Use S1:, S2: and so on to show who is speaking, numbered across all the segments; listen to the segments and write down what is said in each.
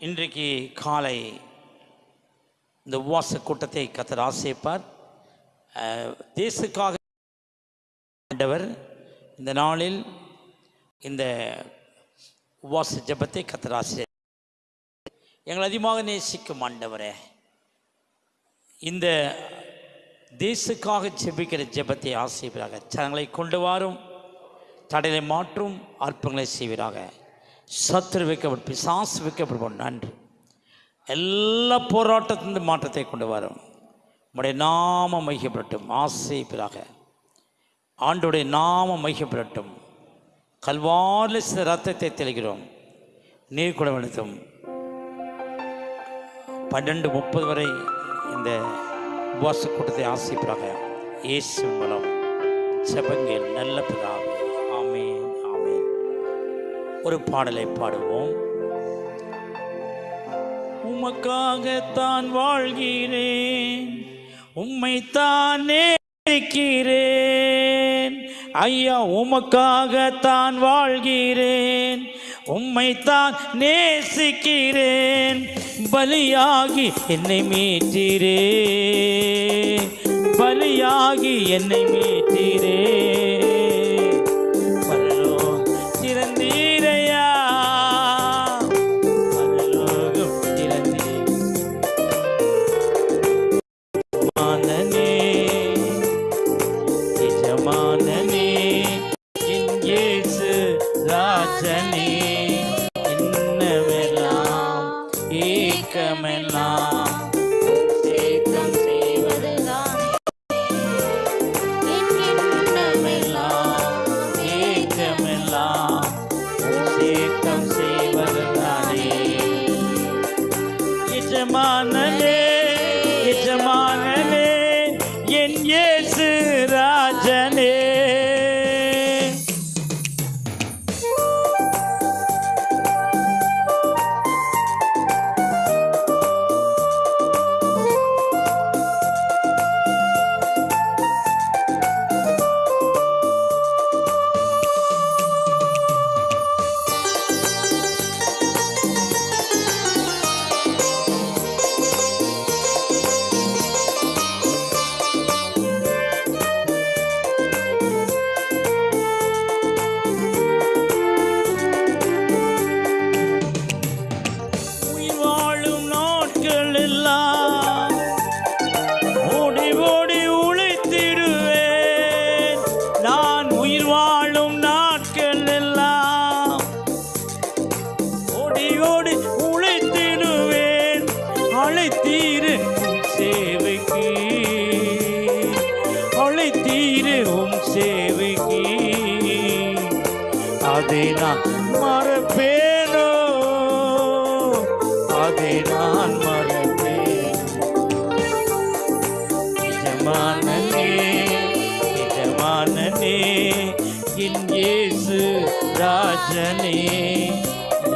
S1: இன்றைக்கு காலை இந்த உவாச கூட்டத்தை கத்தர் ஆசைப்பார் தேசுக்காக ஆண்டவர் இந்த நாளில் இந்த உவாச ஜெபத்தை கத்தர் ஆசை எங்களை அதிகமாக நேசிக்கும் ஆண்டவரே இந்த தேசுக்காக ஜெபிக்கிற ஜெபத்தை ஆசைப்பதாக சனங்களை கொண்டு வாரும் தடையை மாற்றும் அற்பங்களை செய்வீராக. சத்துரு வைக்கப்படும் பிசாசு வைக்கப்படும் நன்றி. எல்லா போராட்டத்திலிருந்து மாற்றத்தை கொண்டு வரும். உடைய நாம மையப்படட்டும் பிறாக ஆண்டுடைய நாம மையப்படட்டும் கல்வாரில் சில ரத்தத்தை தெளிக்கிறோம். நீர் கூட பன்னெண்டு முப்பது வரை இந்த உபவாச கூட்டத்தை ஆசைப்படாக இயேசு மூலம். செபங்கள் நல்ல பிதாவே. ஒரு பாடலை பாடுவோம். உமக்காகத்தான் வாழ்கிறேன். உம்மைத்தான் நேசிக்கிறேன் ஐயா உமக்காகத்தான் வாழ்கிறேன். உம்மைத்தான் நேசிக்கிறேன். பலியாகி என்னை மீட்டீரே பலியாகி என்னை மீட்டீரே நிஜமானே நிஜமானே என் இயேசு ராஜனே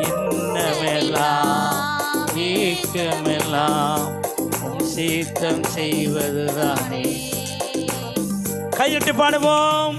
S1: என்னமெல்லாம் ஏக்கமெல்லாம் உம் சீத்தம் செய்வதுதானே. கையிட்டு பாடுவோம்.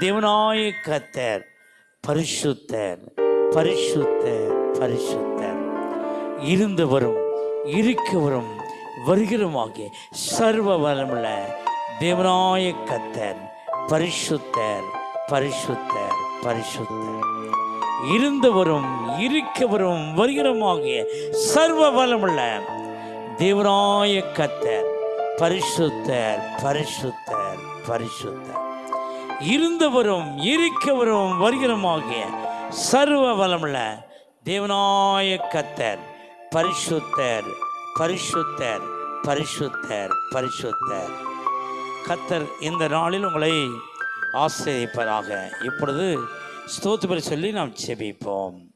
S1: தேவனாய கத்தர் பரிசுத்தர் பரிசுத்தர் பரிசுத்தர். இருந்தவரும் இருக்கவரும் வருகிறமாகிய சர்வ வல்லமுள்ள தேவனாய கத்தர் பரிசுத்தர் பரிசுத்தர் பரிசுத்தர். இருந்தவரும் இருக்கவரும் வருகிறமாகிய சர்வ வல்லமுள்ள தேவனாய கத்தர் பரிசுத்தர் பரிசுத்தர் பரிசுத்தர். இருந்தவரும் இருக்கவரும் வருகிறமாகிய சர்வ வளமுள்ள தேவனாய கத்தர் பரிசுத்தர் பரிசுத்தர் பரிசுத்தர் பரிசுத்தர். கத்தர் இந்த நாளில் உங்களை ஆசிரியப்பதாக இப்பொழுது ஸ்தோத்திர சொல்லி நாம் செபிப்போம்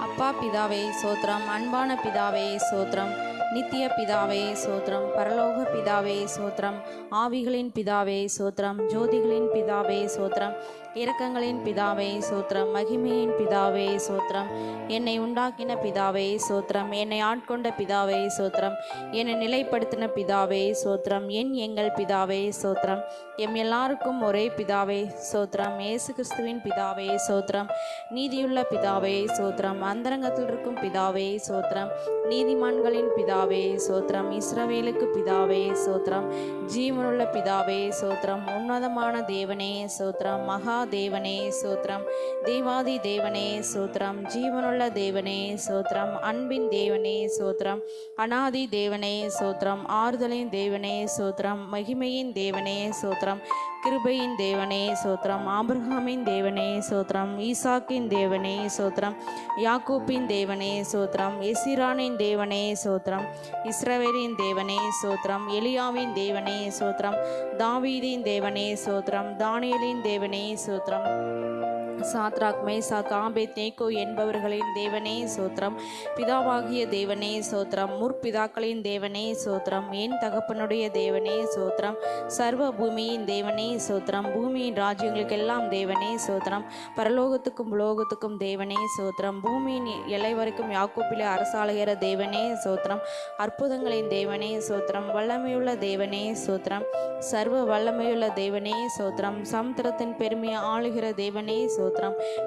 S2: அப்பா பிதாவே சோத்ரம் அன்பான பிதாவே சோத்ரம் நித்திய பிதாவே சோத்திரம் பரலோக பிதாவே சோத்திரம் ஆவிகளின் பிதாவே சோத்திரம் ஜோதிகளின் பிதாவே சோத்திரம். இரக்கங்களின் பிதாவே சோத்திரம் மகிமையின் பிதாவே சோத்திரம் என்னை உண்டாக்கின பிதாவே சோத்திரம் என்னை ஆட்கொண்ட பிதாவே சோத்திரம் என்னை நிலைப்படுத்தின பிதாவே சோத்திரம் என் எங்கள் பிதாவே சோத்திரம் எம் எல்லாருக்கும் ஒரே பிதாவே சோத்திரம் ஏசு கிறிஸ்துவின் பிதாவே சோத்திரம் நீதியுள்ள பிதாவே சோத்திரம் அந்தரங்கத்தில் இருக்கும் பிதாவே சோத்திரம் நீதிமான்களின் பிதாவே சோத்திரம் இஸ்ரவேலுக்கு பிதாவே சோத்திரம் ஜீவனுள்ள பிதாவே சோத்திரம் உன்னதமான தேவனே சோத்திரம் மகா தேவனே சோத்ரம் தேவாதி தேவனே சோத்திரம். ஜீவனுள்ள தேவனே சோத்ரம் அன்பின் தேவனே சோத்ரம் அனாதி தேவனே சோத்ரம் ஆறுதலின் தேவனே சோத்திரம். மகிமையின் தேவனே சோத்ரம் கிருபையின் தேவனே சோத்திரம். ஆபிரகாமின் தேவனே சோத்திரம். ஈசாக்கின் தேவனே சோத்திரம். யாக்கூப்பின் தேவனே சோத்திரம். எசிரானின் தேவனே சோத்திரம். இஸ்ரவேலின் தேவனே சோத்திரம். எலியாவின் தேவனே சோத்திரம். தாவீதின் தேவனே சோத்திரம். தானியலின் தேவனே சோத்திரம். சாத்ராக் மேசாக் ஆபேத் தேக்கோ என்பவர்களின் தேவனே சோத்திரம் பிதாவாகிய தேவனே சோத்திரம் முற்பிதாக்களின் தேவனே சோத்திரம் என் தகப்பனுடைய தேவனே சோத்திரம் சர்வ பூமியின் தேவனே சோத்திரம் பூமியின் ராஜ்யங்களுக்கெல்லாம் தேவனே சோத்திரம் பரலோகத்துக்கும் உலோகத்துக்கும் தேவனே சோத்திரம் பூமியின் எல்லை வரைக்கும் யாக்கோப்பிலே அரசாளுகிற தேவனே சோத்திரம் அற்புதங்களின் தேவனே சோத்திரம் வல்லமையுள்ள தேவனே சோத்திரம் சர்வ வல்லமையுள்ள தேவனே சோத்திரம் சமுத்திரத்தின் பெருமையை ஆளுகிற தேவனே சோத்திரம்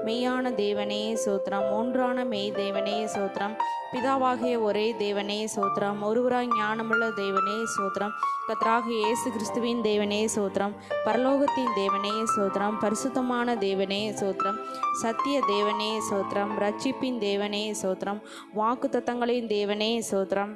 S2: மெய்யான தேவனே சோத்திரம் ஒன்றான மெய் தேவனே சோத்திரம் பிதாவாகிய ஒரே தேவனே சோத்திரம் ஒருவராய் ஞானமுள்ள தேவனே சோத்திரம் கத்ராக இயேசு கிறிஸ்துவின் தேவனே சோத்திரம் பரலோகத்தின் தேவனே சோத்திரம் பரிசுத்தமான தேவனே சோத்திரம் சத்திய தேவனே சோத்திரம் ரட்சிப்பின் தேவனே சோத்திரம் வாக்குத்தத்தங்களின் தேவனே சோத்திரம்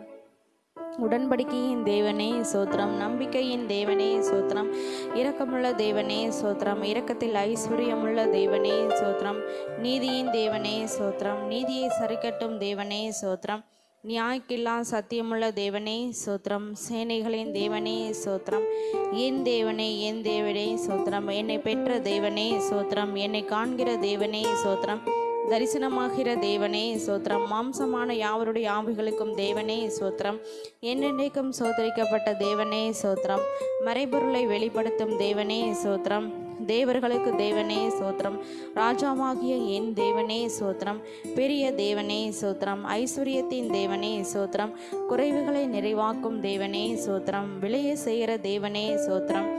S2: உடன்படிக்கையின் தேவனே சோத்திரம் நம்பிக்கையின் தேவனே சோத்திரம் இரக்கமுள்ள தேவனே சோத்திரம் இரக்கத்தில் ஐஸ்வர்யமுள்ள தேவனே சோத்திரம் நீதியின் தேவனே சோத்திரம் நீதியை சரிக்கட்டும் தேவனே சோத்திரம் நியாய்க்கில்லா சத்தியமுள்ள தேவனே சோத்திரம் சேனைகளின் தேவனே சோத்திரம் என் தேவனே என் தேவனே சோத்திரம் என்னை பெற்ற தேவனே சோத்திரம் என்னை காண்கிற தேவனே சோத்திரம் தரிசனமாகிற தேவனே சோத்திரம். மாம்சமான யாவருடைய ஆவிகளுக்கும் தேவனே சோத்திரம். என்னென்றைக்கும் சோதரிக்கப்பட்ட தேவனே சோத்திரம். மறைபொருளை வெளிப்படுத்தும் தேவனே சோத்திரம். தேவர்களுக்கு தேவனே சோத்திரம் ராஜாவாகிய என் தேவனே சோத்திரம் பெரிய தேவனே சோத்திரம் ஐஸ்வர்யத்தின் தேவனே சோத்திரம் குறைவுகளை நிறைவாக்கும் தேவனே சோத்திரம் விளைய செய்கிற தேவனே சோத்திரம்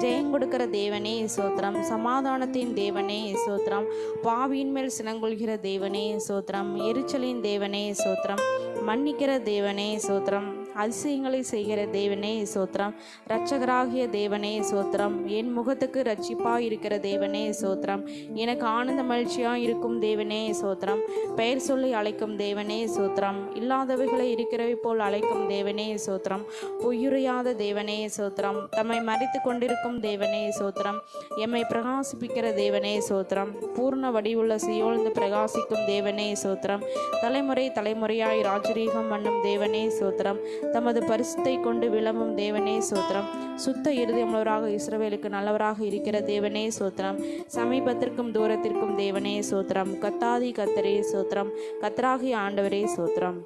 S2: ஜெயம் கொடுக்கிற தேவனே சோத்திரம் சமாதானத்தின் தேவனே சோத்திரம் பாவியின் மேல் சினங்கொள்கிற தேவனே சோத்திரம் எரிச்சலின் தேவனே சோத்திரம் மன்னிக்கிற தேவனே சோத்திரம் அதிசயங்களை செய்கிற தேவனே சோத்திரம் இரட்சகராகிய தேவனே சோத்திரம் என் முகத்துக்கு ரட்சிப்பாக இருக்கிற தேவனே சோத்திரம் எனக்கு ஆனந்த மகிழ்ச்சியாக இருக்கும் தேவனே சோத்திரம் பெயர் சொல்லி அழைக்கும் தேவனே சோத்திரம் இல்லாதவைகளை இருக்கிறவை போல் அழைக்கும் தேவனே சோத்திரம் பொய்யுரையாத தேவனே சோத்திரம் தம்மை மறைத்து கொண்டிருக்கும் தேவனே சோத்திரம் எம்மை பிரகாசிப்பிக்கிற தேவனே சோத்திரம் பூர்ண வடிவுள்ள சியோழ்ந்து பிரகாசிக்கும் தேவனே சோத்திரம் தலைமுறை தலைமுறையாய் ராஜரீகம் பண்ணும் தேவனே சோத்திரம் தமது பரிசுத்தை கொண்டு விளம்பும் தேவனே சோத்திரம். சுத்த இருதயமுள்ளவராக இஸ்ரவேலுக்கு நல்லவராக இருக்கிற தேவனே சோத்திரம். சமீபத்திற்கும் தூரத்திற்கும் தேவனே சோத்திரம். கத்தாதி கத்தரே சோத்திரம். கத்தராகி ஆண்டவரே சோத்திரம்.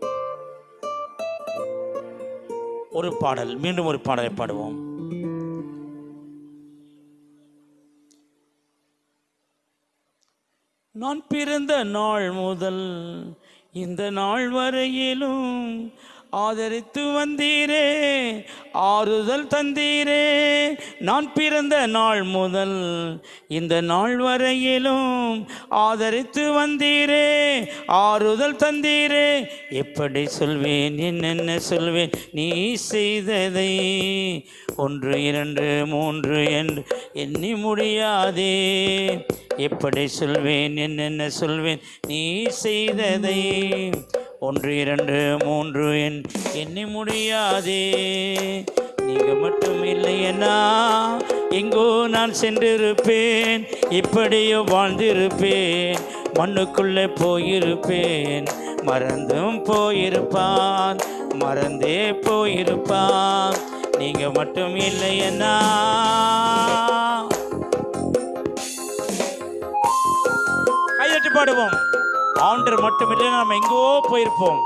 S1: ஒரு பாடல். மீண்டும் ஒரு பாடலை பாடுவோம். நான் பிறந்த நாள் முதல் இந்த நாள் வரையிலும் ஆதரித்து வந்தீரே ஆறுதல் தந்தீரே. நான் பிறந்த நாள் முதல் இந்த நாள் வரையிலும் ஆதரித்து வந்தீரே ஆறுதல் தந்தீரே. எப்படி சொல்வேன் என்னென்ன சொல்வேன் நீ செய்ததை ஒன்று இரண்டு மூன்று என்று எண்ணி முடியாதே. எப்படி சொல்வேன் என்னென்ன சொல்வேன் நீ செய்ததை ஒன்று இரண்டு மூன்று என் எண்ணி முடியாதே. நீங்க மட்டும் இல்லையனா எங்கோ நான் சென்றிருப்பேன். இப்படியோ வாழ்ந்திருப்பேன். மண்ணுக்குள்ளே போயிருப்பேன். மறந்தும் போயிருப்பான். மறந்தே போயிருப்பான். நீங்க மட்டும் இல்லையனா பாடுவோம். ஆண்டர் மட்டும் இல்லைன்னா நம்ம எங்கோ போயிருப்போம்.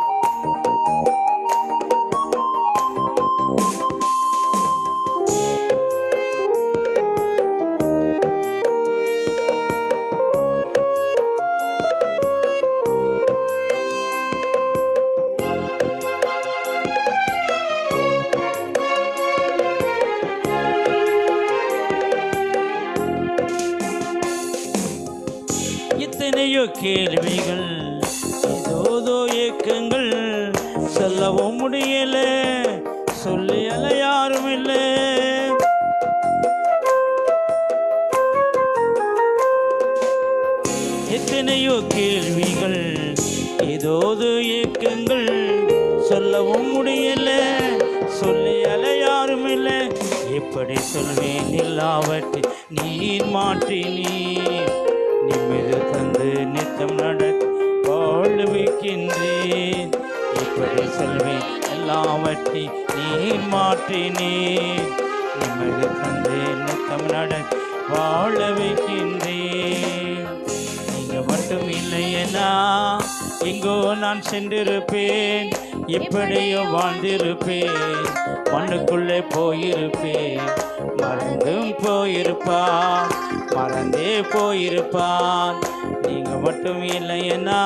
S1: இருப்பான் நீங்க மட்டும் இல்லையனா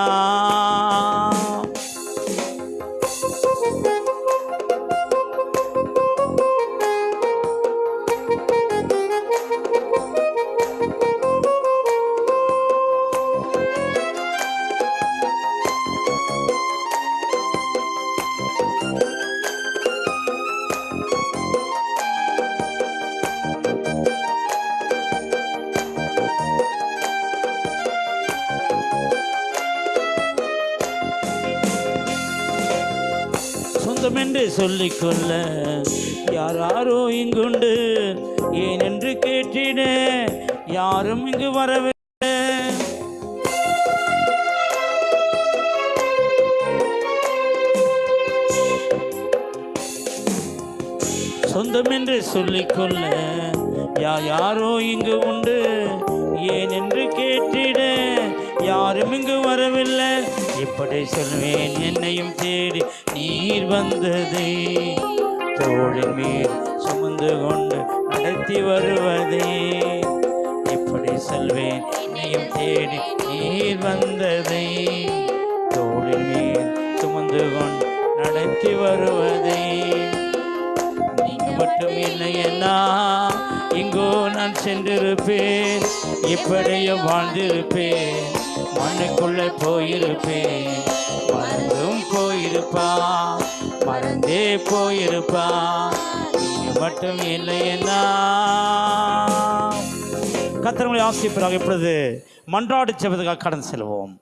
S1: கடந்து செல்வோம்.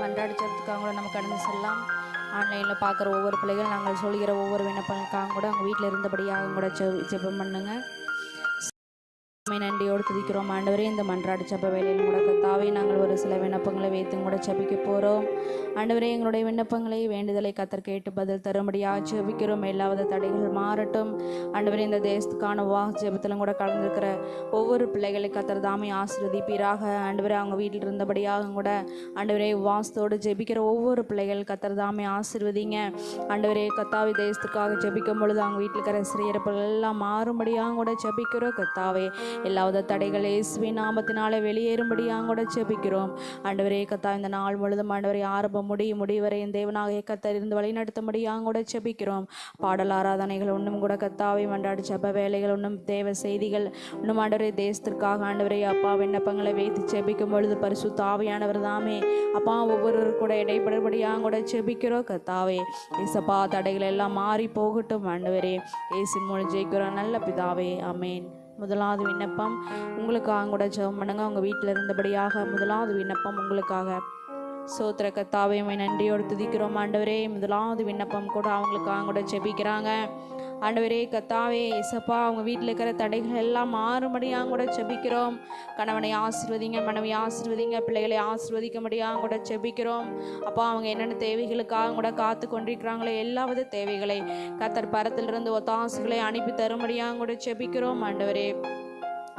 S2: மன்றாடி ஜெபத்துக்காக கூட நம்ம கடந்து செல்லலாம். ஆன்லைனில் பார்க்குற ஒவ்வொரு பிள்ளைகள் நாங்கள் சொல்கிற ஒவ்வொரு விண்ணப்பங்களுக்காக கூட அவங்க வீட்டில் இருந்தபடியாக கூட ஜெபம் பண்ணுங்க. நன்றியோடு துதிக்கிறோம். ஆண்டவரே இந்த மன்றாடு ஜெப வேலையில் கூட கத்தாவே நாங்கள் ஒரு சில விண்ணப்பங்களை வைத்து கூட செபிக்க போகிறோம் ஆண்டவரே எங்களுடைய விண்ணப்பங்களை வேண்டுதலை கத்தர் கேட்டு பதில் தரும்படியாக ஜெபிக்கிறோம் எல்லாவித தடைகள் மாறட்டும். ஆண்டவரே இந்த தேசத்துக்கான வா ஜெபத்திலும் கூட கலந்துருக்கிற ஒவ்வொரு பிள்ளைகளை கத்தர் தாமே ஆசீர்வதிப்பீராக. ஆண்டவரே அவங்க வீட்டில் இருந்தபடியாக கூட ஆண்டவரே வாசத்தோடு ஜெபிக்கிற ஒவ்வொரு பிள்ளைகள் கத்தர் தாமே ஆசிர்வதிங்க. ஆண்டவரே கத்தாவி தேசத்துக்காக ஜெபிக்கும் பொழுது அவங்க வீட்டில் இருக்கிற சிறையிறப்புகள் எல்லாம் மாறும்படியாக கூட ஜெபிக்கிறோம். கத்தாவே எல்லாவித தடைகள் இயேசுவின் நாமத்தினால வெளியேறும்படியாக கூட ஜெபிக்கிறோம். ஆண்டவரே கத்தா இந்த நாள் முழுதும் ஆண்டவரே ஆரம்பம் முடியும் முடிவரை என் தேவனாக கத்தர் இருந்து வழிநடத்தும்படியாக கூட ஜெபிக்கிறோம். பாடல் ஆராதனைகள் ஒன்றும் கூட கத்தாவை மண்டாடு ஜெப வேலைகள் ஒன்றும் தேவ செய்திகள் இன்னும் ஆண்டவரே தேசத்திற்காக ஆண்டவரே அப்பா விண்ணப்பங்களை வைத்து செபிக்கும் பொழுது பரிசு தாவியானவர் தாமே. அப்பா ஒவ்வொருவர் கூட இடைப்படுபடியாக கூட ஜெபிக்கிறோம் கத்தாவே ஏசப்பா தடைகள் எல்லாம் மாறி போகட்டும் ஆண்டவரே. ஏசின் மூலம் ஜெயிக்கிறோம் நல்ல பிதாவே அமேன் முதலாவது விண்ணப்பம் உங்களுக்காக கூட ஜெபம் பண்ணுங்க. உங்கள் வீட்டில் இருந்தபடியாக முதலாவது விண்ணப்பம் உங்களுக்காக. சோத்திர கத்தாவை உம்மை நன்றியோடு துதிக்கிறோம். ஆண்டவரே முதலாவது விண்ணப்பம் கூட அவங்களுக்காக கூட ஜெபிக்கிறாங்க. ஆண்டவரே கத்தாவே இசப்பா அவங்க வீட்டில் இருக்கிற தடைகள் எல்லாம் மாறுபடியாக கூட ஜெபிக்கிறோம். கணவனை ஆசிர்வதிங்க மனைவி ஆசிர்வதிங்க பிள்ளைகளை ஆசிர்வதிக்கும்படியாக கூட ஜெபிக்கிறோம். அப்போ அவங்க என்னென்ன தேவைகளுக்காக கூட காத்து கொண்டிருக்கிறாங்களோ எல்லாவித தேவைகளை கத்தர் பரத்திலிருந்து ஒத்தாசுகளை அனுப்பி தரும்படியாக கூட ஜெபிக்கிறோம். ஆண்டவரே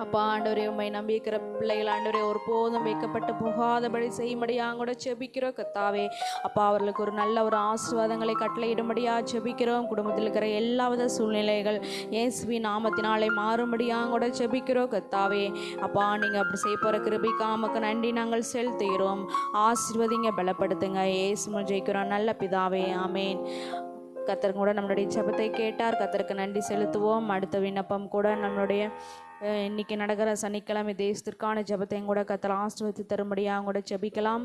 S2: அப்பா ஆண்டவரே உண்மை நம்பிக்கிற பிள்ளைகள் ஆண்டவரே ஒரு போதும் வைக்கப்பட்டு போகாதபடி செய்யும்படியாக கூட செபிக்கிறோம் கத்தாவே அப்பா அவர்களுக்கு ஒரு நல்ல ஒரு ஆசீர்வாதங்களை கட்டளையிடும்படியா செபிக்கிறோம். குடும்பத்தில் இருக்கிற எல்லாவித சூழ்நிலைகள் இயேசுவி நாமத்தினாலே மாறும்படியாக கூட செபிக்கிறோம் கத்தாவே அப்பா நீங்கள் அப்படி செய்ய போகிற கிருபிக்காமக்கு நன்றி நாங்கள் செலுத்துகிறோம். ஆசீர்வதிங்க பலப்படுத்துங்க. இயேசு ஜெயிக்கிறோம். நல்ல பிதாவே ஆமேன். கத்தர் கூட நம்மளுடைய ஜபத்தை கேட்டார். கத்தருக்கு நன்றி செலுத்துவோம். அடுத்த விண்ணப்பம் கூட நம்மளுடைய இன்றைக்கி நடக்கிற சனிக்கிழமை தேசத்திற்கான ஜெபத்தையும் கூட கத்தர் ஆசிர்வதித்து தரும்படியாக கூட ஜெபிக்கலாம்.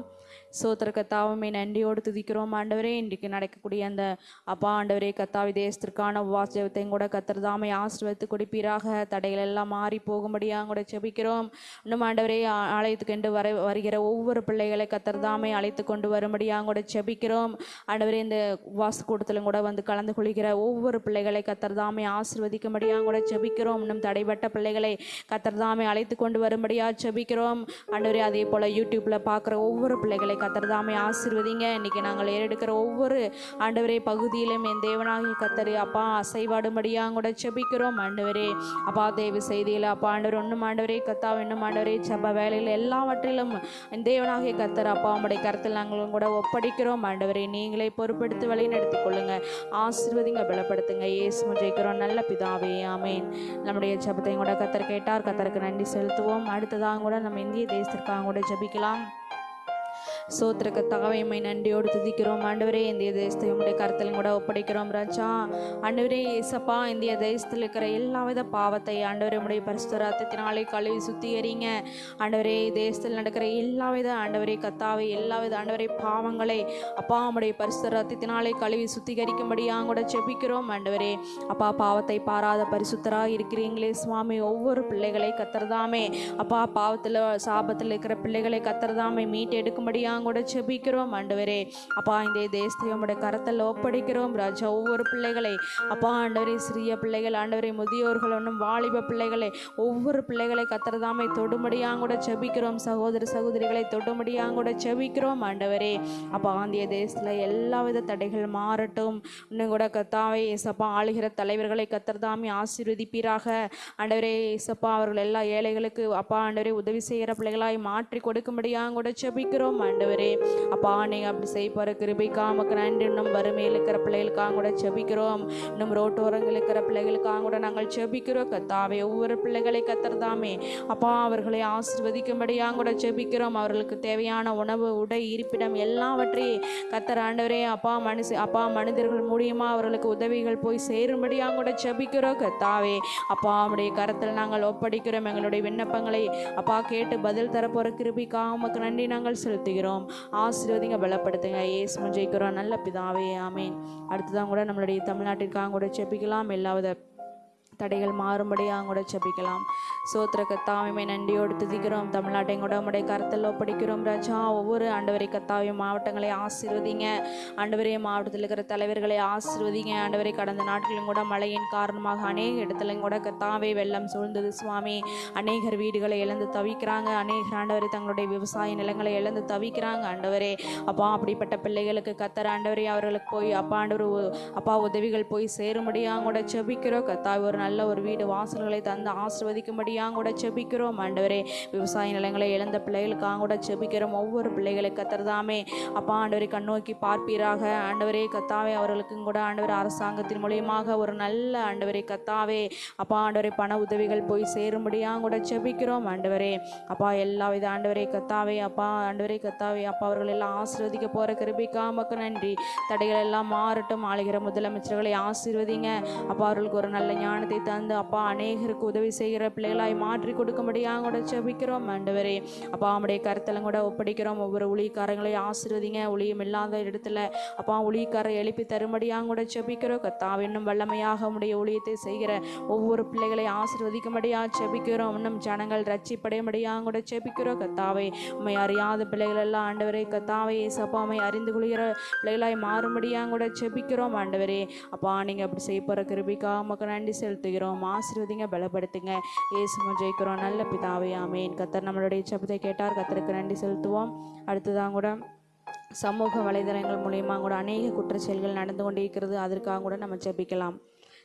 S2: சோத்திர கத்தாவுமே நன்றியோடு துதிக்கிறோம். ஆண்டவரே இன்றைக்கு நடக்கக்கூடிய அந்த அப்பா ஆண்டவரே கத்தாவி தேசத்திற்கான உபவாச கூட கத்திரதாமை ஆசிர்வத்து கொடுப்பீராக. தடைகள் எல்லாம் மாறி போகும்படியாக கூட செபிக்கிறோம் இன்னும் ஆண்டவரே ஆலயத்துக்கு என்று வர வருகிற ஒவ்வொரு பிள்ளைகளை கத்திரதாமை அழைத்து கொண்டு வரும்படியாக கூட செபிக்கிறோம் ஆண்டவரே இந்த உபவாச கூட்டத்திலும் கூட வந்து கலந்து கொள்கிற ஒவ்வொரு பிள்ளைகளை கத்திரதாமை ஆசிர்வதிக்கும்படியாக கூட செபிக்கிறோம் இன்னும் தடைப்பட்ட பிள்ளைகளை கத்திரதாமை அழைத்து கொண்டு வரும்படியாக செபிக்கிறோம் ஆண்டவரே அதே போல் யூடியூப்பில் பார்க்குற ஒவ்வொரு பிள்ளைகளை கத்தர் தாமே ஆசிர்வதிங்க. இன்னைக்கு நாங்கள் ஏறெடுக்கிற ஒவ்வொரு ஆண்டவரே பகுதியிலும் என் தேவனாகிய கத்தர் அப்பா அசைவாடும்படியாக கூட ஜெபிக்கிறோம் ஆண்டவரே அப்பா தேவி செய்தியில் அப்பா ஆண்டவர் ஒன்றும் ஆண்டவரே கத்தா இன்னும் ஆண்டவரே செப்ப வேலையில் எல்லாவற்றிலும் என் தேவனாகிய கத்தர் அப்பா உம்முடைய கருத்தில் நாங்களும் கூட ஒப்படைக்கிறோம். ஆண்டவரே நீங்களே பொறுப்படுத்தி வழி நடத்தி கொள்ளுங்க. ஆசிர்வதிங்க பலப்படுத்துங்க. ஏசு ஜெயிக்கிறோம். நல்ல பிதாவே ஆமேன். நம்முடைய ஜபத்தையும் கூட கத்தர் கேட்டார். கத்தருக்கு நன்றி செலுத்துவோம். அடுத்ததாக கூட நம்ம இந்திய தேசத்திற்காக கூட ஜபிக்கலாம். சோத்திரக்க தகவைமை நன்றியோடு துதிக்கிறோம். ஆண்டவரே இந்திய தேசத்தை உங்களுடைய கருத்திலும் கூட ஒப்படைக்கிறோம் ராஜா. ஆண்டவரே இசப்பா இந்திய தேசத்தில் இருக்கிற எல்லா வித பாவத்தை ஆண்டவரே உடைய பரிசுத்தராத்தினாலே கழுவி சுத்திகரிங்க. ஆண்டவரே தேசத்தில் நடக்கிற எல்லா வித ஆண்டவரே கத்தாவை எல்லா வித ஆண்டவரே பாவங்களை அப்பா உடைய பரிசுத்தராத்தினாலே கழுவி சுத்திகரிக்கும்படியாக கூட செபிக்கிறோம் ஆண்டவரே அப்பா பாவத்தை பாராத பரிசுத்தராக இருக்கிறீங்களே சுவாமி. ஒவ்வொரு பிள்ளைகளை கத்துறதாமே. அப்பா பாவத்தில் சாபத்தில் இருக்கிற பிள்ளைகளை கத்துறதாமே. மீட்டு எடுக்கும்படியாக கூட செபிக்கிறோம் ஆண்டவரே. அப்பா இந்த தேசத்தை உடைய கரத்தில் ஒப்படைக்கிறோம் ராஜா. ஒவ்வொரு பிள்ளைகளை அப்பா ஆண்டவரே சிறிய பிள்ளைகள் ஆண்டவரே முதியோர்கள் ஒன்றும் வாலிப பிள்ளைகளை ஒவ்வொரு பிள்ளைகளை கத்தர்தாமே தொடுமடியாங்க கூட செபிக்கிறோம் சகோதர சகோதரிகளை தொடுமடியாங்க கூட செபிக்கிறோம் ஆண்டவரே. அப்பா ஆந்திய தேசத்தில் எல்லா வித தடைகள் மாறட்டும். இன்னும் கூட கத்தாவே ஏசப்பா ஆளுகிற தலைவர்களை கத்தர்தாமே ஆசீர்வதிப்பீராக. ஆண்டவரே இயேசப்பா அவர்கள் எல்லா ஏழைகளுக்கு அப்பா ஆண்டவரே உதவி செய்கிற பிள்ளைகளாய் மாற்றி கொடுக்கும்படியாக கூட செபிக்கிறோம் ஆண்டவரே. அப்பா நீங்கள் அப்படி செய்ய போகிற கிருபைக்கா நமக்கு நன்றி. இன்னும் வறுமையில் இருக்கிற பிள்ளைகளுக்காக கூட செபிக்கிறோம். இன்னும் ரோட்டோரங்கள் இருக்கிற பிள்ளைகளுக்காக கூட நாங்கள் செபிக்கிறோம். கத்தாவே ஒவ்வொரு பிள்ளைகளை கத்துறதாமே. அப்பா அவர்களை ஆசிர்வதிக்கும்படியாக கூட செபிக்கிறோம். அவர்களுக்கு தேவையான உணவு உடை இருப்பிடம் எல்லாவற்றையும் கத்தர் ஆண்டவரே. அப்பா மனுஷ அப்பா மனிதர்கள் மூலியமா அவர்களுக்கு உதவிகள் போய் சேரும்படியாக கூட செபிக்கிறோம். கத்தாவே அப்பா அவருடைய கரத்தில் நாங்கள் ஒப்படைக்கிறோம். எங்களுடைய விண்ணப்பங்களை அப்பா கேட்டு பதில் தரப்போகிற கிருபிக்காக உமக்கு நன்றி நாங்கள் செலுத்துகிறோம். ஆசீர்வதிங்க பலப்படுத்துங்க. ஏசு ஜெயிக்கிறோம். நல்ல பிதாவே ஆமேன். அடுத்ததான் கூட நம்மளுடைய தமிழ்நாட்டிற்காக கூட செபிக்கலாம் எல்லாவித தடைகள் மாறும்படியாக கூட ஜபிக்கலாம். சோத்திர கத்தாவையுமே நன்றியோடு துதிக்கிறோம். தமிழ்நாட்டையும் கூட உடைய கருத்தில் ஒப்படைக்கிறோம் ராஜா. ஒவ்வொரு ஆண்டவரை கத்தாவையும் மாவட்டங்களை ஆசீர்வதிங்க. ஆண்டவரே மாவட்டத்தில் இருக்கிற தலைவர்களை ஆசீர்வதிங்க. ஆண்டவரை கடந்த நாட்களிலும் கூட மழையின் காரணமாக அநேக இடத்துலையும் கூட கத்தாவே வெள்ளம் சூழ்ந்தது சுவாமி. அநேகர் வீடுகளை இழந்து தவிக்கிறாங்க. அநேகர் ஆண்டவரை தங்களுடைய விவசாய நிலங்களை இழந்து தவிக்கிறாங்க. ஆண்டவரே அப்பா அப்படிப்பட்ட பிள்ளைகளுக்கு கத்தர் ஆண்டவரே அவர்களுக்கு போய் அப்பா ஆண்டவர் அப்பா உதவிகள் போய் சேரும்படியாக கூட செபிக்கிறோம் கத்தாய் ஒரு நல்ல நல்ல ஒரு வீடு வாசல்களை தந்து ஆசிர்வதிக்கும்படியாக கூட செபிக்கிறோம். ஆண்டவரே விவசாய நிலங்களை இழந்த பிள்ளைகளுக்காக கூட செபிக்கிறோம். ஒவ்வொரு பிள்ளைகளை கத்துறதாமே அப்பா ஆண்டவரை கண்ணோக்கி பார்ப்பீராக. ஆண்டவரே கத்தாவே அவர்களுக்கும் கூட ஆண்டவர் அரசாங்கத்தின் மூலியமாக ஒரு நல்ல ஆண்டவரை கத்தாவே. அப்பா ஆண்டவரை பண உதவிகள் போய் சேரும்படியாக கூட செபிக்கிறோம். ஆண்டவரே அப்பா எல்லா வித ஆண்டவரை கத்தாவே அப்பா ஆண்டவரை கத்தாவே. அப்பா அவர்கள் எல்லாம் ஆசீர்வதிக்க போகிற கிருபிக்கா மக்கள் நன்றி. தடைகள் எல்லாம் மாறட்டும். ஆளுகிற முதலமைச்சர்களை ஆசீர்வதிங்க. அப்பா அவர்களுக்கு ஒரு நல்ல ஞானத்தை தந்து அப்பா அநேகருக்கு உதவி செய்கிற பிள்ளைகளாய் மாற்றி கொடுக்கும்படியாக கூட செபிக்கிறோம் ஆண்டவரே. அப்பா அவனுடைய கருத்தெல்லாம் கூட ஒப்படைக்கிறோம். ஒவ்வொரு ஊழியக்காரங்களையும் ஆசிர்வதிங்க. ஊழியம் இல்லாத இடத்துல அப்பா ஊழியக்காரை எழுப்பி தரும்படியாக கூட செபிக்கிறோம். கத்தா இன்னும் வல்லமையாக உடைய ஊழியத்தை செய்கிற ஒவ்வொரு பிள்ளைகளை ஆசிர்வதிக்கும்படியாக செபிக்கிறோம். இன்னும் ஜனங்கள் ரட்சிப்படையும்படியாக கூட செபிக்கிறோம். கத்தாவை உண்மை அறியாத பிள்ளைகள் எல்லாம் ஆண்டவரே கத்தாவை ஏசப்பாமை அறிந்து கொள்கிற பிள்ளைகளாய் மாறும்படியாக கூட செபிக்கிறோம் ஆண்டவரே. அப்பா நீங்கள் அப்படி செய்ய போகிற கிருபிக்காக மக்கள் நன்றி செலுத்துகிறோம். ஆசீர்வதிங்க பலப்படுத்துங்க. ஏசும ஜெயிக்கிறோம். நல்ல பிதாவே ஆமேன். கத்தர் நம்மளுடைய சபத்தை கேட்டார். கத்தருக்கு நன்றி செலுத்துவோம். அடுத்ததான் கூட சமூக வலைதளங்கள் மூலயமா கூட அநேக குற்றச்செயல்கள் நடந்து கொண்டிருக்கிறது. அதற்காக கூட நம்ம ஜெபிக்கலாம்.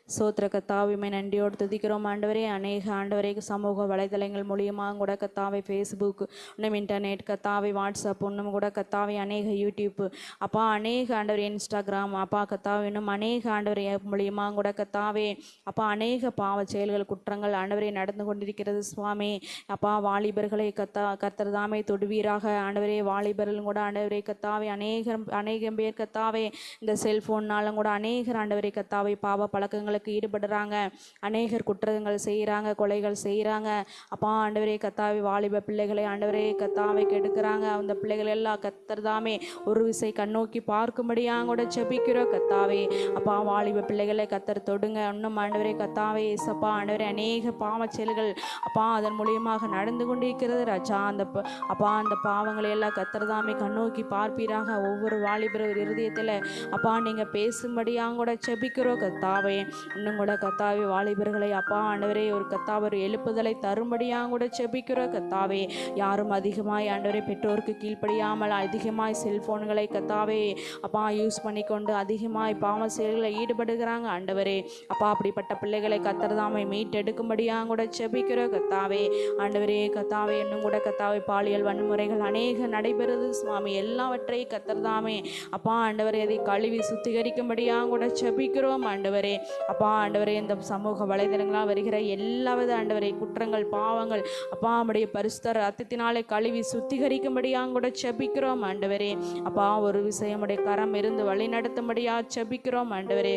S2: சோத்திர கத்தாவிமை நன்றியோடு துதிக்கிறோம். ஆண்டவரே அநேக ஆண்டவரே சமூக வலைதளங்கள் மூலியமாக கூட கத்தாவை ஃபேஸ்புக் இன்னும் இன்டர்நெட் கத்தாவை வாட்ஸ்அப் இன்னும் கூட கத்தாவை அநேக யூடியூப் அப்பா அநேக ஆண்டவர் இன்ஸ்டாகிராம் அப்பா கத்தாவை இன்னும் அநேக ஆண்டவர் மூலியமாக கூட கத்தாவே அப்பா அநேக பாவ செயல்கள் குற்றங்கள் ஆண்டவரே நடந்து கொண்டிருக்கிறது சுவாமி. அப்பா வாலிபர்களை கத்தா கத்தர் தாமே தொடுவீராக. ஆண்டவரே வாலிபர்களும் கூட ஆண்டவரே கத்தாவே அநேகம் அநேகம் பேர் கத்தாவே இந்த செல்ஃபோன்னாலும் கூட அநேகர் ஆண்டவரை கத்தாவை பாவ பழக்கங்கள் குற்றங்களுக்கு ஈடுபடுறாங்க. அநேகர் குற்றங்கள் செய்கிறாங்க கொலைகள் செய்கிறாங்க அப்பா ஆண்டவரே கத்தாவை வாலிப பிள்ளைகளை ஆண்டவரே கத்தாவை கெடுக்கிறாங்க. அந்த பிள்ளைகள் எல்லாம் கத்தர் தாமே ஒரு விசை கண்ணோக்கி பார்க்கும்படியாக கூட செபிக்கிறோம் கத்தாவே அப்பா வாலிப பிள்ளைகளை கத்தர் தொடுங்க. இன்னும் ஆண்டவரே கத்தாவே ஏசப்பா ஆண்டவரே அநேக பாவ செயல்கள் அப்பா அதன் மூலியமாக நடந்து கொண்டிருக்கிறது. ராஜா அந்த அப்பா அந்த பாவங்களை எல்லாம் கத்தர் தாமே கண்ணோக்கி பார்ப்பீராக. ஒவ்வொரு வாலிபர் இருதயத்தில் அப்பா நீங்கள் பேசும்படியாக கூட செபிக்கிறோம் கத்தாவே இன்னும் கூட கத்தாவே வாலிபர்களை அப்பா ஆண்டவரே ஒரு கத்தாவர் எழுப்புதலை தரும்படியாக கூட செபிக்கிற கத்தாவே. யாரும் அதிகமாய் ஆண்டவரே பெற்றோருக்கு கீழ்ப்படியாமல் அதிகமாய் செல்போன்களை கத்தாவே. அப்பா யூஸ் பண்ணிக்கொண்டு அதிகமாய் பாவ செயல்களில் ஈடுபடுகிறாங்க ஆண்டவரே. அப்பா அப்படிப்பட்ட பிள்ளைகளை கத்தர்தாமை மீட்டெடுக்கும்படியாக கூட செபிக்கிற கத்தாவே. ஆண்டவரே கத்தாவே இன்னும் கூட கத்தாவை பாலியல் வன்முறைகள் அநேக நடைபெறுது சுவாமி. எல்லாவற்றையும் கத்தர்தாமே அப்பா ஆண்டவரே அதை கழுவி சுத்திகரிக்கும்படியாக கூட செபிக்கிறோம் ஆண்டவரே. அப்பா ஆண்டவரே இந்த சமூக வலைதளங்களாக வருகிற எல்லாவித ஆண்டவரே குற்றங்கள் பாவங்கள் அப்பா நம்முடைய பரிசுத்த ரத்தத்தினாலே கழுவி சுத்திகரிக்கும்படியாக கூட செபிக்கிறோம் ஆண்டவரே. அப்பா ஒரு விஷயமுடைய கரம் இருந்து வழி நடத்தும்படியா செபிக்கிறோம் ஆண்டவரே.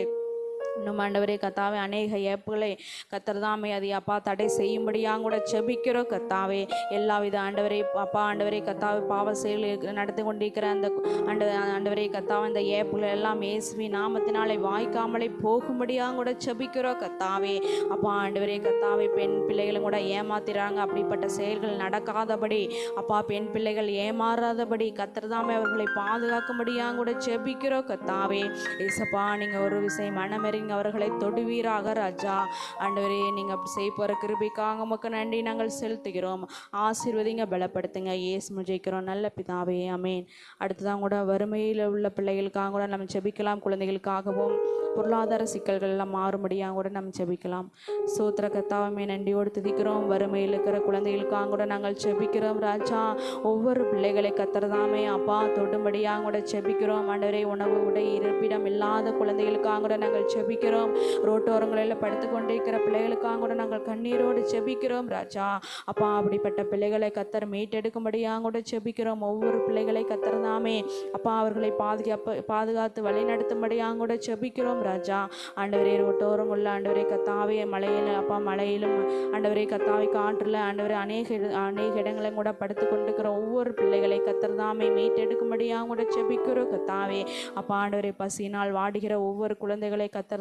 S2: இன்னும் ஆண்டவரே கத்தாவே அநேக ஏப்புகளை கத்திரதாமே அதை அப்பா தடை செய்யும்படியாக கூட செபிக்கிறோம் கத்தாவே. எல்லா வித ஆண்டவரே அப்பா ஆண்டவரே கத்தாவே பாவ செயல் நடந்து கொண்டிருக்கிற அந்த ஆண்ட ஆண்டவரே கத்தாவே அந்த ஏப்புகள் எல்லாம் ஏசுவி நாமத்தினாலே வாய்க்காமலே போகும்படியாக கூட செபிக்கிறோம் கத்தாவே. அப்பா ஆண்டவரே கத்தாவே பெண் பிள்ளைகளும் கூட ஏமாத்திறாங்க. அப்படிப்பட்ட செயல்கள் நடக்காதபடி அப்பா பெண் பிள்ளைகள் ஏமாறாதபடி கத்திரதாமே அவர்களை பாதுகாக்கும்படியாக கூட செபிக்கிறோம் கத்தாவே. ஏசப்பா நீங்கள் ஒரு விஷயம் மனமெறிங்க அவர்களை தொடுவீராக ராஜா. ஆண்டவரே நீங்கள் அப்படி செய்ய போகிற கிருபிக்காக உமக்கு நன்றி நாங்கள் செலுத்துகிறோம். ஆசீர்வதிங்க பலப்படுத்துங்க. ஏசு முஜிக்கிறோம் நல்ல பிதாவே அமேன் அடுத்ததான் கூட வறுமையில் உள்ள பிள்ளைகளுக்காக கூட நம்ம செபிக்கலாம் குழந்தைகளுக்காகவும். பொருளாதார சிக்கல்கள் எல்லாம் மாறும்படியாக கூட நம்ம செபிக்கலாம் சோத்திர கத்தாவுமே நன்றியோடு துதிக்கிறோம். வறுமையில் இருக்கிற குழந்தைகளுக்காக கூட நாங்கள் செபிக்கிறோம் ராஜா ஒவ்வொரு பிள்ளைகளை கத்துறதாமே அப்பா தொடும்படியாக கூட செபிக்கிறோம் ஆண்டவரே உணவு உடை இருப்பிடம் இல்லாத குழந்தைகளுக்காக கூட நாங்கள் செபிக்கிறோம் ரோட்டோரங்களில் படுத்து கொண்டிருக்கிற பிள்ளைகளுக்காக கூட நாங்கள் கண்ணீரோடு செபிக்கிறோம் ராஜா அப்பா அப்படிப்பட்ட பிள்ளைகளை கத்தர் மீட்டெடுக்கும்படியாக கூட செபிக்கிறோம் ஒவ்வொரு பிள்ளைகளை கத்துறதாமே அப்பா அவர்களை பாதுகாப்பு பாதுகாத்து வழி நடத்தும்படியாக கூட செபிக்கிறோம் ராஜா. ஆண்டவரே ஒட்டோரம் உள்ள ஆண்டவரே கத்தாவே மலையில் அப்பா மலையிலும் ஆண்டவரே கத்தாவை காற்றில் ஆண்டவரே அநேக இட- அநேக இடங்களையும் கூட படுத்து கொண்டுக்கிற ஒவ்வொரு பிள்ளைகளை கத்தர்தாமே மீட்டெடுக்கும்படியாக கூட செபிக்கிறோம். கத்தாவே அப்பா ஆண்டவரே பசியினால் வாடுகிற ஒவ்வொரு குழந்தைகளை கத்தர்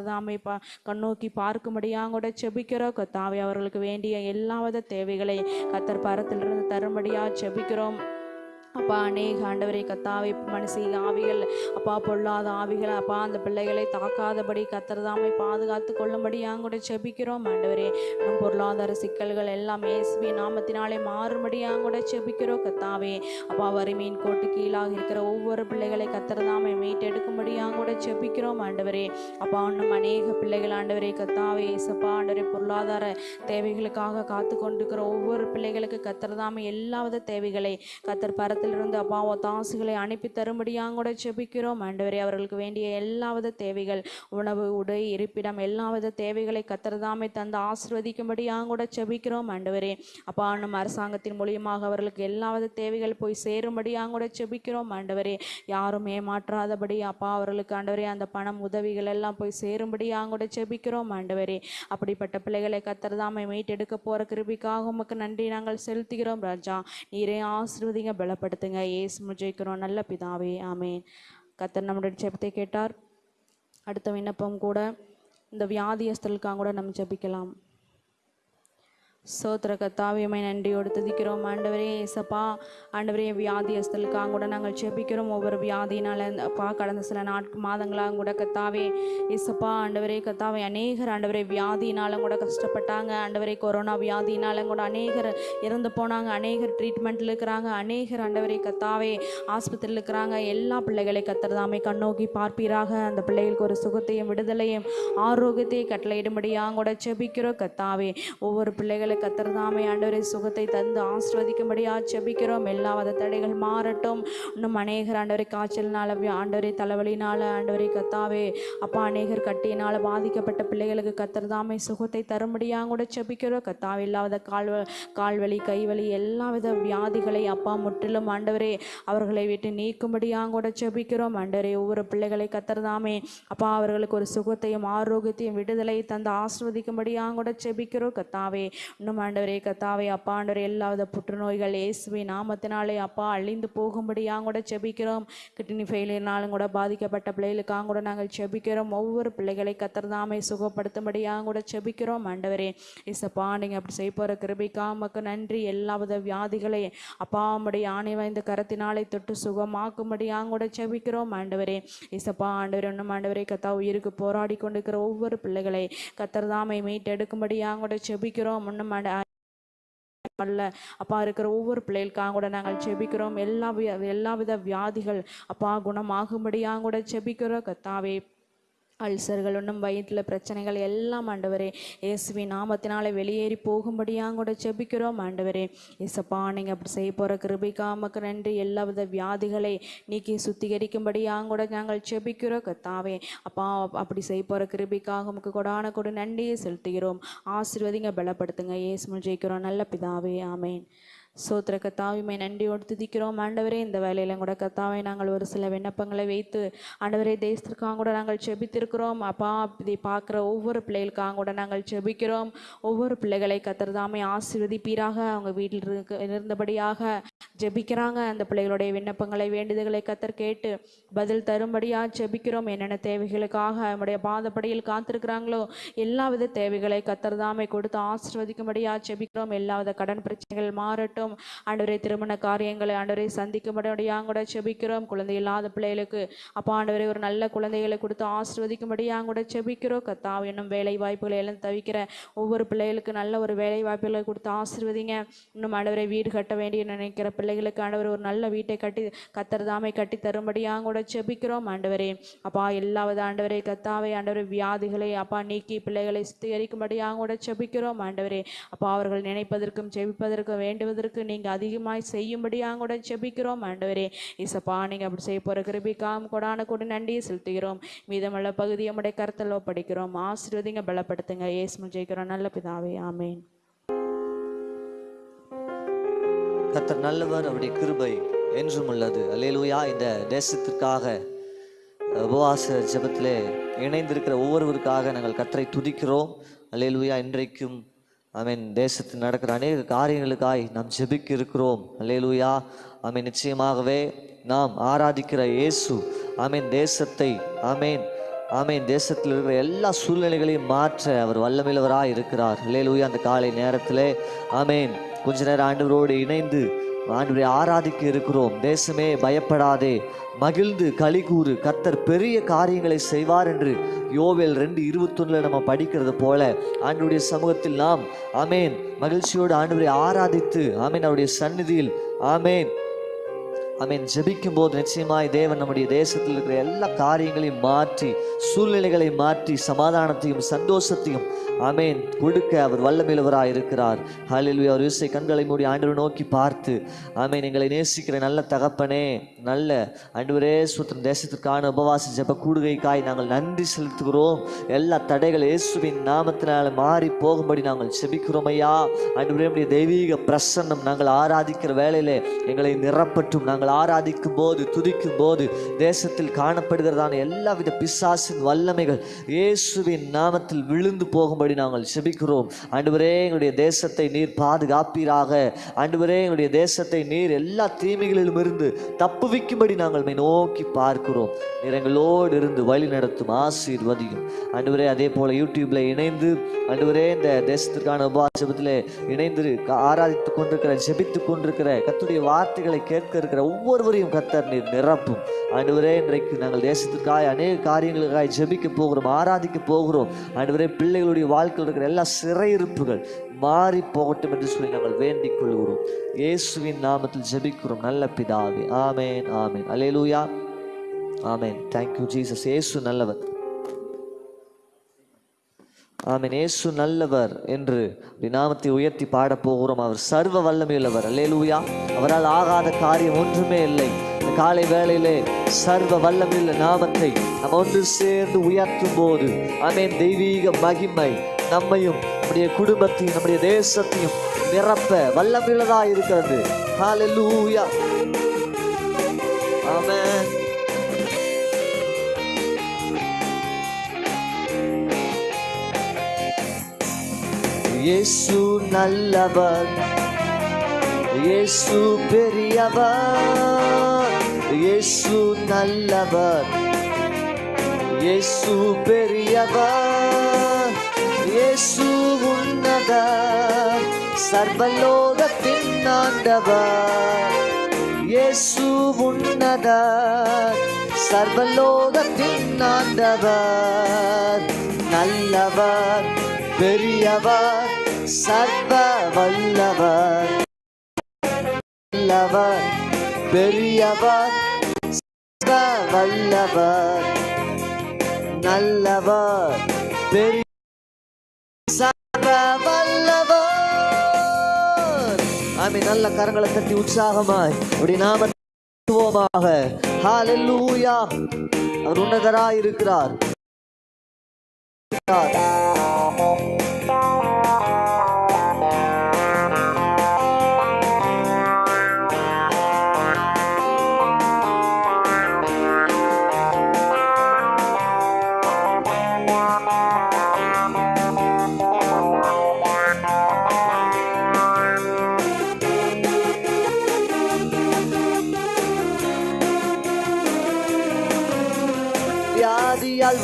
S2: பா கண்ணோக்கி பார்க்கும்படியாக கூட செபிக்கிறோம். கத்தாவே அவர்களுக்கு வேண்டிய எல்லாவித தேவைகளை கத்தர் பரத்திலிருந்து தரும்படியா செபிக்கிறோம். அப்பா அநேக ஆண்டவரை கத்தாவை மனசி ஆவிகள். அப்பா பொல்லாத ஆவிகள். அப்பா அந்த பிள்ளைகளை தாக்காதபடி கத்தர்தாமை பாதுகாத்து கொள்ளும்படி கூட செபிக்கிறோம் ஆண்டவரே. நம் பொருளாதார சிக்கல்கள் எல்லாம் ஏசுபி நாமத்தினாலே மாறும்படியாக கூட செபிக்கிறோம் கத்தாவே. அப்பா வறுமையின் கோட்டு கீழாக இருக்கிற ஒவ்வொரு பிள்ளைகளை கத்தர்தாமை மீட்டெடுக்கும்படியாக கூட செபிக்கிறோம் ஆண்டவரே. அப்பா இன்னும் அநேக பிள்ளைகள் ஆண்டவரே கத்தாவே இசப்பா ஆண்டவரே பொருளாதார தேவைகளுக்காக காத்து கொண்டிருக்கிற ஒவ்வொரு பிள்ளைகளுக்கு கத்தர்தாமை எல்லாவித தேவைகளை கத்தர் பரத்திலிருந்து அப்பா தாசுகளை அனுப்பி தரும்படியாக கூட செபிக்கிறோம் ஆண்டவரே அவர்களுக்கு வேண்டிய எல்லாவித தேவைகள் உணவு உடை இருப்பிடம் எல்லாவித தேவைகளை கத்திரதாமை தந்து ஆசிர்வதிக்கும்படியாக கூட செபிக்கிறோம் ஆண்டவரே அப்பா நம் அரசாங்கத்தின் மூலியமாக அவர்களுக்கு எல்லாவித தேவைகள் போய் சேரும்படியாக கூட செபிக்கிறோம் ஆண்டவரே யாரும் ஏமாற்றாதபடி அப்பா அவர்களுக்கு ஆண்டவரே அந்த பணம் உதவிகள் எல்லாம் போய் சேரும்படியாக கூட செபிக்கிறோம் ஆண்டவரே அப்படிப்பட்ட பிள்ளைகளை கத்திரதாமை மீட்டெடுக்க போற கிருபிக்காக உமக்கு நன்றி நாங்கள் செலுத்துகிறோம். ராஜா நீரே ஆசிர்வதிங்க பலப்படுத்துங்க ஏசு ஜெயிக்கிறோம். நல்ல பிதாவே ஆமேன். கத்தர் நம்முடைய ஜெபத்தை கேட்டார். அடுத்த விண்ணப்பம் கூட இந்த வியாதியஸ்தலுக்காக கூட நம்ம ஜபிக்கலாம். சோத்திர கத்தாவியமை நன்றியோடு துதிக்கிறோம். ஆண்டவரே ஏசப்பா ஆண்டவரே வியாதியஸ்தலுக்காக கூட நாங்கள் செபிக்கிறோம். ஒவ்வொரு வியாதினால அப்பா கடந்த சில நாட்கு மாதங்களாக கூட கத்தாவே ஏசப்பா ஆண்டவரே கத்தாவே அநேகர் ஆண்டவரே வியாதினாலும் கூட கஷ்டப்பட்டாங்க. ஆண்டவரே கொரோனா வியாதினாலும் கூட அநேகர் இறந்து போனாங்க. அநேகர் ட்ரீட்மெண்ட்டில் இருக்கிறாங்க. அநேகர் ஆண்டவரே கத்தாவே ஆஸ்பத்திரியில் இருக்கிறாங்க. எல்லா பிள்ளைகளை கத்துறதாமே கண்ணோக்கி பார்ப்பீராக. அந்த பிள்ளைகளுக்கு ஒரு சுகத்தையும் விடுதலையும் ஆரோக்கியத்தையும் கட்டளையிடும்படியாக கூட செபிக்கிறோம். கத்தாவே ஒவ்வொரு பிள்ளைகளை ஆண்டவரை கத்திரதாமை ஆண்டவரை சுகத்தை தந்து ஆசிர்வதிக்கும்படியாக செபிக்கிறோம் எல்லா வித தடைகள் மாறட்டும். இன்னும் அநேகர் ஆண்டவரை காய்ச்சல்னால ஆண்டவரை தலைவலினால் தலைவலினால கத்தாவே அப்பா அநேகர் கட்டியினால் பாதிக்கப்பட்ட பிள்ளைகளுக்கு கத்திரதாமை சுகத்தை தரும்படியாக கூட செபிக்கிறோம் கத்தாவே இல்லாத கால் கால்வலி கைவலி எல்லா வித வியாதிகளை அப்பா முற்றிலும் ஆண்டவரே அவர்களை விட்டு நீக்கும்படியாக கூட செபிக்கிறோம் ஆண்டவரே ஒவ்வொரு பிள்ளைகளை கத்திரதாமே அப்பா அவர்களுக்கு ஒரு சுகத்தையும் ஆரோக்கியத்தையும் விடுதலை தந்து ஆசிர்வதிக்கும்படியாக கூட செபிக்கிறோம் கத்தாவே இன்னும் ஆண்டவரே கத்தாவை அப்பா ஆண்டவரே எல்லாவித புற்றுநோய்கள் இயேசுவி நாமத்தினாலே அப்பா அழிந்து போகும்படியாக கூட செபிக்கிறோம். கிட்னி ஃபெயிலியர்னாலும் கூட பாதிக்கப்பட்ட பிள்ளைகளுக்காக கூட நாங்கள் செபிக்கிறோம். ஒவ்வொரு பிள்ளைகளை கத்தர்தாமை சுகப்படுத்தும்படியாக கூட செபிக்கிறோம். ஆண்டவரே இசப்பா நீங்கள் அப்படி செய்ய போகிற கிருபிக்கா உமக்கு நன்றி. எல்லா வித வியாதிகளை அப்பா உம்முடைய ஆணை வாய்ந்த கரத்தினாலே தொட்டு சுகமாக்கும்படியாக கூட செபிக்கிறோம். ஆண்டவரே இசப்பா ஆண்டவர் இன்னும் ஆண்டவரே கத்தா உயிருக்கு போராடி கொண்டிருக்கிற ஒவ்வொரு பிள்ளைகளை கத்தர்தாமை மீட்டெடுக்கும்படியாக கூட செபிக்கிறோம். இன்னும் ஆண்ட- அல்ல அப்பா இருக்கிற ஒவ்வொரு பிள்ளைகளுக்காக கூட நாங்கள் செபிக்கிறோம். எல்லா விய- எல்லா வித வியாதிகள் அப்பா குணமாகும்படியாக கூட செபிக்கிறோம். கத்தாவே அல்சர்கள் இன்னும் வயிற்றில் பிரச்சனைகள் எல்லாம் ஆண்டவரே. இயேசுவி நாமத்தினால வெளியேறி போகும்படியாக கூட செபிக்கிறோம் ஆண்டவரே. இசப்பா நீங்கள் அப்படி செய்ய போகிற கிருபிக்காமக்கு நன்றி. எல்லா வித வியாதிகளை நீக்கி சுத்திகரிக்கும்படியாக கூட நாங்கள் செபிக்கிறோம் கத்தாவே அப்பா அப்படி செய்ய போகிற கிருபிக்காக உமக்கு கொடான கொடு நன்றியை செலுத்துகிறோம். ஆசீர்வதிங்க பலப்படுத்துங்க. இயேசு ஜெயிக்கிறோம். நல்ல பிதாவே ஆமேன். சோத்திர கத்தாவிமை நன்றியோடு துதிக்கிறோம் ஆண்டவரே இந்த வேலையிலும் கூட கத்தாவை நாங்கள் ஒரு சில விண்ணப்பங்களை வைத்து ஆண்டவரே தேசத்திற்காக கூட நாங்கள் செபித்திருக்கிறோம். அப்பா இதை பார்க்குற ஒவ்வொரு பிள்ளைகளுக்காக கூட நாங்கள் செபிக்கிறோம். ஒவ்வொரு பிள்ளைகளை கத்தர்தாமே ஆசிர்வதிப்பீராக. அவங்க வீட்டில் இருக்க இருந்தபடியாக ஜெபிக்கிறாங்க. அந்த பிள்ளைகளுடைய விண்ணப்பங்களை வேண்டுதல்களை கத்தர் கேட்டு பதில் தரும்படியாக ஜெபிக்கிறோம். என்னென்ன தேவைகளுக்காக நம்முடைய பாதப்படியில் காத்திருக்கிறாங்களோ எல்லா வித தேவைகளை கத்தர்தாமை கொடுத்து ஆசிர்வதிக்கும்படியாக ஜெபிக்கிறோம். எல்லா வித கடன் பிரச்சனைகள் மாறட்டும். ஆண்டவரை திருமண காரியங்களை ஆண்டவரை சந்திக்கும்படியாக கூட செபிக்கிறோம். குழந்தை இல்லாத பிள்ளைகளுக்கு அப்பா ஆண்டவரே ஒரு நல்ல குழந்தைகளை கொடுத்து ஆசிர்வதிக்கும்படியாக கூட செபிக்கிறோம். கத்தா இன்னும் வேலை வாய்ப்புகளை எல்லாம் தவிக்கிற ஒவ்வொரு பிள்ளைகளுக்கு நல்ல ஒரு வேலை வாய்ப்புகளை கொடுத்து ஆசீர்வதிங்க. இன்னும் ஆண்டவரை வீடு கட்ட வேண்டிய நினைக்கிற பிள்ளைகளுக்கு ஆண்டவர் ஒரு நல்ல வீட்டை கட்டி கத்தர் தாமை கட்டி தரும்படியாக கூட செபிக்கிறோம். ஆண்டவரே அப்பா எல்லாவது ஆண்டவரே கத்தாவை ஆண்டவரை வியாதிகளை அப்பா நீக்கி பிள்ளைகளை சுத்திகரிக்கும்படியாக கூட செபிக்கிறோம். ஆண்டவரே அப்பா அவர்கள் நினைப்பதற்கும் செபிப்பதற்கும் வேண்டுவதற்கு நீங்கள் அதிகமாய் செய்யும்படியாக கூட செபிக்கிறோம். ஆண்டவரே இசப்பா நீங்கள் அப்படி செய்ய போகிற கிருபிக்காம் கொடான கூட நன்றியை செலுத்துகிறோம். மீதமுள்ள பகுதியை உடைய கருத்தில் ஒப்படைக்கிறோம். ஆசீர்வதிங்க பலப்படுத்துங்க. ஏசுமல் ஜெயிக்கிறோம் நல்ல பிதாவே ஆமேன்.
S3: கத்தர் நல்லவர் அவருடைய கிருபை என்றும் உள்ளது. அல்லேலூயா இந்த தேசத்திற்காக உபவாச ஜபத்திலே இணைந்திருக்கிற ஒவ்வொருவருக்காக நாங்கள் கத்தரை துதிக்கிறோம். அல்லேலூயா இன்றைக்கும் மீன் தேசத்தில் நடக்கிற அநேக காரியங்களுக்காய் நாம் ஜெபிக்க இருக்கிறோம் அல்லேலூயா. ஆமென். நிச்சயமாகவே நாம் ஆராதிக்கிற இயேசு ஆமென். தேசத்தை அமீன் ஆமீன். தேசத்தில் இருக்கிற எல்லா சூழ்நிலைகளையும் மாற்ற அவர் வல்லமிழவராக இருக்கிறார். லேலூயா அந்த காலை நேரத்தில் ஆமீன். கொஞ்ச நேரம் ஆண்டவரோடு இணைந்து ஆண்டவரை ஆராதிக்க இருக்கிறோம். தேசமே பயப்படாதே. மகிழ்ந்து களிகூறு கர்த்தர் பெரிய காரியங்களை செய்வார் என்று யோவேல் ரெண்டு இருபத்தொன்னில் நம்ம படிக்கிறது போல ஆண்டுடைய சமூகத்தில் நாம் ஆமேன். மகிழ்ச்சியோடு ஆண்டவரை ஆராதித்து ஆமேன். அவருடைய சந்நிதியில் ஆமேன். அமீன் ஜபிக்கும் போது நிச்சயமாய் தேவன் நம்முடைய தேசத்தில் இருக்கிற எல்லா காரியங்களையும் மாற்றி சூழ்நிலைகளை மாற்றி சமாதானத்தையும் சந்தோஷத்தையும் அமேன் கொடுக்க அவர் வல்லமிழவராக இருக்கிறார். ஹலில்வி அவர் இசை கண்களை மூடி ஆண்டவர் நோக்கி பார்த்து ஆமேன் எங்களை நேசிக்கிற நல்ல தகப்பனே நல்ல ஆண்டவரே சுத்தம் தேசத்திற்கான உபவாச ஜெப கூடுகைக்காய் நாங்கள் நன்றி செலுத்துகிறோம். எல்லா தடைகள் இயேசுவின் நாமத்தினால மாறி போகும்படி நாங்கள் செபிக்கிறோம் ஐயா. ஆண்டவரே தெய்வீக பிரசன்னம் நாங்கள் ஆராதிக்கிற வேலையில் எங்களை நிரப்பட்டும். நாங்கள் ஆராதிக்கும் போது துதிக்கும் போது தேசத்தில் காணப்படுகிறதான எல்லாவித பிசாசின் வல்லமைகள் இயேசுவின் நாமத்தில் விழுந்து போகும்படி நாங்கள் செபிக்கிறோம். ஆண்டவரே எங்களுடைய தேசத்தை நீர் பாதுகாப்பீராக. ஆண்டவரே எங்களுடைய தேசத்தை நீர் எல்லா தீமைகளிலும் இருந்து தப்புவிக்கும்படி நாங்கள் நோக்கி பார்க்கிறோம். நிறங்களோடு இருந்து வழி நடத்தும் ஆசீர்வதியும். ஆண்டவரே அதே போல யூடியூப்ல இணைந்து ஆண்டவரே இந்த தேசத்திற்கான உபாசபத்தில் இணைந்து க- ஆராதித்துக் கொண்டிருக்கிற ஜெபித்துக் கொண்டிருக்கிற கத்துடைய வார்த்தைகளை கேட்க இருக்கிற ஒவ்வொருவரையும் கத்தர் நீர் நிரப்பும். ஆண்டவரே இன்றைக்கு நாங்கள் தேசத்திற்காக அநேக காரியங்களுக்காக ஜெபிக்க போகிறோம் ஆராதிக்க போகிறோம். ஆண்டவரே பிள்ளைகளுடைய வாழ்க்கையில் இருக்கிற எல்லா சிறையிருப்புகள் மாறி போகட்டும் என்று சொல்லி நாங்கள் வேண்டிக் கொள்கிறோம். இயேசுவின் நாமத்தில் ஜெபிக்கிறோம். நல்ல பிதாவே. ஆமேன் ஆமேன். அலேலூயா ஆமேன். தேங்க்யூ ஜீசஸ் இயேசு நல்லவர். ஆமீன். ஏசு நல்லவர் என்று அப்படி நாமத்தை உயர்த்தி பாடப் போகிறோம். அவர் சர்வ வல்லமையுள்ளவர். அல்லேலூயா. அவரால் ஆகாத காரியம் ஒன்றுமே இல்லை. இந்த காலை வேளையிலே சர்வ வல்லமையுள்ள நாமத்தை நம்ம ஒன்று சேர்ந்து உயர்த்தும் போது ஆமென் தெய்வீக மகிமை நம்மையும் நம்முடைய குடும்பத்தையும் நம்முடைய தேசத்தையும் நிரப்ப வல்லமையுள்ளதாக இருக்கிறது. ஹalleluya. ஆமென். இயேசு நல்லவர். இயேசு பெரியவர். இயேசு நல்லவர். இயேசு பெரியவர். இயேசு உன்னத சர்வலோகத்தின் ஆண்டவர். இயேசு உன்னத சர்வலோகத்தின் ஆண்டவர். நல்லவர் பெரியவர். சர்வ வல்லவர் வல்லவர் பெரியவர் சர்வ வல்லவர் நல்லவர் பெரிய சர்வ வல்லவர் ஆமே நல்ல கரங்களை தட்டி உற்சாகமாய் அப்படி நாம துவமாக ஹalleluya. அவர் உன்னதராய் இருக்கிறார்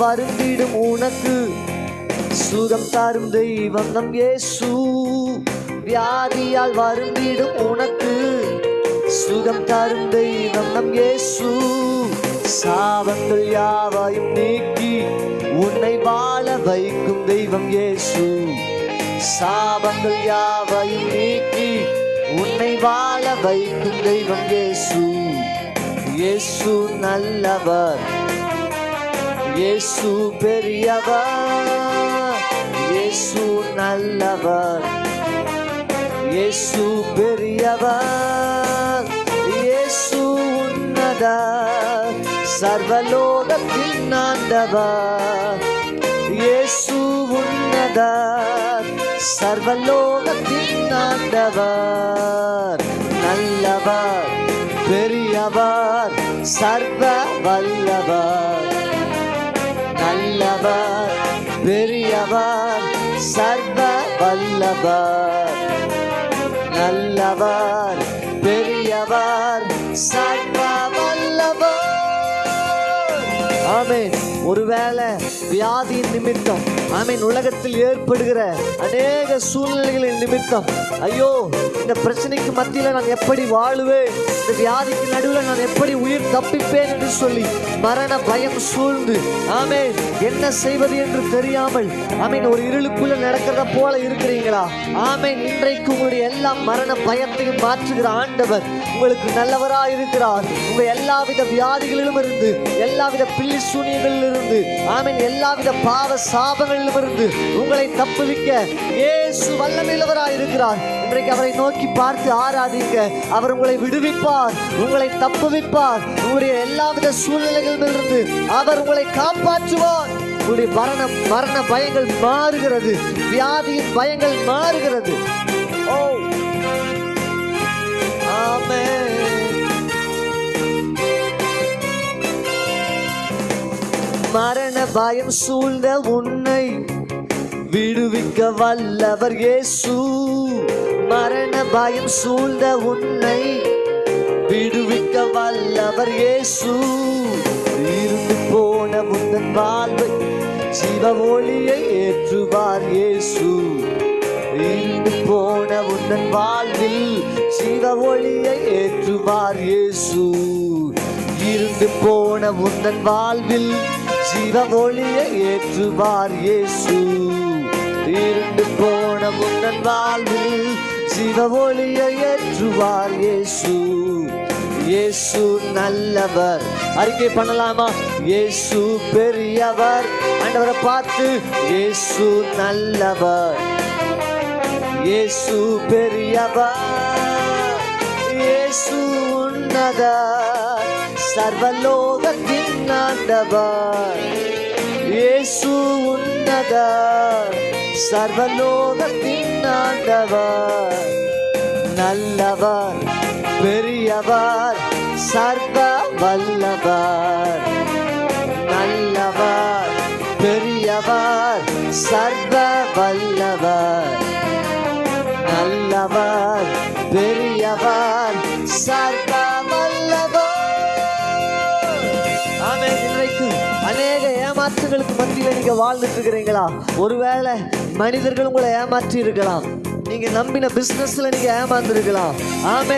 S3: வருந்திடும் உனக்கு. சுகம் தரும் தெய்வம் நம் ஏசு வியாதியால் வருந்திடும் உனக்கு. சுகம் தரும் தெய்வம் நம் ஏசு சாபங்கள் யாவையும் நீக்கி உன்னை வாழ வைக்கும் தெய்வம் ஏசு சாபங்கள் யாவையும் நீக்கி உன்னை வாழ வைக்கும் தெய்வம் ஏசு இயேசு நல்லவர். இயேசு பெரியவர் இயேசு நல்லவர் இயேசு பெரியவர் இயேசு உன்னதர் சர்வலோகத்தின் ஆண்டவர் இயேசு உன்னதர் சர்வலோகத்தின் ஆண்டவர் நல்லவர் பெரியவர் சர்வ வல்லவர் நல்லவர் பெரியவர் சர்வ வல்லவர். நல்லவர் பெரியவர் சர்வ வல்லவர். ஆமென். ஒருவேளை வியாதியின் நிமித்தம் ஆமீன் உலகத்தில் ஏற்படுகிற அநேக சூழ்நிலைகளின் நிமித்தம் ஐயோ இந்த பிரச்சனைக்கு மத்தியில் நான் எப்படி வாழுவேன்? இந்த வியாதிக்கு நடுவில் நான் எப்படி உயிர் தப்பிப்பேன் என்று சொல்லி மரண பயம் சூழ்ந்து ஆமே என்ன செய்வது என்று தெரியாமல் ஆமீன் ஒரு இருளுக்குள்ள நடக்கிறத போல இருக்கிறீங்களா? ஆமேன் இன்றைக்கு உங்களுடைய எல்லா மரண பயத்தையும் மாற்றுகிற ஆண்டவர் உங்களுக்கு நல்லவராக இருக்கிறார் உங்க எல்லாவித வியாதிகளிலும் இருந்து எல்லாவித பில்லி சூனியங்களில் இருந்து. ஆமீன். எல்லாவித பாவ சாபங்களிலும் இருந்து உங்களை தப்புவிக்க இயேசு வல்லமில்லவராய் இருக்கிறார். இன்றைக்கு அவரை நோக்கி பார்த்து ஆராதிங்க அவர் உங்களை விடுவிப்பார் உங்களை தப்புவிப்பார். உங்களுடைய எல்லாவித சூழ்நிலைகளிலிருந்து அவர் உங்களை காப்பாற்றுவார். உங்களுடைய மரண மரண பயங்கள் மாறுகிறது. வியாதியின் பயங்கள் மாறுகிறது. ஓ. ஆமென். மரண பயம் சூழ்ந்த உன்னை விடுவிக்க வல்லவர் இயேசு. மரண பயம் சூழ்ந்த உன்னை விடுவிக்க வல்லவர் இயேசு. இருந்து போன முந்தன் வாழ்வை சிவ ஒளியை ஏற்றுவார் இயேசு. இருந்து போன உந்தன் வாழ்வில் சிவ ஒளியை ஏற்றுவார் இயேசு. இருந்து போன உந்தன் வாழ்வில் ஜீவ ஒளியை ஏற்றுவார் இயேசு. இருண்டு போன உந்தன் வாழ்வில் சிவ ஒளியை ஏற்றுவார் இயேசு. இயேசு நல்லவர். அறிக்கை பண்ணலாமா? இயேசு பெரியவர். ஆண்டவரை பார்த்து இயேசு நல்லவர். இயேசு பெரியவர். இயேசு உன்னதர். சர்வலோகத்தின் ஆண்டவர் இயேசு உன்னத சர்வலோகத்தின் ஆண்டவர் நல்லவர் பெரியவர் சர்வ வல்லவர் நல்லவர் பெரியவர் சர்வ வல்லவர் நல்லவர் பெரியவர் சர்வ ஏமாற்றுகளுக்கு மத்தியில் நீங்கள் வாழ்ந்துட்டு இருக்கிறீங்களா ஒருவேளை மனிதர்கள் உங்களை ஏமாற்றி இருக்கலாம் நீங்க நம்பின பிசினஸ்ல நீங்க ஏமாந்துருக்கலாம். ஆமே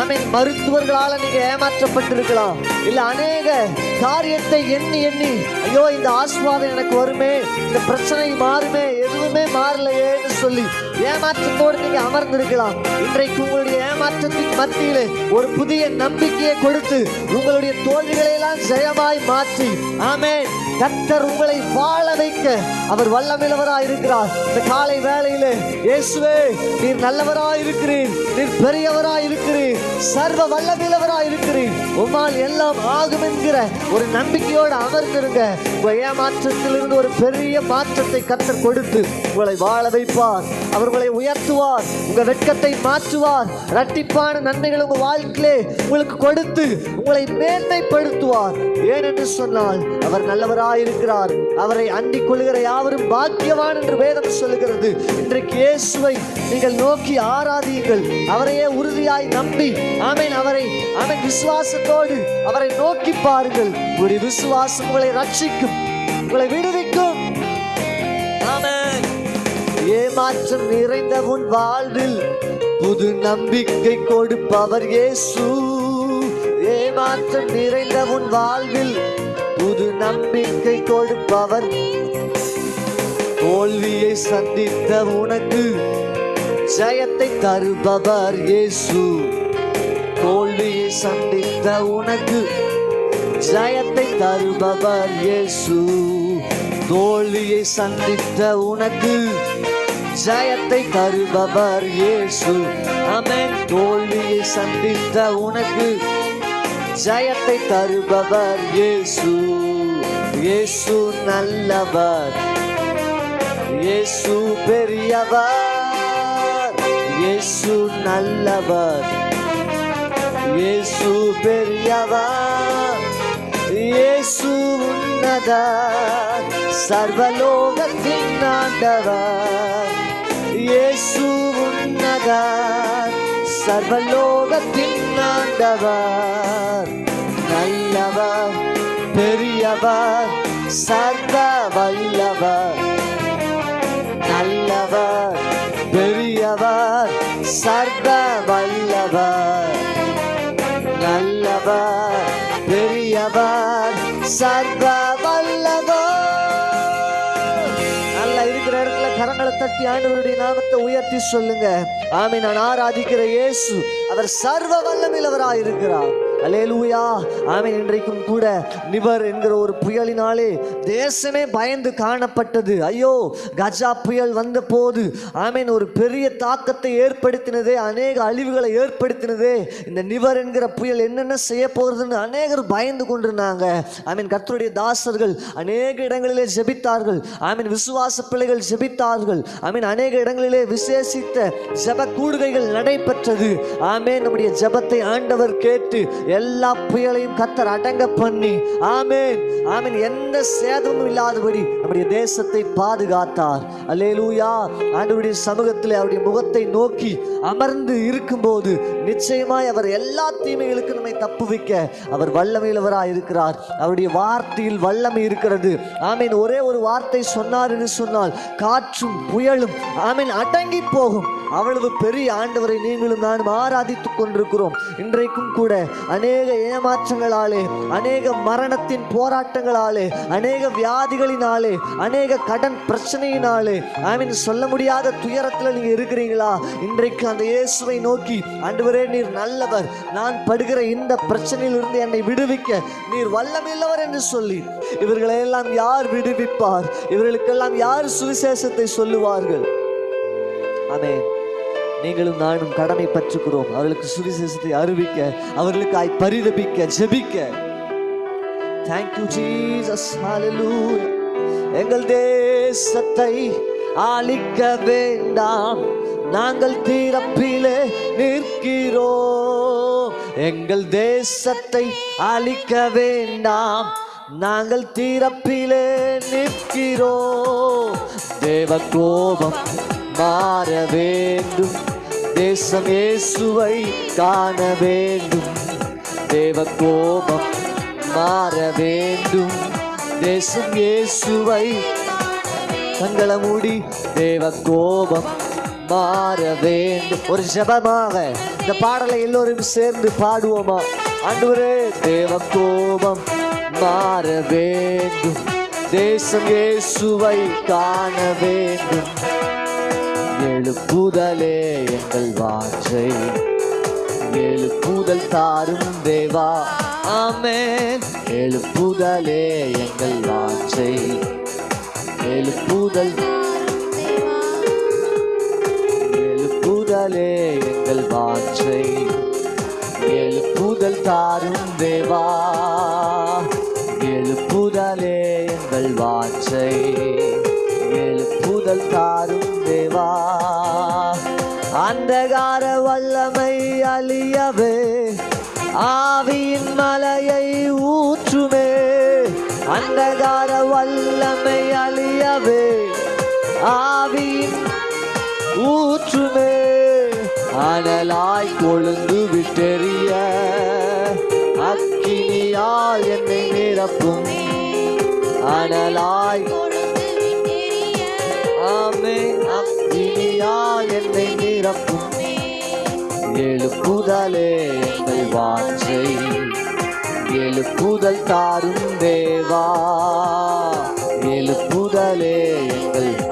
S3: ஆமே மருத்துவர்களால நீங்க ஏமாற்றப்பட்டிருக்கலாம். இல்ல அநேக காரியத்தை எண்ணி எண்ணி ஐயோ இந்த ஆஸ்வாதம் எனக்கு வருமே இந்த பிரச்சனை மாறுமே எதுவுமே மாறலையேன்னு சொல்லி ஏமாற்றத்தோடு நீங்க அமர்ந்திருக்கலாம். இன்றைக்கு உங்களுடைய ஏமாற்றத்தின் மத்தியிலே ஒரு புதிய நம்பிக்கையை கொடுத்து உங்களுடைய தோல்விகளை எல்லாம் ஜெயமாய் மாற்றி. ஆமென். கத்தர் உங்களை வாழ வைக்க அவர் வல்லமில்லவராய் இருக்கிறார். இந்த காலை வேலையில இயேசுவே நீர் நல்லவராய் இருக்கிறீர். நீர் பெரியவராய் இருக்கிறீர். சர்வ வல்லமில்லவராய் இருக்கிறீர். உம்மால் எல்லாம் ஆகும் என்கிற ஒரு நம்பிக்கையோடு அமர்ந்திருங்க. உங்கள் ஏமாற்றத்திலிருந்து ஒரு பெரிய மாற்றத்தை கத்தர் கொடுத்து உங்களை வாழ வைப்பார். அவர் உங்களை உயர்த்துவார். உங்க வெட்கத்தை மாற்றுவார். இரட்டிப்பான நன்மைகள் உங்க வாழ்க்கையிலே உங்களுக்கு கொடுத்து உங்களை மேன்மைப்படுத்துவார். ஏனென்று சொன்னால் அவர் நல்லவராயிருக்கிறார் அவரை அண்டிக் கொள்கிற யாவரும் பாக்கியவான் என்று வேதம் சொல்லுகிறது. இன்றைக்கு இயேசுவை நீங்கள் நோக்கி ஆராதியுங்கள் அவரையே உறுதியாய் நம்பி ஆமென் அவரை ஆமென் விசுவாசத்தோடு அவரை நோக்கி பாருங்கள். உங்களுடைய விசுவாசம் உங்களை ரட்சிக்கும் உங்களை விடுவிக்கும். ஏமாற்றம் நிறைந்த உன் வாழ்வில் புது நம்பிக்கை கொடுப்பவர் இயேசு. ஏமாற்றம் நிறைந்த உன் வாழ்வில் புது நம்பிக்கை கொடுப்பவர் தோல்வியை சந்தித்த உனக்கு ஜெயத்தை தருபவர் இயேசு. தோல்வியை சந்தித்த உனக்கு ஜெயத்தை தருபவர் இயேசு. தோல்வியை சந்தித்த உனக்கு ஜெயத்தை தருபவர் இயேசு. ஆமென். தோல்வியை சந்தித்த உனக்கு ஜெயத்தை தருபவர் இயேசு இயேசு நல்லவர் இயேசு பெரியவர் இயேசு நல்லவர் இயேசு பெரியவர் இயேசு உன்னதர் சர்வலோகத்தின் ஆண்டவர் இயேசு உன்னதர் சர்வலோகத்தின் ஆண்டவர். நல்லவர் பெரியவர் சர்வ வல்லவர். நல்லவர் பெரியவர் சர்வ வல்லவர். நல்லவர் பெரியவர் சர்வ கரங்களை ஆண்டவருடைய நாமத்தை உயர்த்தி சொல்லுங்க. ஆமை நான் ஆராதிக்கிற இயேசு அவர் சர்வ வல்லமில்லவராய் இருக்கிறார். அலேலூயா ஆமை இன்றைக்கும் கூட நிவர் என்கிற ஒரு புயலினாலே தேசமே பயந்து காணப்பட்டது. ஐயோ கஜா புயல் வந்த போது ஆமீன் ஒரு பெரிய தாக்கத்தை ஏற்படுத்தினதே அநேக அழிவுகளை ஏற்படுத்தினதே இந்த நிவர் என்கிற புயல் என்னென்ன செய்ய போகிறதுன்னு அநேகர் பயந்து கொண்டிருந்தாங்க. ஆமீன். கர்த்தருடைய தாசர்கள் அநேக இடங்களிலே ஜெபித்தார்கள். ஆமீன். விசுவாச பிள்ளைகள் ஜெபித்தார்கள். ஆமீன். அநேக இடங்களிலே விசேஷித்த ஜெப கூடுகைகள் நடைபெற்றது. ஆமே நம்முடைய ஜெபத்தை ஆண்டவர் கேட்டு எல்லா புயலையும் கத்தர் அடங்க பண்ணி. ஆமேன். ஆமீன். எந்த சேதமும் இல்லாதபடி நம்முடைய தேசத்தை பாதுகாத்தார். அல்லேலூயா. ஆண்டவருடைய சமூகத்தில் அவருடைய முகத்தை நோக்கி அமர்ந்து இருக்கும்போது நிச்சயமாய் அவர் எல்லா தீமைகளுக்கும் நம்மை தப்புவிக்க அவர் வல்லமையிலவராக இருக்கிறார். அவருடைய வார்த்தையில் வல்லமை இருக்கிறது. ஆமீன். ஒரே ஒரு வார்த்தை சொன்னார் என்று சொன்னால் காற்றும் புயல் நீங்களும் ஆமீன் அடங்கி போகும். அவ்வளவு பெரிய ஆண்டவரை நீங்களும் நானும் ஆராதித்துக் கொண்டிருக்கிறோம். இன்றைக்கும் கூட அநேக ஏமாற்றங்களாலே அநேக மரணத்தின் போராட்டங்களாலே அநேக வியாதிகளினாலே அநேக கடன் பிரச்சனையினாலே ஆமீன் சொல்ல முடியாத துயரத்தில் நீங்க இருக்கிறீங்களா? இன்றைக்கு அந்த இயேசுவை நோக்கி ஆண்டவரே நீர் நல்லவர். நான் படுகிற இந்த பிரச்சனையிலிருந்து என்னை விடுவிக்க. நீர் வல்லமில்லவர் என்று சொல்லி இவர்களை எல்லாம் யார் விடுவிப்பார்? இவர்களுக்கெல்லாம் யார் சுவிசேஷத்தை சொல்லுவார்கள்? ஆமே நீங்களும் நானும் கடமை பற்றுக்கிறோம். அவர்களுக்கு சுவிசேஷத்தை அறிவிக்க அவர்களுக்காய் பரிதபிக்க ஜெபிக்க. தேங்க்யூ ஜீசஸ் ஹalleluya எங்கள் தேசத்தை ஆளிக்க வேண்டாம். நாங்கள் தீரப்பிலே நிற்கிறோம். எங்கள் தேசத்தை அழிக்க வேண்டாம். நாங்கள் தீரப்பிலே நிற்கிறோம். தேவ கோபம் மாற வேண்டும். தேசம் இயேசுவை காண வேண்டும். தேவ கோபம் மாற வேண்டும். தேசம் இயேசுவை தங்கள மூடி தேவ கோபம் மாற வேண்டும். ஒரு ஜெபமாக. இந்த பாடலை எல்லோரும் சேர்ந்து பாடுவோமா? ஆண்டவரே தேவ கோபம் மாற வேண்டும். தேசம் இயேசுவை காண வேண்டும். எழுப்புதலே எங்கள் வாஞ்சை. எழுப்புதல் தாரும் தேவா. ஆமே எழுப்புதலே எங்கள் வாஞ்சை. எழுப்புதல் கடலே எங்கள் வாஞ்சை எழுப்புதல் தாரும் தேவா. எழுப்புதலே எங்கள் வாஞ்சை எழுப்புதல் தாரும் தேவா. அந்தகார வல்லமை அழியவே ஆவியின் மலையை ஊற்றுமே. அந்தகார வல்லமை அழியவே ஆவியின் ஊற்றுமே. அனலாய் கொழுந்து விட்டெறிய அக்கினியால் என்னை நிரப்பும். அனலாய் ஆமே அக்கினியால் என்னை நிரப்பும். எழுப்புதலே எங்கள் வாஞ்சை எழுப்புதல் தாரும் தேவா. எழுப்புதலே எங்கள்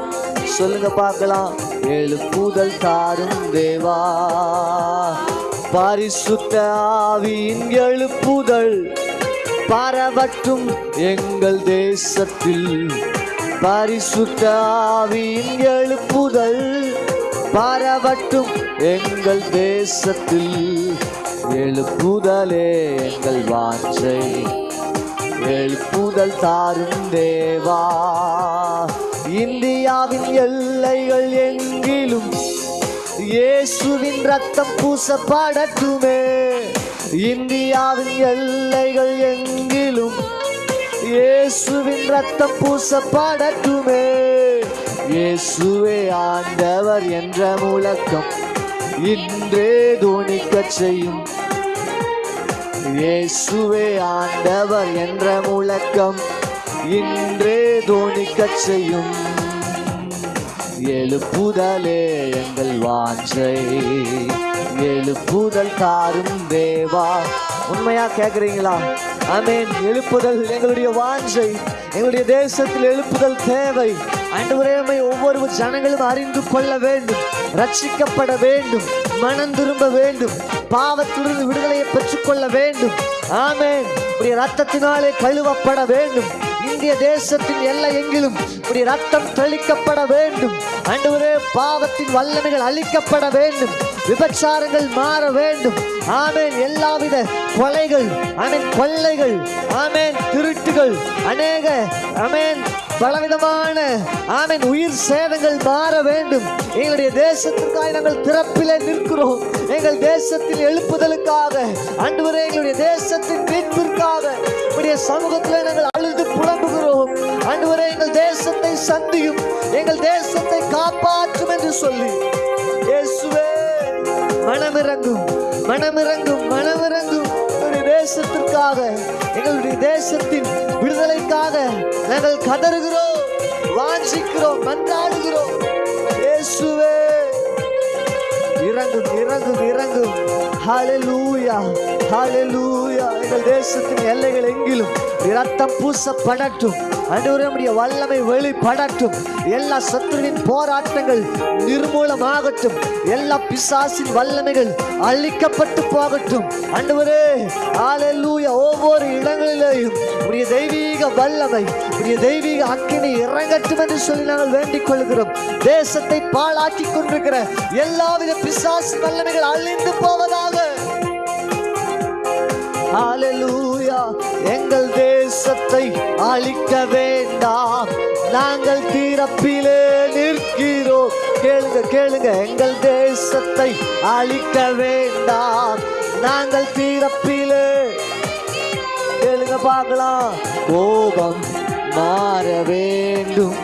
S3: சொல்லுங்க பார்க்கலாம். எழுப்புதல் தாரும் தேவா. பரிசுத்த ஆவியின் எழுப்புதல் பரவட்டும் எங்கள் தேசத்தில். பரிசுத்த ஆவியின் எழுப்புதல் பரவட்டும் எங்கள் தேசத்தில். எழுப்புதலே எங்கள் வாஞ்சை. எழுப்புதல் தாரும் தேவா. இந்தியாவின் எல்லைகள் எங்கிலும் இயேசுவின் ரத்தம் பூசப்படட்டுமே. இந்தியாவின் எல்லைகள் எங்கிலும் இயேசுவின் ரத்தம் பூசப்படட்டுமே. இயேசுவே ஆண்டவர் என்ற முழக்கம் இன்றே தோணிக்கச் செய்யும். இயேசுவே ஆண்டவர் என்ற முழக்கம் இன்றே தோணிக்கச் செய்யும் எழுப்புதலே எங்கள் வாஞ்சை. எழுப்புதல் தாரும் தேவா. உண்மையா கேக்குறீங்களா? ஆமேன். எழுப்புதல் எங்களுடைய வாஞ்சை. எங்களுடைய தேசத்தில் எழுப்புதல் தேவை. ஆண்டவரே ஒவ்வொரு ஜனங்களும் அறிந்து கொள்ள வேண்டும். ரட்சிக்கப்பட வேண்டும். மனம் திரும்ப வேண்டும். பாவத்திலிருந்து விடுதலையை பெற்றுக்கொள்ள வேண்டும். ஆமேன். உடைய ரத்தத்தினாலே கழுவப்பட வேண்டும். இந்திய தேசத்தின் எல்லை எங்கிலும் இப்படி ரத்தம் தெளிக்கப்பட வேண்டும். ஆண்டவரே பாவத்தின் வல்லமைகள் அழிக்கப்பட வேண்டும். விபச்சாரங்கள் மாற வேண்டும். ஆமேன். எல்லாவித கொலைகள் ஆமென் கொள்ளைகள் ஆமேன் திருட்டுகள் அநேக ஆமென் பலவிதமான ஆமின் உயிர் சேதங்கள் மாற வேண்டும். எங்களுடைய தேசத்திற்காக நாங்கள் திறப்பிலே நிற்கிறோம். எங்கள் தேசத்தில் எழுப்புதலுக்காக அன்று எங்களுடைய தேசத்தின் மீட்பிற்காக உடைய சமூகத்தில் நாங்கள் அழுது புலம்புகிறோம். ஆண்டவரே எங்கள் தேசத்தை சந்தியும் எங்கள் தேசத்தை காப்பாற்றும் என்று சொல்லி. இயேசுவே மனமிறங்கும் மனமிறங்கும் மனமிறங்கும். தேசத்திற்காக எங்களுடைய தேசத்தின் விடுதலைக்காக நாங்கள் கதறுகிறோம் வாஞ்சிக்கிறோம் மன்றாடுகிறோம். இயேசுவே. இறங்கும் இறங்கும் இறங்கும். ஹalleluya ஹalleluya எங்கள் தேசத்தின் எல்லைகள் எங்கிலும் இரத்தம் பூசப்படட்டும். ஆண்டவரே வல்லமை வெளிப்படட்டும். எல்லா சத்துருவின் போராட்டங்கள் நிர்மூலமாகட்டும். எல்லா பிசாசின் வல்லமைகள் அழிக்கப்பட்டு போகட்டும். அன்றுவரே ஆலூய ஒவ்வொரு இடங்களிலேயும் உடைய தெய்வீக வல்லமை உடைய தெய்வீக அக்கினி இறங்கட்டும் என்று சொல்லி நாங்கள் வேண்டிக் கொள்கிறோம். தேசத்தை பாழாக்கி கொண்டிருக்கிற எல்லாவித பிசாசு வல்லமைகள் அழிந்து போவதாக ஹalleluya எங்கள் தேசத்தை அழிக்க வேண்டாம். நாங்கள் தீரப்பிலே நிற்கிறோம். கேளுங்க கேளுங்க. எங்கள் தேசத்தை அழிக்க வேண்டாம். நாங்கள் தீரப்பிலே கேளுங்க பார்க்கலாம். கோபம் மாற வேண்டும்.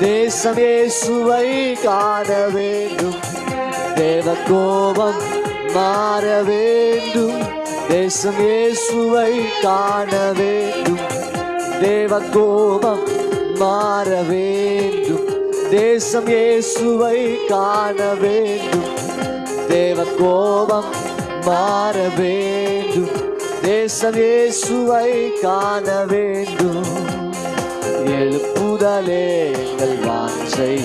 S3: தேசம் இயேசுவை காண வேண்டும். தேவ கோபம் மாற வேண்டும். தேசம் இயேசுவை காண வேண்டும். தேவ கோபம் மாற வேண்டும். தேசம் இயேசுவை காண வேண்டும். தேவ கோபம் மாற வேண்டும். தேசம் இயேசுவை காண வேண்டும். எழுப்புதலே எங்கள் வாஞ்சை.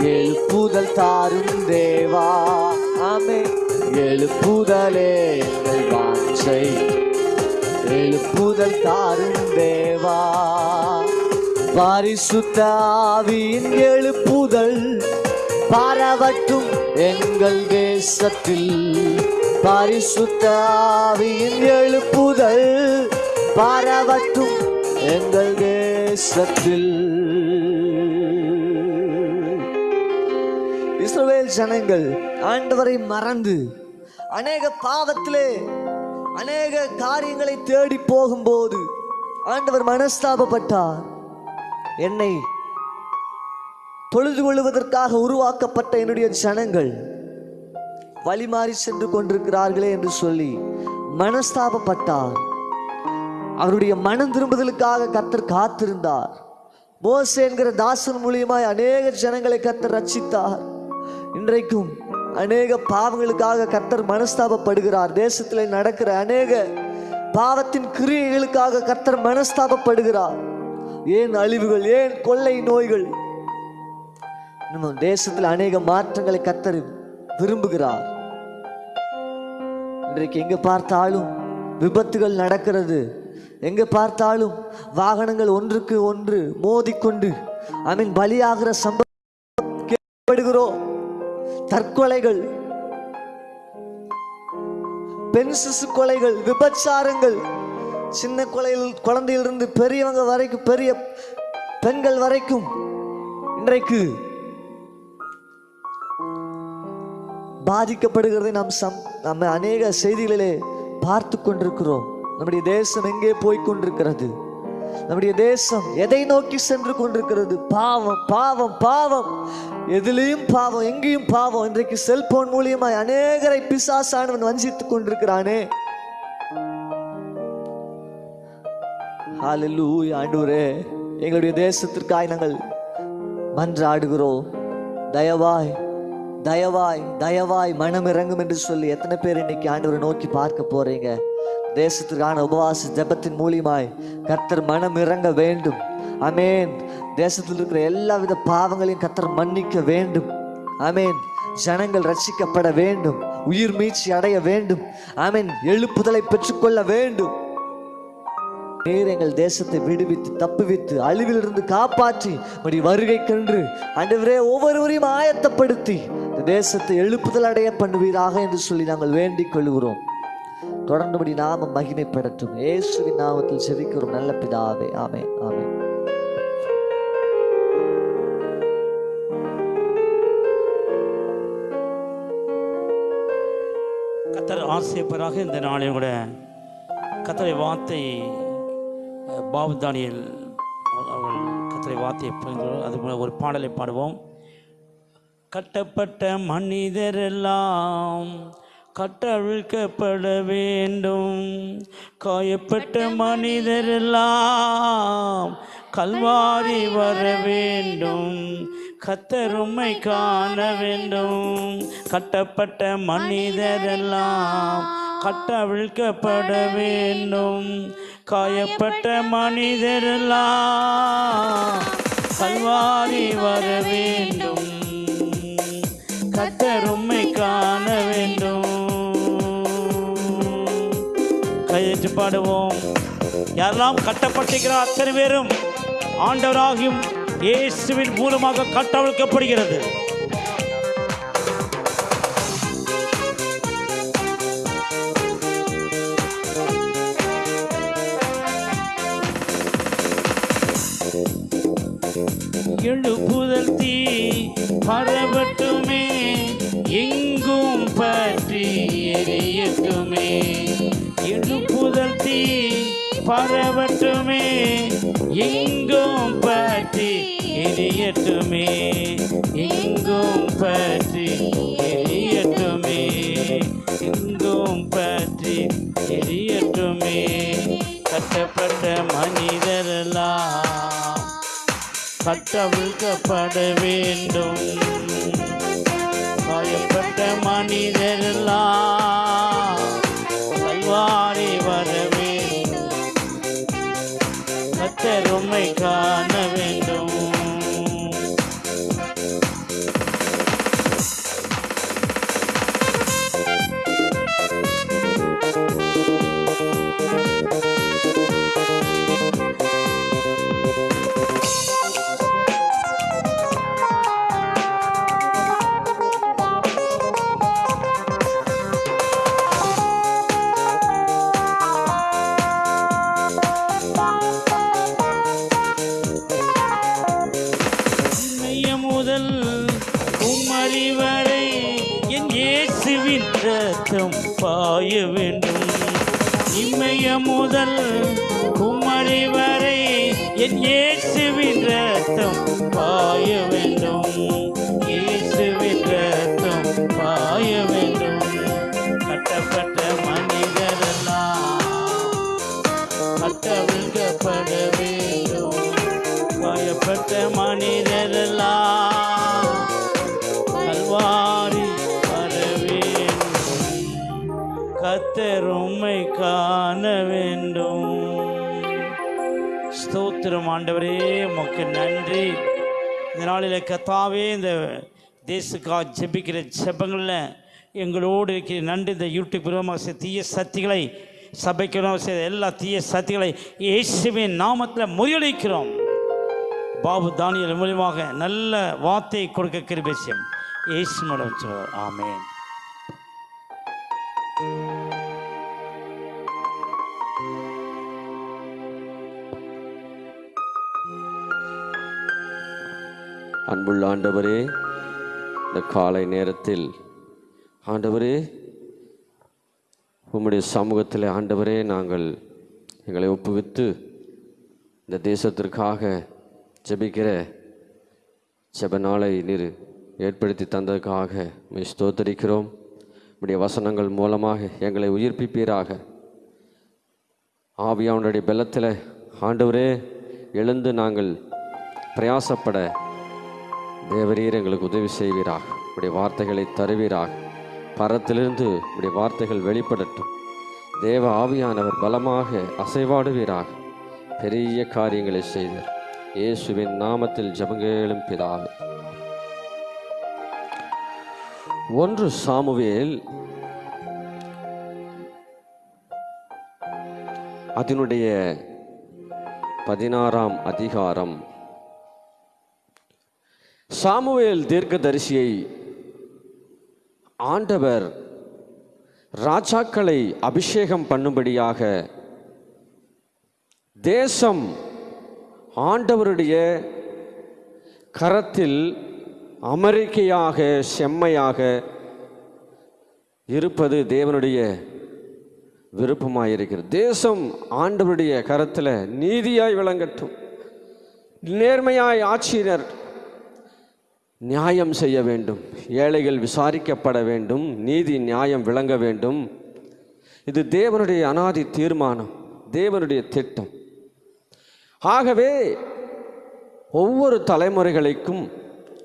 S3: எழுப்புதல் தாரும் தேவா. ஆமே எழுப்புதலே எங்கள் வாஞ்சை. எழுப்புதல் தாரும் தேவா. பரிசுத்த ஆவியின் எழுப்புதல் பரவட்டும் எங்கள் தேசத்தில். பரிசுத்த ஆவியின் எழுப்புதல் பரவட்டும் எங்கள் தேசத்தில். இஸ்ரவேல் ஜனங்கள் ஆண்டவரை மறந்து அநேக பாவத்திலே அநேக காரியங்களை தேடி போகும்போது ஆண்டவர் மனஸ்தாபப்பட்டார். என்னை தொழுது கொள்வதற்காக உருவாக்கப்பட்ட என்னுடைய ஜனங்கள் வழிமாறி சென்று கொண்டிருக்கிறார்களே என்று சொல்லி மனஸ்தாபப்பட்டார். அவருடைய மனம் திரும்புதலுக்காக கத்தர் காத்திருந்தார். போஸ் என்கிற தாசன் மூலியமாய் அநேக ஜனங்களை கத்தர் ரச்சித்தார் இன்றைக்கும் அநேக பாவங்களுக்காக கர்த்தர் மனஸ்தாபப்படுகிறார். தேசத்தில் நடக்கிற அநேக பாவத்தின் கிரியைகளுக்காக கர்த்தர் மனஸ்தாபப்படுகிறார். ஏன் அழிவுகள் ஏன் கொள்ளை நோய்கள்? நம்ம தேசத்தில் அநேக மாற்றங்களை கர்த்தர் விரும்புகிறார். இன்றைக்கு எங்க பார்த்தாலும் விபத்துகள் நடக்கிறது. எங்க பார்த்தாலும் வாகனங்கள் ஒன்றுக்கு ஒன்று மோதிக்கொண்டு ஐ மீன் பலியாகிற சம்பவம் கேள்விப்படுகிறோம் தற்கொலைகள் பெண் சிசு கொலைகள் விபச்சாரங்கள் சின்ன கொலையில் குழந்தையிலிருந்து பெரியவங்க வரைக்கும் பெரிய பெண்கள் வரைக்கும் இன்றைக்கு பாதிக்கப்படுகிறதை நாம் சம் நம்ம அநேக செய்திகளிலே பார்த்து கொண்டிருக்கிறோம். நம்முடைய தேசம் எங்கே போய் கொண்டிருக்கிறது? நம்முடைய தேசம் எதை நோக்கி சென்று கொண்டிருக்கிறது? பாவம் பாவம் பாவம். எதுலேயும் பாவம் எங்கேயும் பாவம். இன்றைக்கு செல்போன் மூலியமாய் அநேகரை பிசாசானவன் வஞ்சித்துக் கொண்டிருக்கிறானே. ஹalleluya ஆண்டவரே. எங்களுடைய தேசத்திற்காய் நாங்கள் மன்றாடுகிறோம். தயவாய் தயவாய் தயவாய் மனம் இறங்கும் என்று சொல்லி எத்தனை பேர் இன்னைக்கு ஆண்டவரை நோக்கி பார்க்க போறீங்க? தேசத்திற்கான உபவாச ஜெபத்தின் மூலியமாய் கர்த்தர் மனம் இறங்க வேண்டும். அமேன் தேசத்தில் இருக்கிற எல்லாவித பாவங்களையும் கர்த்தர் மன்னிக்க வேண்டும். அமேன் ஜனங்கள் ரட்சிக்கப்பட வேண்டும். உயிர் மீட்சி அடைய வேண்டும். ஆமென். எழுப்புதலை பெற்றுக்கொள்ள வேண்டும். நீர் எங்கள் தேசத்தை விடுவித்து தப்புவித்து அழிவிலிருந்து காப்பாற்றி இப்படி வருகை கன்று அன்றுவரே ஒவ்வொருவரையும் ஆயத்தப்படுத்தி இந்த தேசத்தை எழுப்புதல் அடைய பண்ணுவீராக என்று சொல்லி நாங்கள் வேண்டிக் கொள்கிறோம். தொடர்ந்துபடி நாம மகிமைப்படட்டும். இயேசுவின் நாமத்தில் செவிக்கிறோம் நல்ல பிதாவே. ஆமே ஆமே
S1: கத்தர் ஆசிரியப்பராக இந்த நாளில் கூட கத்தரை வார்த்தை பாபு தானியல் அவர்கள் கத்தரை வார்த்தையை பகிர்ந்து அது போல ஒரு பாடலை பாடுவோம். கட்டப்பட்ட மனிதரெல்லாம் கட்டவிழ்க்கப்பட வேண்டும். காயப்பட்ட மனிதரெல்லாம் கல்வாரி வர வேண்டும். கத்தருமை காண வேண்டும். கட்டப்பட்ட மனிதரெல்லாம் கட்டவிழ்க்கப்பட வேண்டும். காயப்பட்ட மனிதரெல்லாம் கல்வாரி வர வேண்டும். கத்தருமை காண வேண்டும். கையெழுத்து பாடுவோம். யாரெல்லாம் கட்டப்பட்டிருக்கிறார் அத்தனை பேரும் ஆண்டவராகியும் இயேசுவின் மூலமாக கட்டவிழ்க்கப்படுகிறது. எழுப்புதல் தீ பரவட்டுமே எங்கும் பற்றி எரியட்டுமே. எழுப்புதல் தீ பரவட்டுமே எங்கும் பற்றி எரியட்டுமே. எங்கும் பற்றி எரியட்டுமே எங்கும் பற்றி எரியட்டுமே. கட்டவிழ்க்கப்பட வேண்டும். இயேசுக்காக ஜெபிக்கிற ஜெபங்களில் எங்களோடு இருக்கிற நன்றி இந்த யூடியூப் மூலமாக செய்த தீய சக்திகளை சபைக்கு செய்த எல்லா தீய சக்திகளை இயேசுவின் நாமத்தில் முறியடிக்கிறோம். பாபு தானியல் மூலியமாக நல்ல வார்த்தை கொடுக்க கிருபேசியம் இயேசு மூலம் சொல்வார்
S4: அன்புள்ள ஆண்டவரே இந்த காலை நேரத்தில். ஆண்டவரே உம்முடைய சமூகத்தில் ஆண்டவரே நாங்கள் எங்களை ஒப்புவித்து இந்த தேசத்திற்காக ஜெபிக்கிற ஜெப நாளை நீர் ஏற்படுத்தி தந்ததுக்காக மெய் ஸ்தோத்தரிக்கிறோம். உடைய வசனங்கள் மூலமாக எங்களை உயிர்ப்பிப்பீராக. ஆவியாவுடைய பலத்தில் ஆண்டவரே எழுந்து நாங்கள் பிரயாசப்பட தேவரீர் எங்களுக்கு உதவி செய்வீராக. உடைய வார்த்தைகளை தருவீராக. பரத்திலிருந்து உடைய வார்த்தைகள் வெளிப்படட்டும். தேவ ஆவியானவர் பலமாக அசைவாடுவீராக. பெரிய காரியங்களை செய்தார் இயேசுவின் நாமத்தில் ஜபங்கேளும் பிதாவே. ஒன்று சாமுவேல் அதனுடைய பதினாறாம் அதிகாரம் சாமுவேல் தீர்க்கதரிசியை ஆண்டவர் ராஜாக்களை அபிஷேகம் பண்ணும்படியாக தேசம் ஆண்டவருடைய கரத்தில் அமெரிக்கையாக செம்மையாக இருப்பது தேவனுடைய விருப்பமாயிருக்கிறது. தேசம் ஆண்டவருடைய கரத்தில் நீதியாய் விளங்கட்டும். நேர்மையாய் ஆட்சியினர் நியாயம் செய்ய வேண்டும். ஏழைகள் விசாரிக்கப்பட வேண்டும். நீதி நியாயம் விளங்க வேண்டும். இது தேவனுடைய அனாதி தீர்மானம். தேவனுடைய திட்டம். ஆகவே ஒவ்வொரு தலைமுறைகளுக்கும்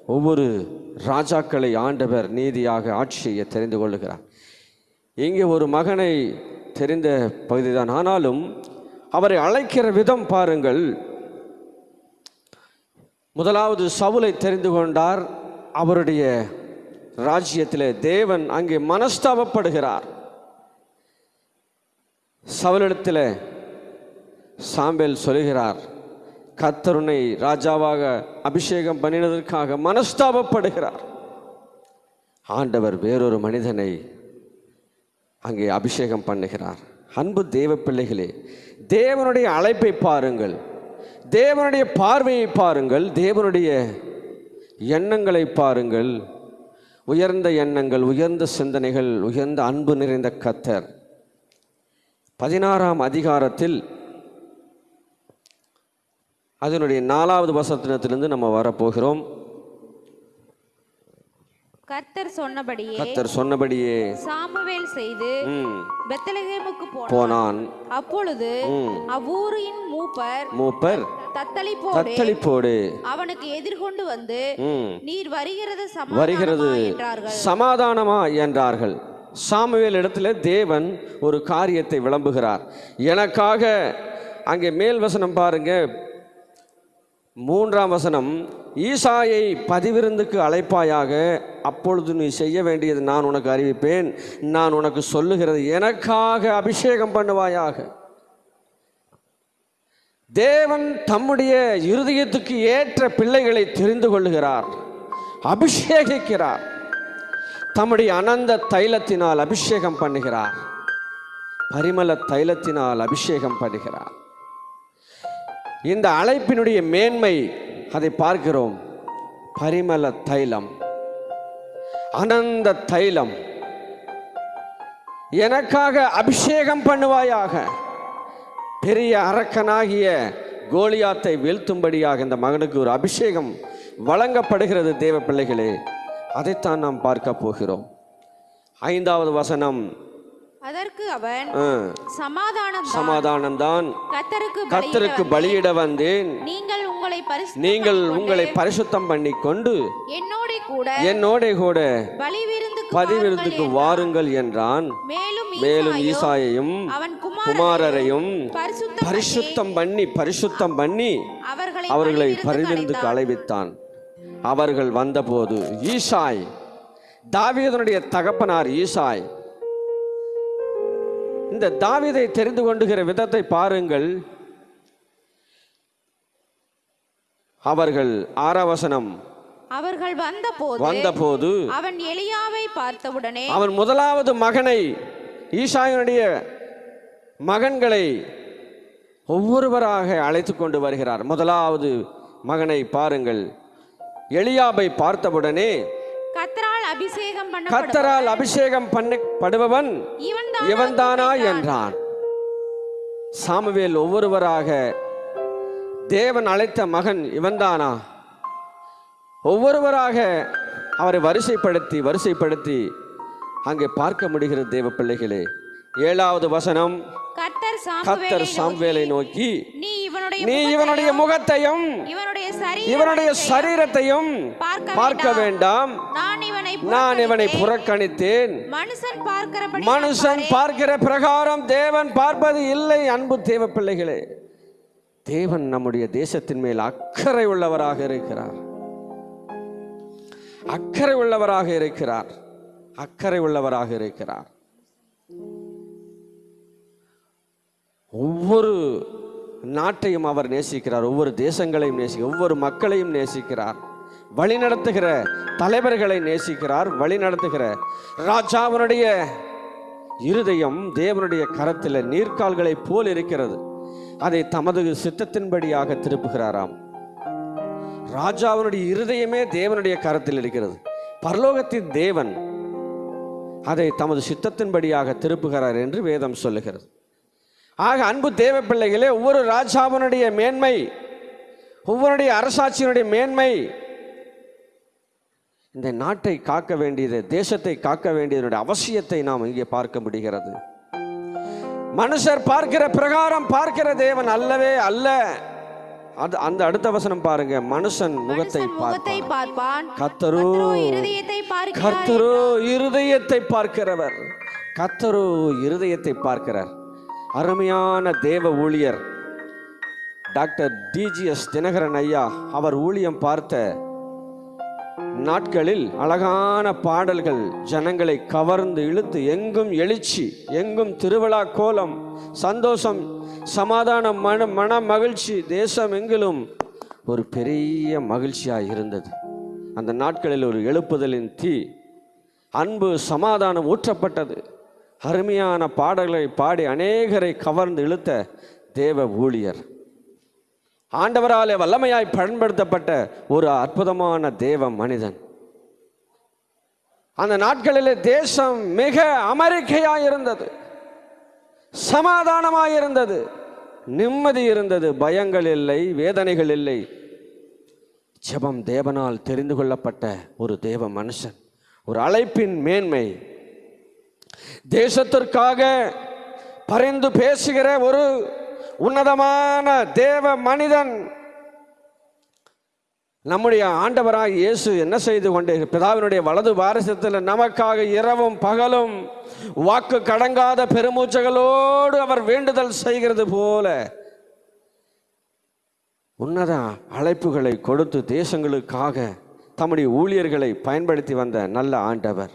S4: ஒவ்வொரு ராஜாக்களை ஆண்டவர் நீதியாக ஆட்சி செய்ய தெரிந்து கொள்ளுகிறார். இங்கே ஒரு மகனை தெரிந்த பகுதிதான். ஆனாலும் அவரை அழைக்கிற விதம் பாருங்கள். முதலாவது சவுலை தெரிந்து கொண்டார். அவருடைய ராஜ்யத்திலே தேவன் அங்கே மனஸ்தாபப்படுகிறார். சவுலிடத்தில் சாம்பேல் சொல்கிறார் கத்தருனை ராஜாவாக அபிஷேகம் பண்ணினதற்காக மனஸ்தாபப்படுகிறார். ஆண்டவர் வேறொரு மனிதனை அங்கே அபிஷேகம் பண்ணுகிறார். அன்பு தேவ பிள்ளைகளே தேவனுடைய அழைப்பை பாருங்கள். தேவனுடைய பார்வையை பாருங்கள் தேவனுடைய எண்ணங்களை பாருங்கள். உயர்ந்த எண்ணங்கள் உயர்ந்த சிந்தனைகள் உயர்ந்த அன்பு நிறைந்த கத்தர். பதினாறாம் அதிகாரத்தில் அதனுடைய நாலாவது வசத்தினத்திலிருந்து நம்ம வரப்போகிறோம்.
S2: கர்த்தர் சொன்னபடியே
S4: கத்தர் சொன்னபடியே
S2: சாமுவேல் செய்து பெத்தலகேமுக்கு போனான். அப்பொழுது. அவ்வூரின் மூப்பர்
S4: மூப்பர்
S2: தத்தளிப்போடு அவனுக்கு எதிர்கொண்டு வந்து நீர் வருகிறது
S4: வருகிறது
S2: சமாதானமா என்றார்கள்.
S4: சாமுவேல் இடத்துல தேவன் ஒரு காரியத்தை விளம்புகிறார். எனக்காக அங்கே மேல் வசனம் பாருங்க. மூன்றாம் வசனம் ஈசாயை பதிவிருந்துக்கு அழைப்பாயாக அப்பொழுது நீ செய்ய வேண்டியது நான் உனக்கு அறிவிப்பேன். நான் உனக்கு சொல்லுகிறது எனக்காக அபிஷேகம் பண்ணுவாயாக. தேவன் தம்முடைய இருதயத்துக்கு ஏற்ற பிள்ளைகளை தெரிந்து கொள்ளுகிறார் அபிஷேகிக்கிறார். தம்முடைய அனந்த தைலத்தினால் அபிஷேகம் பண்ணுகிறார். பரிமள தைலத்தினால் அபிஷேகம் பண்ணுகிறார். இந்த அழைப்பினுடைய மேன்மை அதை பார்க்கிறோம். பரிமள தைலம். அனந்த தைலம். எனக்காக அபிஷேகம் பண்ணுவாயாக. பெரிய அரக்கனாகிய கோலியாத்தை வீழ்த்தும்படியாக இந்த மகனுக்கு ஒரு அபிஷேகம் வழங்கப்படுகிறது தேவ பிள்ளைகளே. அதைத்தான் நாம் பார்க்க போகிறோம். ஐந்தாவது வசனம்.
S2: அதற்கு அவன்
S4: ஆ,
S2: சமாதானம்
S4: சமாதானம்தான்.
S2: கத்தருக்கு
S4: கத்தருக்கு பலியிட வந்தேன்.
S2: நீங்கள் உங்களை
S4: நீங்கள் உங்களை பரிசுத்தம் பண்ணி கொண்டு
S2: என்னோட கூட
S4: என்னோட கூட
S2: பலி விருந்துக்கு
S4: வாருங்கள் என்றான்.
S2: மேலும்
S4: மேலும்
S2: ஈசாயோ
S4: ஈசாயையும்
S2: அவன்
S4: குமாரரையும்
S2: பரிசுத்தம்
S4: பண்ணி பரிசுத்தம் பண்ணி
S2: அவர்களை
S4: பரிவிருந்துக்கு அழைவித்தான் அவர்கள் வந்தபோது ஈசாய் தாவீதனுடைய தகப்பனார் ஈசாய் இந்த தாவீதை தெரிந்து கொண்டுகிற விதத்தை பாருங்கள். அவர்கள் ஆறாவசனம்.
S2: அவர்கள் வந்தபோது
S4: வந்தபோது
S2: அவன் எலியாவை பார்த்தவுடனே
S4: அவன் முதலாவது மகனை ஈசாயனுடைய மகன்களை ஒவ்வொருவராக அழைத்து கொண்டு வருகிறார். முதலாவது மகனை பாருங்கள். எலியாபை பார்த்தவுடனே
S2: கத்தரால்
S4: கத்தரால் அபிஷேகம் பண்ணப்படுபவன்
S2: இவன்
S4: இவன்தானா என்றான். சாமுவேல் ஒவ்வொருவராக தேவன் அழைத்த மகன் இவன்தானா? ஒவ்வொருவராக அவரை வரிசைப்படுத்தி வரிசைப்படுத்தி அங்கே பார்க்க முடிகிறது தேவ பிள்ளைகளே ஏழாவது வசனம். கத்தர்
S2: சாமுவேலை
S4: நோக்கி
S2: நீ இவனுடைய
S4: முகத்தையும்
S2: இவனுடைய சரீர
S4: இவனுடைய சரீரத்தையும்
S2: பார்க்க
S4: வேண்டாம்.
S2: நான் இவனை புறக்கணித்தேன். மனுஷன்
S4: பார்க்கிற பிரகாரம் தேவன் பார்ப்பது இல்லை அன்பு தேவ பிள்ளைகளே. தேவன் நம்முடைய தேசத்தின் மேல் அக்கறை உள்ளவராக இருக்கிறார். அக்கறை உள்ளவராக இருக்கிறார். அக்கறை உள்ளவராக இருக்கிறார். ஒவ்வொரு நாட்டையும் அவர் நேசிக்கிறார் ஒவ்வொரு தேசங்களையும் நேசிக்கிறார் ஒவ்வொரு மக்களையும் நேசிக்கிறார். வழி நடத்துகிற தலைவர்களை நேசிக்கிறார் வழி நடத்துகிற ராஜாவினுடைய இருதயம் தேவனுடைய கரத்தில் நீர்க்கால்களைப் போல் இருக்கிறது. அதை தமது சித்தத்தின்படியாக திருப்புகிறாராம். ராஜாவினுடைய இருதயமே தேவனுடைய கரத்தில் இருக்கிறது. பரலோகத்தின் தேவன் அதை தமது சித்தத்தின்படியாக திருப்புகிறார் என்று வேதம் சொல்லுகிறது. ஆக அன்பு தேவ பிள்ளைகளே ஒவ்வொரு ராஜாவினுடைய மேன்மை ஒவ்வொருடைய அரசாட்சியினுடைய மேன்மை இந்த நாட்டை காக்க வேண்டியது தேசத்தை காக்க வேண்டியதனுடைய அவசியத்தை நாம் இங்கே பார்க்க முடிகிறது. மனுஷர் பார்க்கிற பிரகாரம் பார்க்கிற தேவன் அல்லவே அல்ல. அது அந்த அடுத்த வசனம் பாருங்க. மனுஷன் முகத்தை பார்ப்பான். கத்தரோ
S2: கர்த்தரோ இருதயத்தை
S4: பார்க்கிறவர். கர்த்தரோ இருதயத்தை பார்க்கிறார். அருமையான தேவ ஊழியர் டாக்டர் டிஜிஎஸ் தினகரன் ஐயா அவர் ஊழியம் பார்த்த நாட்களில் அழகான பாடல்கள் ஜனங்களை கவர்ந்து இழுத்து எங்கும் எழுச்சி எங்கும் திருவிழா கோலம் சந்தோஷம் சமாதானம் மன மன மகிழ்ச்சி தேசம் எங்கிலும் ஒரு பெரிய மகிழ்ச்சியாக இருந்தது. அந்த நாட்களில் ஒரு எழுப்புதலின் தீ அன்பு சமாதானம் ஊற்றப்பட்டது. அருமையான பாடல்களை பாடி அநேகரை கவர்ந்து இழுத்த தேவ ஊழியர். ஆண்டவராலே வல்லமையாய் பயன்படுத்தப்பட்ட ஒரு அற்புதமான தேவ மனிதன். அந்த நாட்களிலே தேசம் மிக அமெரிக்கையாக இருந்தது சமாதானமாக இருந்தது நிம்மதி இருந்தது. பயங்கள் இல்லை வேதனைகள் இல்லை. ஜபம் தேவனால் தெரிந்து கொள்ளப்பட்ட ஒரு தேவ மனுஷன். ஒரு அழைப்பின் மேன்மை. தேசத்திற்காக பரிந்து பேசுகிற ஒரு உன்னதமான தேவ மனிதன். நம்முடைய ஆண்டவராக இயேசு என்ன செய்து கொண்டே பிதாவினுடைய வலது வாரிசத்தில் நமக்காக இரவும் பகலும் வாக்கு கடங்காத பெருமூச்சகளோடு அவர் வேண்டுதல் செய்கிறது போல உன்னத அழைப்புகளை கொடுத்து தேசங்களுக்காக தம்முடைய ஊழியர்களை பயன்படுத்தி வந்த நல்ல ஆண்டவர்.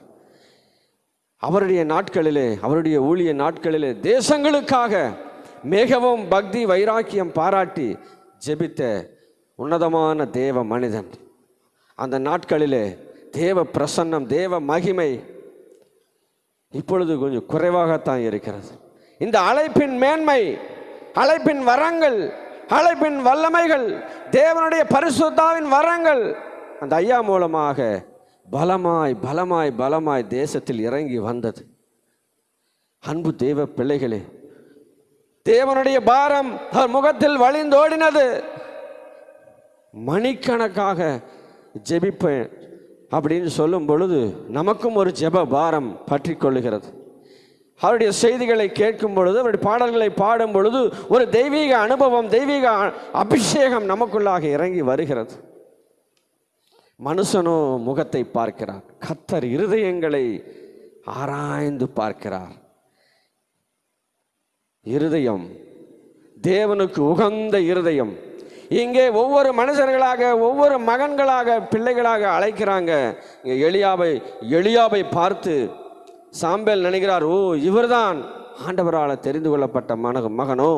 S4: அவருடைய நாட்களிலே அவருடைய ஊழிய நாட்களிலே தேசங்களுக்காக மிகவும் பக்தி வைராக்கியம் பாராட்டி ஜெபித்த உன்னதமான தேவ மனிதன். அந்த நாட்களிலே தேவ பிரசன்னம் தேவ மகிமை இப்பொழுது கொஞ்சம் குறைவாகத்தான் இருக்கிறது. இந்த அழைப்பின் மேன்மை அழைப்பின் வரங்கள் அழைப்பின் வல்லமைகள் தேவனுடைய பரிசுத்தாவின் வரங்கள் அந்த ஐயா மூலமாக பலமாய் பலமாய் பலமாய் தேசத்தில் இறங்கி வந்தது. அன்பு தேவ பிள்ளைகளே தேவனுடைய பாரம் அவர் முகத்தில் வழிந்தோடினது. மணிக்கணக்காக ஜெபிப்பேன் அப்படின்னு சொல்லும் பொழுது நமக்கும் ஒரு ஜெப பாரம் பற்றி கொள்ளுகிறது. அவருடைய செய்திகளை கேட்கும் பொழுது அவருடைய பாடல்களை பாடும் பொழுது ஒரு தெய்வீக அனுபவம் தெய்வீக அபிஷேகம் நமக்குள்ளாக இறங்கி வருகிறது. மனுஷனோ முகத்தை பார்க்கிறார். கத்தர் இருதயங்களை ஆராய்ந்து பார்க்கிறார். இருதயம். தேவனுக்கு உகந்த இருதயம். இங்கே ஒவ்வொரு மனுஷர்களாக ஒவ்வொரு மகன்களாக பிள்ளைகளாக அழைக்கிறாங்க. இங்கே எளியாவை எளியாவை பார்த்து சாம்பேல் நினைக்கிறார் ஓ இவர்தான். ஆண்டவரால் தெரிந்து கொள்ளப்பட்ட மன மகனோ.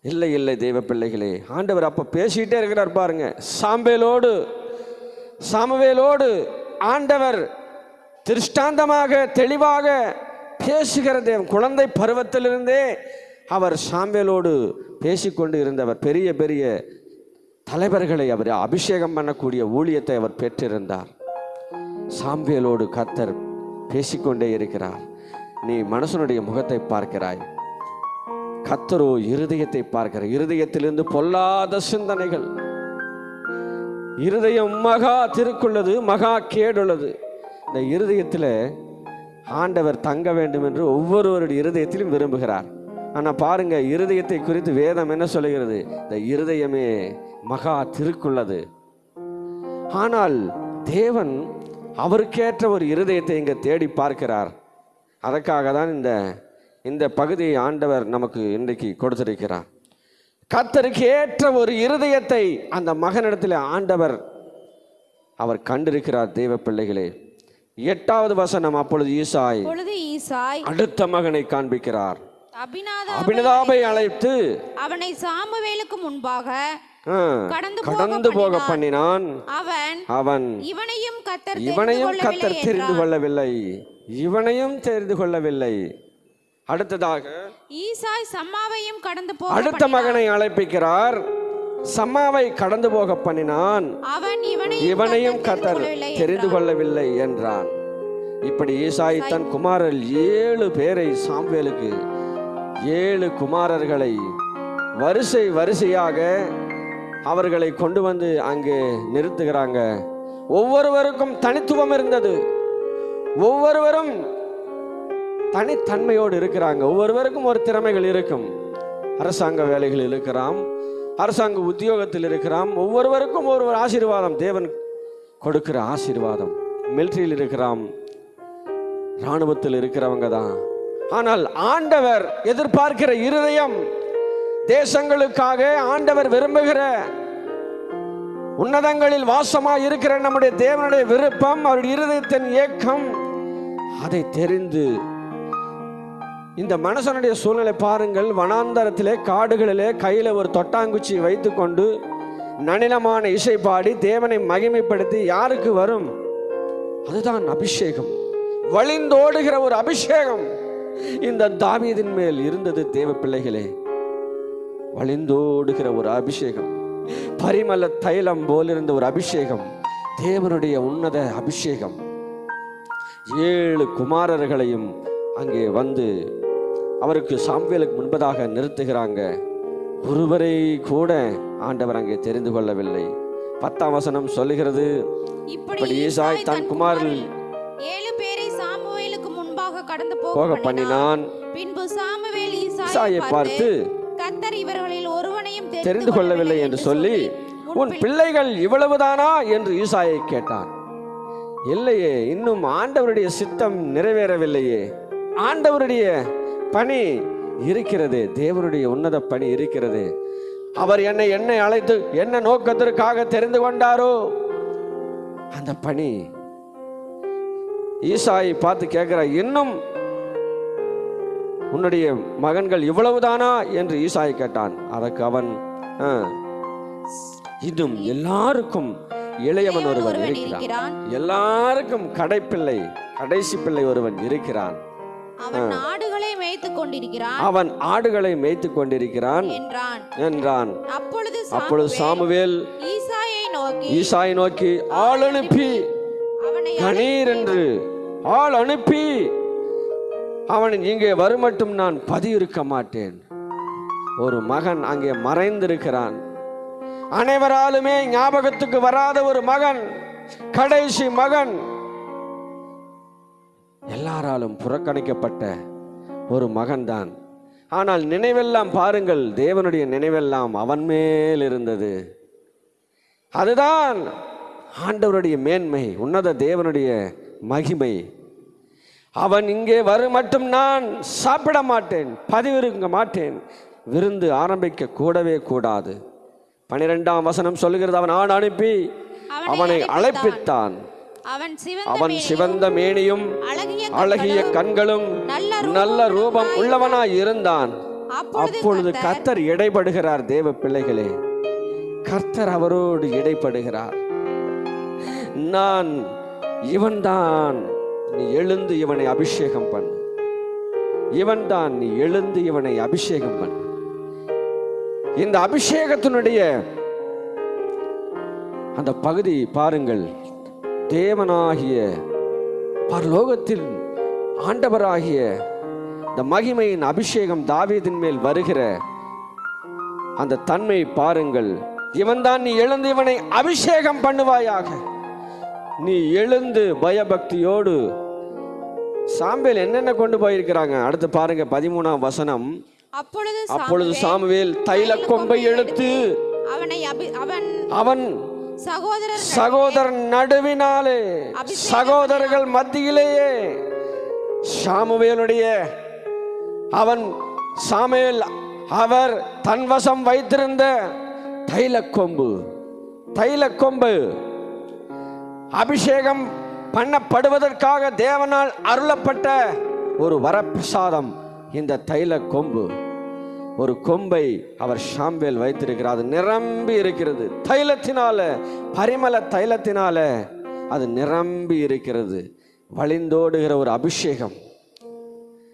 S4: இல்லை இல்லை தெய்வ பிள்ளைகளே. ஆண்டவர் அப்போ பேசிக்கிட்டே இருக்கிறார் பாருங்க. சாம்பேலோடு சாமவேலோடு ஆண்டவர் திருஷ்டாந்தமாக தெளிவாக பேசுகிற தேவன். குழந்தை பருவத்திலிருந்தே அவர் சாம்பேலோடு பேசிக்கொண்டு இருந்தவர். பெரிய பெரிய தலைவர்களை அவர் அபிஷேகம் பண்ணக்கூடிய ஊழியத்தை அவர் பெற்றிருந்தார். சாம்பேலோடு கத்தர் பேசிக்கொண்டே இருக்கிறார். நீ மனுஷனுடைய முகத்தை பார்க்கிறாய். கத்தரோ இருதயத்தை பார்க்கிற. இருதயத்திலிருந்து பொல்லாத சிந்தனைகள். இருதயம் மகா திருக்குள்ளது மகா கேடுள்ளது. இந்த இருதயத்தில் ஆண்டவர் தங்க வேண்டும் என்று ஒவ்வொருவருடைய இருதயத்திலும் விரும்புகிறார். ஆனால் பாருங்க இருதயத்தை குறித்து வேதம் என்ன சொல்லுகிறது? இந்த இருதயமே மகா திருக்குள்ளது. ஆனால் தேவன் அவருக்கேற்ற ஒரு இருதயத்தை இங்கே தேடி பார்க்கிறார். அதற்காக தான் இந்த இந்த பகுதியை ஆண்டவர் நமக்கு இன்றைக்கு கொடுத்திருக்கிறார். கத்தருக்கு ஏற்ற ஒரு இருதயத்தை அந்த மகனிடத்தில் ஆண்டவர் அவர் கண்டிருக்கிறார் தெய்வ பிள்ளைகளே. எட்டாவது வசனம் அப்பொழுது ஈசாய்
S2: ஈசாய்
S4: அடுத்த மகனை காண்பிக்கிறார். அபினதாபை அழைத்து
S2: அவனை சாமுவேலுக்கு முன்பாக கடந்து போக
S4: பண்ணினான்.
S2: அவன்
S4: அவன்
S2: இவனையும் கத்தர்
S4: இவனையும் கத்தர் தெரிந்து கொள்ளவில்லை. இவனையும் தெரிந்து கொள்ளவில்லை. அடுத்ததாக
S2: ஈசாய் சம்மாவையும் கடந்து போக
S4: அடுத்த மகனை அழைப்பிக்கிறார். சம்மாவை கடந்து போக பண்ணினான். இவனையும் கத்தர் தெரிந்து கொள்ளவில்லை என்றான். இப்படி ஈசாய் தன் குமாரர் ஏழு பேரை சாம்வேலுக்கு ஏழு குமாரர்களை வரிசை வரிசையாக அவர்களை கொண்டு வந்து அங்கே நிறுத்துகிறாங்க. ஒவ்வொருவருக்கும் தனித்துவம் இருந்தது. ஒவ்வொருவரும் தனித்தன்மையோடு இருக்கிறாங்க. ஒவ்வொருவருக்கும் ஒரு திறமைகள் இருக்கும். அரசாங்க வேலைகள் இருக்கிறாம் அரசாங்க உத்தியோகத்தில் இருக்கிறான். ஒவ்வொருவருக்கும் ஒரு ஒரு ஆசீர்வாதம். தேவன் கொடுக்கிற ஆசீர்வாதம். மிலிட்ரியில் இருக்கிறாம் இராணுவத்தில் இருக்கிறவங்க தான். ஆனால் ஆண்டவர் எதிர்பார்க்கிற இருதயம் தேசங்களுக்காக ஆண்டவர் விரும்புகிற உன்னதங்களில் வாசமாக இருக்கிற நம்முடைய தேவனுடைய விருப்பம் அவருடைய இருதயத்தின் ஏக்கம் அதை தெரிந்து இந்த மனுஷனுடைய சூழ்நிலை பாருங்கள். வனாந்தரத்திலே காடுகளிலே கையில் ஒரு தொட்டாங்குச்சி வைத்துக்கொண்டு நனிலமான இசை பாடி தேவனை மகிமைப்படுத்தி யாருக்கு வரும்? அதுதான் அபிஷேகம். வழிந்தோடுகிற ஒரு அபிஷேகம். இந்த தாவீதின் மேல் இருந்தது தேவ பிள்ளைகளே. வழிந்தோடுகிற ஒரு அபிஷேகம். பரிமள தைலம் போலிருந்த ஒரு அபிஷேகம். தேவனுடைய உன்னத அபிஷேகம். ஏழு குமாரர்களையும் அங்கே வந்து அவருக்கு சாம்வேலுக்கு முன்பதாக நிறுத்துகிறாங்க. ஒருவரை கூட ஆண்டவர் அங்கே தெரிந்து கொள்ளவில்லை. பத்தாம் வசனம் சொல்லுகிறது இப்படி ஈசாய் தன் குமாரில்
S2: ஏழு பேரை சாமுவேலுக்கு முன்பாக கடந்து போக
S4: பண்ணினான்.
S2: பின்பு சாமுவேல்
S4: ஈசாயை பார்த்து
S2: கத்தர் இவர்களில் ஒருவனையும்
S4: தெரிந்து கொள்ளவில்லை என்று சொல்லி உன் பிள்ளைகள் இவ்வளவுதானா? என்று ஈசாயை கேட்டான். இல்லையே இன்னும் ஆண்டவருடைய சித்தம் நிறைவேறவில்லையே. ஆண்டவருடைய பணி இருக்கிறது. தேவனுடைய உன்னத பணி இருக்கிறது. அவர் என்னை என்னை அழைத்து என்ன நோக்கத்திற்காக தெரிந்து கொண்டாரோ அந்த பணி ஈசாயை பார்த்து கேட்கிறார் இன்னும் உன்னுடைய மகன்கள் இவ்வளவுதானா? என்று ஈசாய் கேட்டான். அதற்கு அவன் "ஆ, இன்னும் எல்லாருக்கும் இளையவன் ஒருவன் இருக்கிறான். எல்லாருக்கும் கடைப்பிள்ளை கடைசி பிள்ளை ஒருவன் இருக்கிறான்.
S2: அவன் நாடுகளை மேய்த்துக் கொண்டிருக்கிறான்
S4: அவன் ஆடுகளை மேய்த்து கொண்டிருக்கிறான்
S2: என்றான்.
S4: என்றான்.
S2: அப்பொழுது
S4: அப்பொழுது சாமுவேல்
S2: ஈசாயை நோக்கி
S4: ஈசாய் நோக்கி ஆள் அனுப்பி கணீர் என்று ஆள் அனுப்பி அவன் இங்கே வருமட்டும் நான் பதியிருக்க மாட்டேன். ஒரு மகன் அங்கே மறைந்திருக்கிறான். அனைவராலுமே ஞாபகத்துக்கு வராத ஒரு மகன் கடைசி மகன் எல்லாராலும் புறக்கணிக்கப்பட்ட ஒரு மகன்தான். ஆனால் நினைவெல்லாம் பாருங்கள் தேவனுடைய நினைவெல்லாம் அவன் மேல் இருந்தது. அதுதான் ஆண்டவருடைய மேன்மை உன்னத தேவனுடைய மகிமை. அவன் இங்கே வரும் மட்டும் நான் சாப்பிட மாட்டேன் பதிவிருக்க மாட்டேன். விருந்து ஆரம்பிக்க கூடவே கூடாது. பனிரெண்டாம் வசனம் சொல்லுகிறது அவன் ஆண் அனுப்பி அவனை அழைப்பித்தான்.
S2: அவன் சிவந்த மேனியும், அழகிய
S4: கண்களும்
S2: நல்ல
S4: ரூபம் உள்ளவனாய் இருந்தான்.
S2: அப்பொழுது
S4: கர்த்தர் இடைப்படுகிறார் தேவ பிள்ளைகளே. கர்த்தர் அவரோடு இடைப்படுகிறார் நான் இவன்தான் நீ எழுந்து இவனை அபிஷேகம் பண்ணு. இவன்தான் நீ எழுந்து இவனை அபிஷேகம் பண்ணு. இந்த அபிஷேகத்தினுடைய அந்த பகுதி பாருங்கள். தேவனாகிய பரலோகத்தில் ஆண்டவராகிய இந்த மகிமையின் அபிஷேகம் தாவீதின் மேல் வருகிற அந்த தன்மை பாருங்கள். இவன்தான் நீ எழுந்து இவனை அபிஷேகம் பண்ணுவாயாக. நீ எழுந்து பயபக்தியோடு சாம்பேல் என்னென்ன கொண்டு போயிருக்கிறாங்க? அடுத்து பாருங்க பதிமூணாம் வசனம்.
S2: அப்பொழுது சாமுவேல்
S4: தைல கொம்பை எடுத்து
S2: அவனை அவன்
S4: அவன்
S2: சகோதரர்
S4: சகோதரன் நடுவினாலே சகோதரர்கள் மத்தியிலேயே சாமுவேலுடைய அவன் சாமுவேல் அவர் தன் வசம் வைத்திருந்த தைல கொம்பு தைல கொம்பு அபிஷேகம் பண்ணப்படுவதற்காக தேவனால் அருளப்பட்ட ஒரு வரப்பிரசாதம் இந்த தைல கொம்பு ஒரு கொம்பை அவர் ஷாம்பேல் வைத்திருக்கிறார். அது நிரம்பி இருக்கிறது. தைலத்தினால பரிமள தைலத்தினால அது நிரம்பி இருக்கிறது. வழிந்தோடுகிற ஒரு அபிஷேகம்.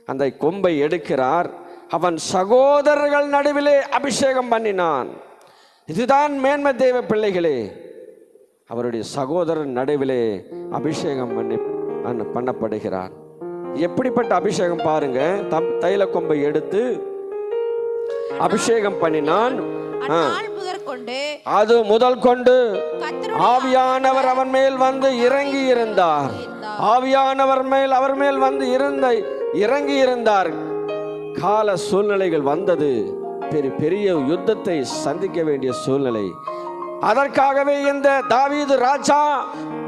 S4: அந்த கொம்பை எடுக்கிறார். அவன் சகோதரர்கள் நடுவிலே அபிஷேகம் பண்ணினான். இதுதான் மேன்மை தெய்வ பிள்ளைகளே. அவருடைய சகோதரன் நடுவிலே அபிஷேகம் பண்ணி பண்ணப்படுகிறார். எப்படிப்பட்ட அபிஷேகம் பாருங்க. தைல கொம்பை எடுத்து அபிஷேகம் பண்ணினான். அது முதல் கொண்டு ஆவியானவர் அவன் மேல் வந்து இறங்கி இருந்தார். ஆவியானவர் மேல் அவர் மேல் வந்து இருந்த இறங்கி இருந்தார் கால சூழ்நிலைகள் வந்தது. பெரிய பெரிய யுத்தத்தை சந்திக்க வேண்டிய சூழ்நிலை. அதற்காகவே இந்த தாவீது ராஜா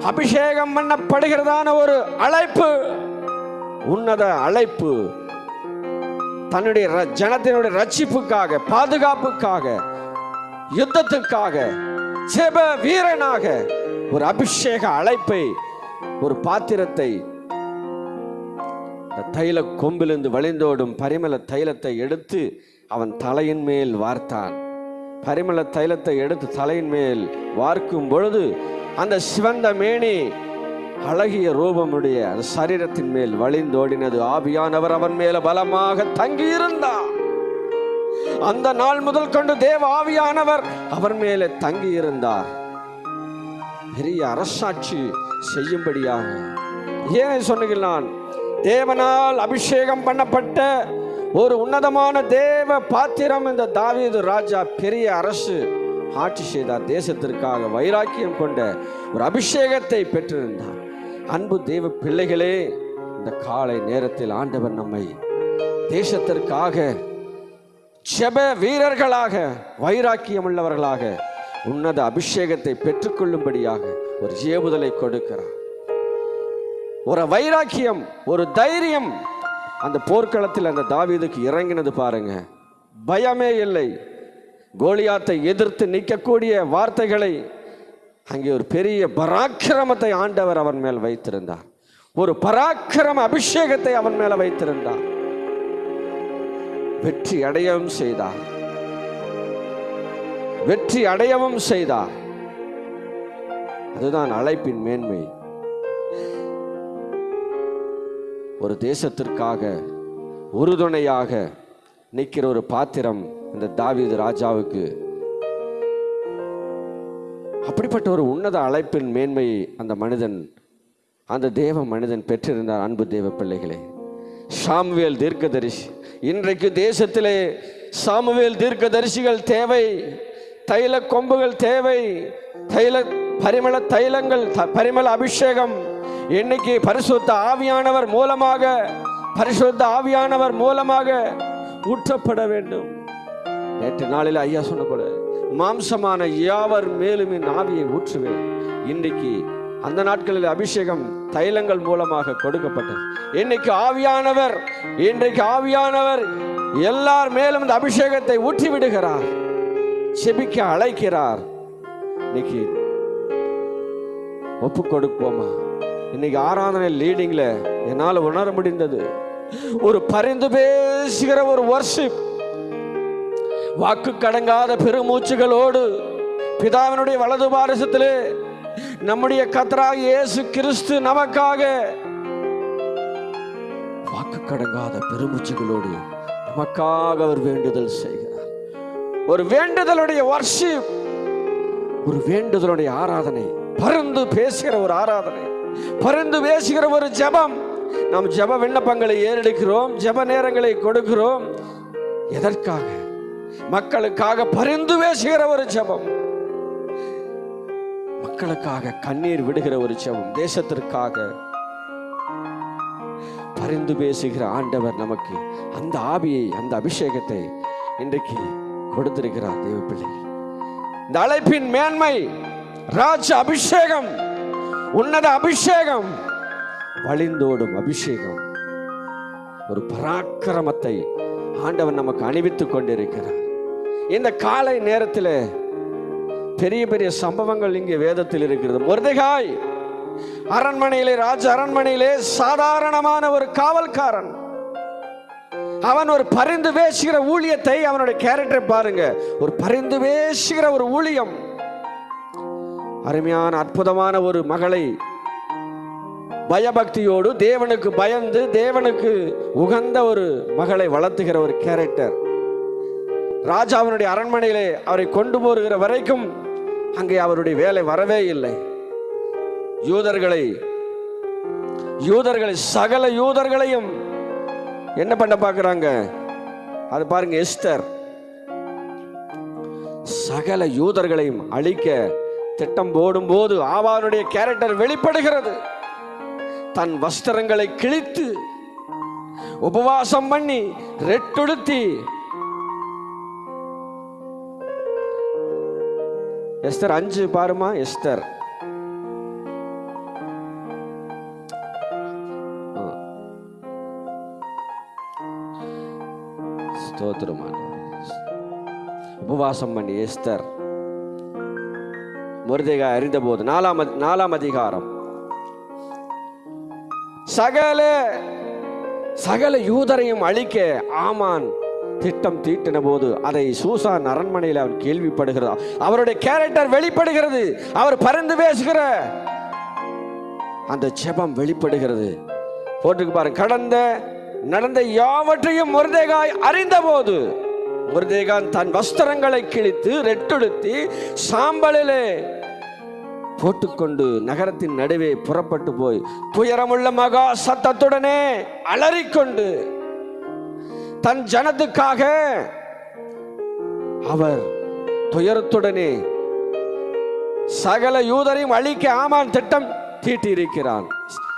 S4: அபிஷேகம் பண்ணப்படுகிறதான ஒரு அழைப்பு. உன்னத அழைப்பு. தன்னுடைய ஜனத்தினுடைய ரட்சிப்புக்காக பாதுகாப்புக்காக யுத்தத்துக்காக செப வீரனாக ஒரு அபிஷேக அழைப்பை ஒரு பாத்திரத்தை தைல கொம்பிலிருந்து வழிந்தோடும் பரிமள தைலத்தை எடுத்து அவன் தலையின் மேல் வார்த்தான். பரிமள தைலத்தை எடுத்து தலையின் மேல் வார்க்கும் பொழுது அந்த சிவந்த மேனி அழகிய ரூபமுடைய அந்த சரீரத்தின் மேல் வழிந்தோடினது. ஆவியானவர் அவன் மேல பலமாக தங்கியிருந்தார். அந்த நாள் முதல் கொண்டு தேவ ஆவியானவர் அவர் மேலே தங்கியிருந்தார். பெரிய அரசாட்சி செய்யும்படியாக. ஏன் சொன்னீர்கள் தேவனால் அபிஷேகம் பண்ணப்பட்ட ஒரு உன்னதமான தேவ பாத்திரம் இந்த தாவீது ராஜா பெரிய அரசு ஆட்சி செய்தார். தேசத்திற்காக வைராக்கியம் கொண்ட ஒரு அபிஷேகத்தை பெற்றிருந்தார். அன்பு தேவ பிள்ளைகளே இந்த காலை நேரத்தில் ஆண்டவர் நம்மை தேசத்திற்காக செப வீரர்களாக வைராக்கியம் உள்ளவர்களாக உன்னத அபிஷேகத்தை பெற்றுக்கொள்ளும்படியாக ஒரு ஏவுதலை கொடுக்கிறார். ஒரு வைராக்கியம் ஒரு தைரியம் அந்த போர்க்களத்தில் அந்த தாவீதுக்கு இறங்கினது பாருங்க. பயமே இல்லை. கோலியாத்தை எதிர்த்து நிற்கக்கூடிய வார்த்தைகளை அங்கே ஒரு பெரிய பராக்கிரமத்தை ஆண்டவர் அவன் மேல் வைத்திருந்தார். ஒரு பராக்கிரம அபிஷேகத்தை அவன் மேல வைத்திருந்தார். வெற்றி அடையவும் செய்தார். வெற்றி அடையவும் செய்தார். அதுதான் அழைப்பின் மேன்மை. ஒரு தேசத்திற்காக உறுதுணையாக நிற்கிற ஒரு பாத்திரம் இந்த தாவீது ராஜாவுக்கு அப்படிப்பட்ட ஒரு உன்னத அழைப்பின் மேன்மையை அந்த மனிதன் அந்த தேவ மனிதன் பெற்றிருந்தார். அன்பு தேவ பிள்ளைகளே சாமுவேல் தீர்க்கதரிசி. இன்றைக்கு தேசத்திலே சாமுவேல் தீர்க்கதரிசிகள் தேவை தைல கொம்புகள் தேவை தைல பரிமள தைலங்கள் த- பரிமள அபிஷேகம். இன்னைக்கு பரிசுத்த ஆவியானவர் மூலமாக பரிசுத்த ஆவியானவர் மூலமாக ஊற்றப்பட வேண்டும். நேற்று நாளில் ஐயா சொன்ன போல மாம்சமான யாவர் மேலும் என் ஆவியை ஊற்றுவேன். இன்றைக்கு அந்த நாட்களில் அபிஷேகம் தைலங்கள் மூலமாக கொடுக்கப்பட்டது. இன்னைக்கு ஆவியானவர் இன்றைக்கு ஆவியானவர் எல்லார் மேலும் இந்த அபிஷேகத்தை ஊற்றி விடுகிறார் செபிக்க அழைக்கிறார். இன்னைக்கு ஒப்பு கொடுப்போமா? இன்னைக்கு ஆராதனை லீடிங்ல என்னால் உணர முடிந்தது. ஒரு பரிந்து பேசுகிற ஒரு வர்ஷிப் வாக்கு கடங்காத பெருமூச்சுகளோடு பிதாவினுடைய வலது பாரசத்திலே நம்முடைய கத்தராக இயேசு கிறிஸ்து நமக்காக வாக்கு கடங்காத பெருமூச்சுகளோடு நமக்காக அவர் வேண்டுதல் செய்கிறார். ஒரு வேண்டுதலுடைய வர்ஷிப் ஒரு வேண்டுதலுடைய ஆராதனை பருந்து பேசுகிற ஒரு ஆராதனை பருந்து பேசுகிற ஒரு ஜெபம். நாம் ஜெப விண்ணப்பங்களை ஏறெடுக்கிறோம் ஜெப நேரங்களை கொடுக்கிறோம். எதற்காக? மக்களுக்காக பரிந்து பேசுகிற ஒரு ஜபம். மக்களுக்காக கண்ணீர் விடுகிற ஒரு ஜபம். தேசத்திற்காக பரிந்து பேசுகிற ஆண்டவர் நமக்கு அந்த ஆவியை அந்த அபிஷேகத்தை இன்றைக்கு கொடுத்திருக்கிறார் தேவ பிள்ளைகள் இந்த அழைப்பின் மேன்மை ராஜ அபிஷேகம் உன்னத அபிஷேகம் வழிந்தோடும் அபிஷேகம். ஒரு பராக்கிரமத்தை ஆண்டவர் நமக்கு அணிவித்துக் கொண்டிருக்கிறார். இந்த காலை நேரத்தில் பெரிய பெரிய சம்பவங்கள் இங்கே வேதத்தில் இருக்கிறது. மொர்தெகாய் அரண்மனையிலே ராஜ அரண்மனையிலே சாதாரணமான ஒரு காவல்காரன். அவன் ஒரு பரிந்து பேசுகிற ஊழியத்தை அவனுடைய கேரக்டரை பாருங்க. ஒரு பரிந்து பேசுகிற ஒரு ஊழியம். அருமையான அற்புதமான ஒரு மகளை பயபக்தியோடு தேவனுக்கு பயந்து தேவனுக்கு உகந்த ஒரு மகளை வளர்த்துகிற ஒரு கேரக்டர் ராஜாவினுடைய அரண்மனையிலே அவரை கொண்டு போகிற வரைக்கும் அங்கே அவருடைய வேலை வரவே இல்லை. யூதர்களை யூதர்களை சகல யூதர்களையும் என்ன பண்ண பார்க்குறாங்க? அது பாருங்க எஸ்தர். சகல யூதர்களையும் அழிக்க திட்டம் போடும்போது ஆவானுடைய கேரக்டர் வெளிப்படுகிறது. தன் வஸ்திரங்களை கிழித்து உபவாசம் பண்ணி ரெட்டுடுத்தி எஸ்தர் அஞ்சு பாருமா எஸ்தர். உபவாசம் பண்ணி எஸ்தர். முருதேகா அறிந்தபோது நாலாம் நாலாம் அதிகாரம். சகல சகல யூதரையும் அழிக்க ஆமான். திட்டம் தீட்டின போது அதை சூசான் அரண்மனையில் அவன் கேள்விப்படுகிறார் அவருடைய கேரக்டர் வெளிப்படுகிறது. அவர் பறந்து பேசுகிற அந்த செபம் வெளிப்படுகிறது. போட்டுக்கு பாருங்க கடந்த நடந்த யாவற்றையும் முருதேகாய் அறிந்த போது முருதேகான் தன் வஸ்திரங்களை கிழித்து ரெட்டொழுத்தி சாம்பலிலே போட்டுக்கொண்டு நகரத்தின் நடுவே புறப்பட்டு போய் துயரமுள்ள மகா சத்தத்துடனே அலறிக்கொண்டு தன் ஜனத்துக்காக அவர் துயரத்துடனே சகல யூதரையும் அழிக்க ஆமான் திட்டம் தீட்டியிருக்கிறான்.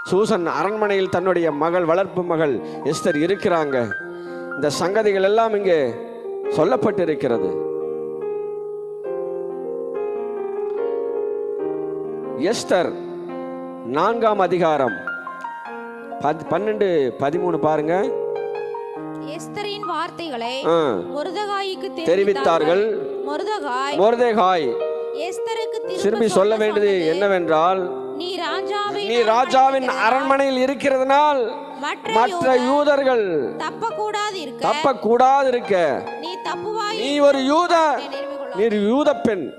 S4: சூசன் அரண்மனையில் தன்னுடைய மகள் வளர்ப்பு மகள் எஸ்தர் இருக்கிறாங்க. இந்த சங்கதிகள் எல்லாம் இங்கே சொல்லப்பட்டிருக்கிறது. எஸ்தர் நான்காம் அதிகாரம் பத்- பன்னெண்டு பதிமூணு பாருங்க.
S2: எஸ்தரின் வார்த்தைகளை. மொர்தகாய்க்கு
S4: தெரிவித்தார்கள்.
S2: மொர்தகாய்
S4: மொர்தேகாய்.
S2: எஸ்தருக்கு
S4: திரும்பி சொல்ல வேண்டியது என்னவென்றால்
S2: நீ ராஜாவின்
S4: நீ ராஜாவின் அரண்மனையில் இருக்கிறதுனால்
S2: மற்ற
S4: யூதர்கள்
S2: தப்ப கூடாது இருக்க
S4: தப்ப கூடாது இருக்க
S2: நீ தப்புவாய்
S4: நீ ஒரு யூத நீ யூத பெண்.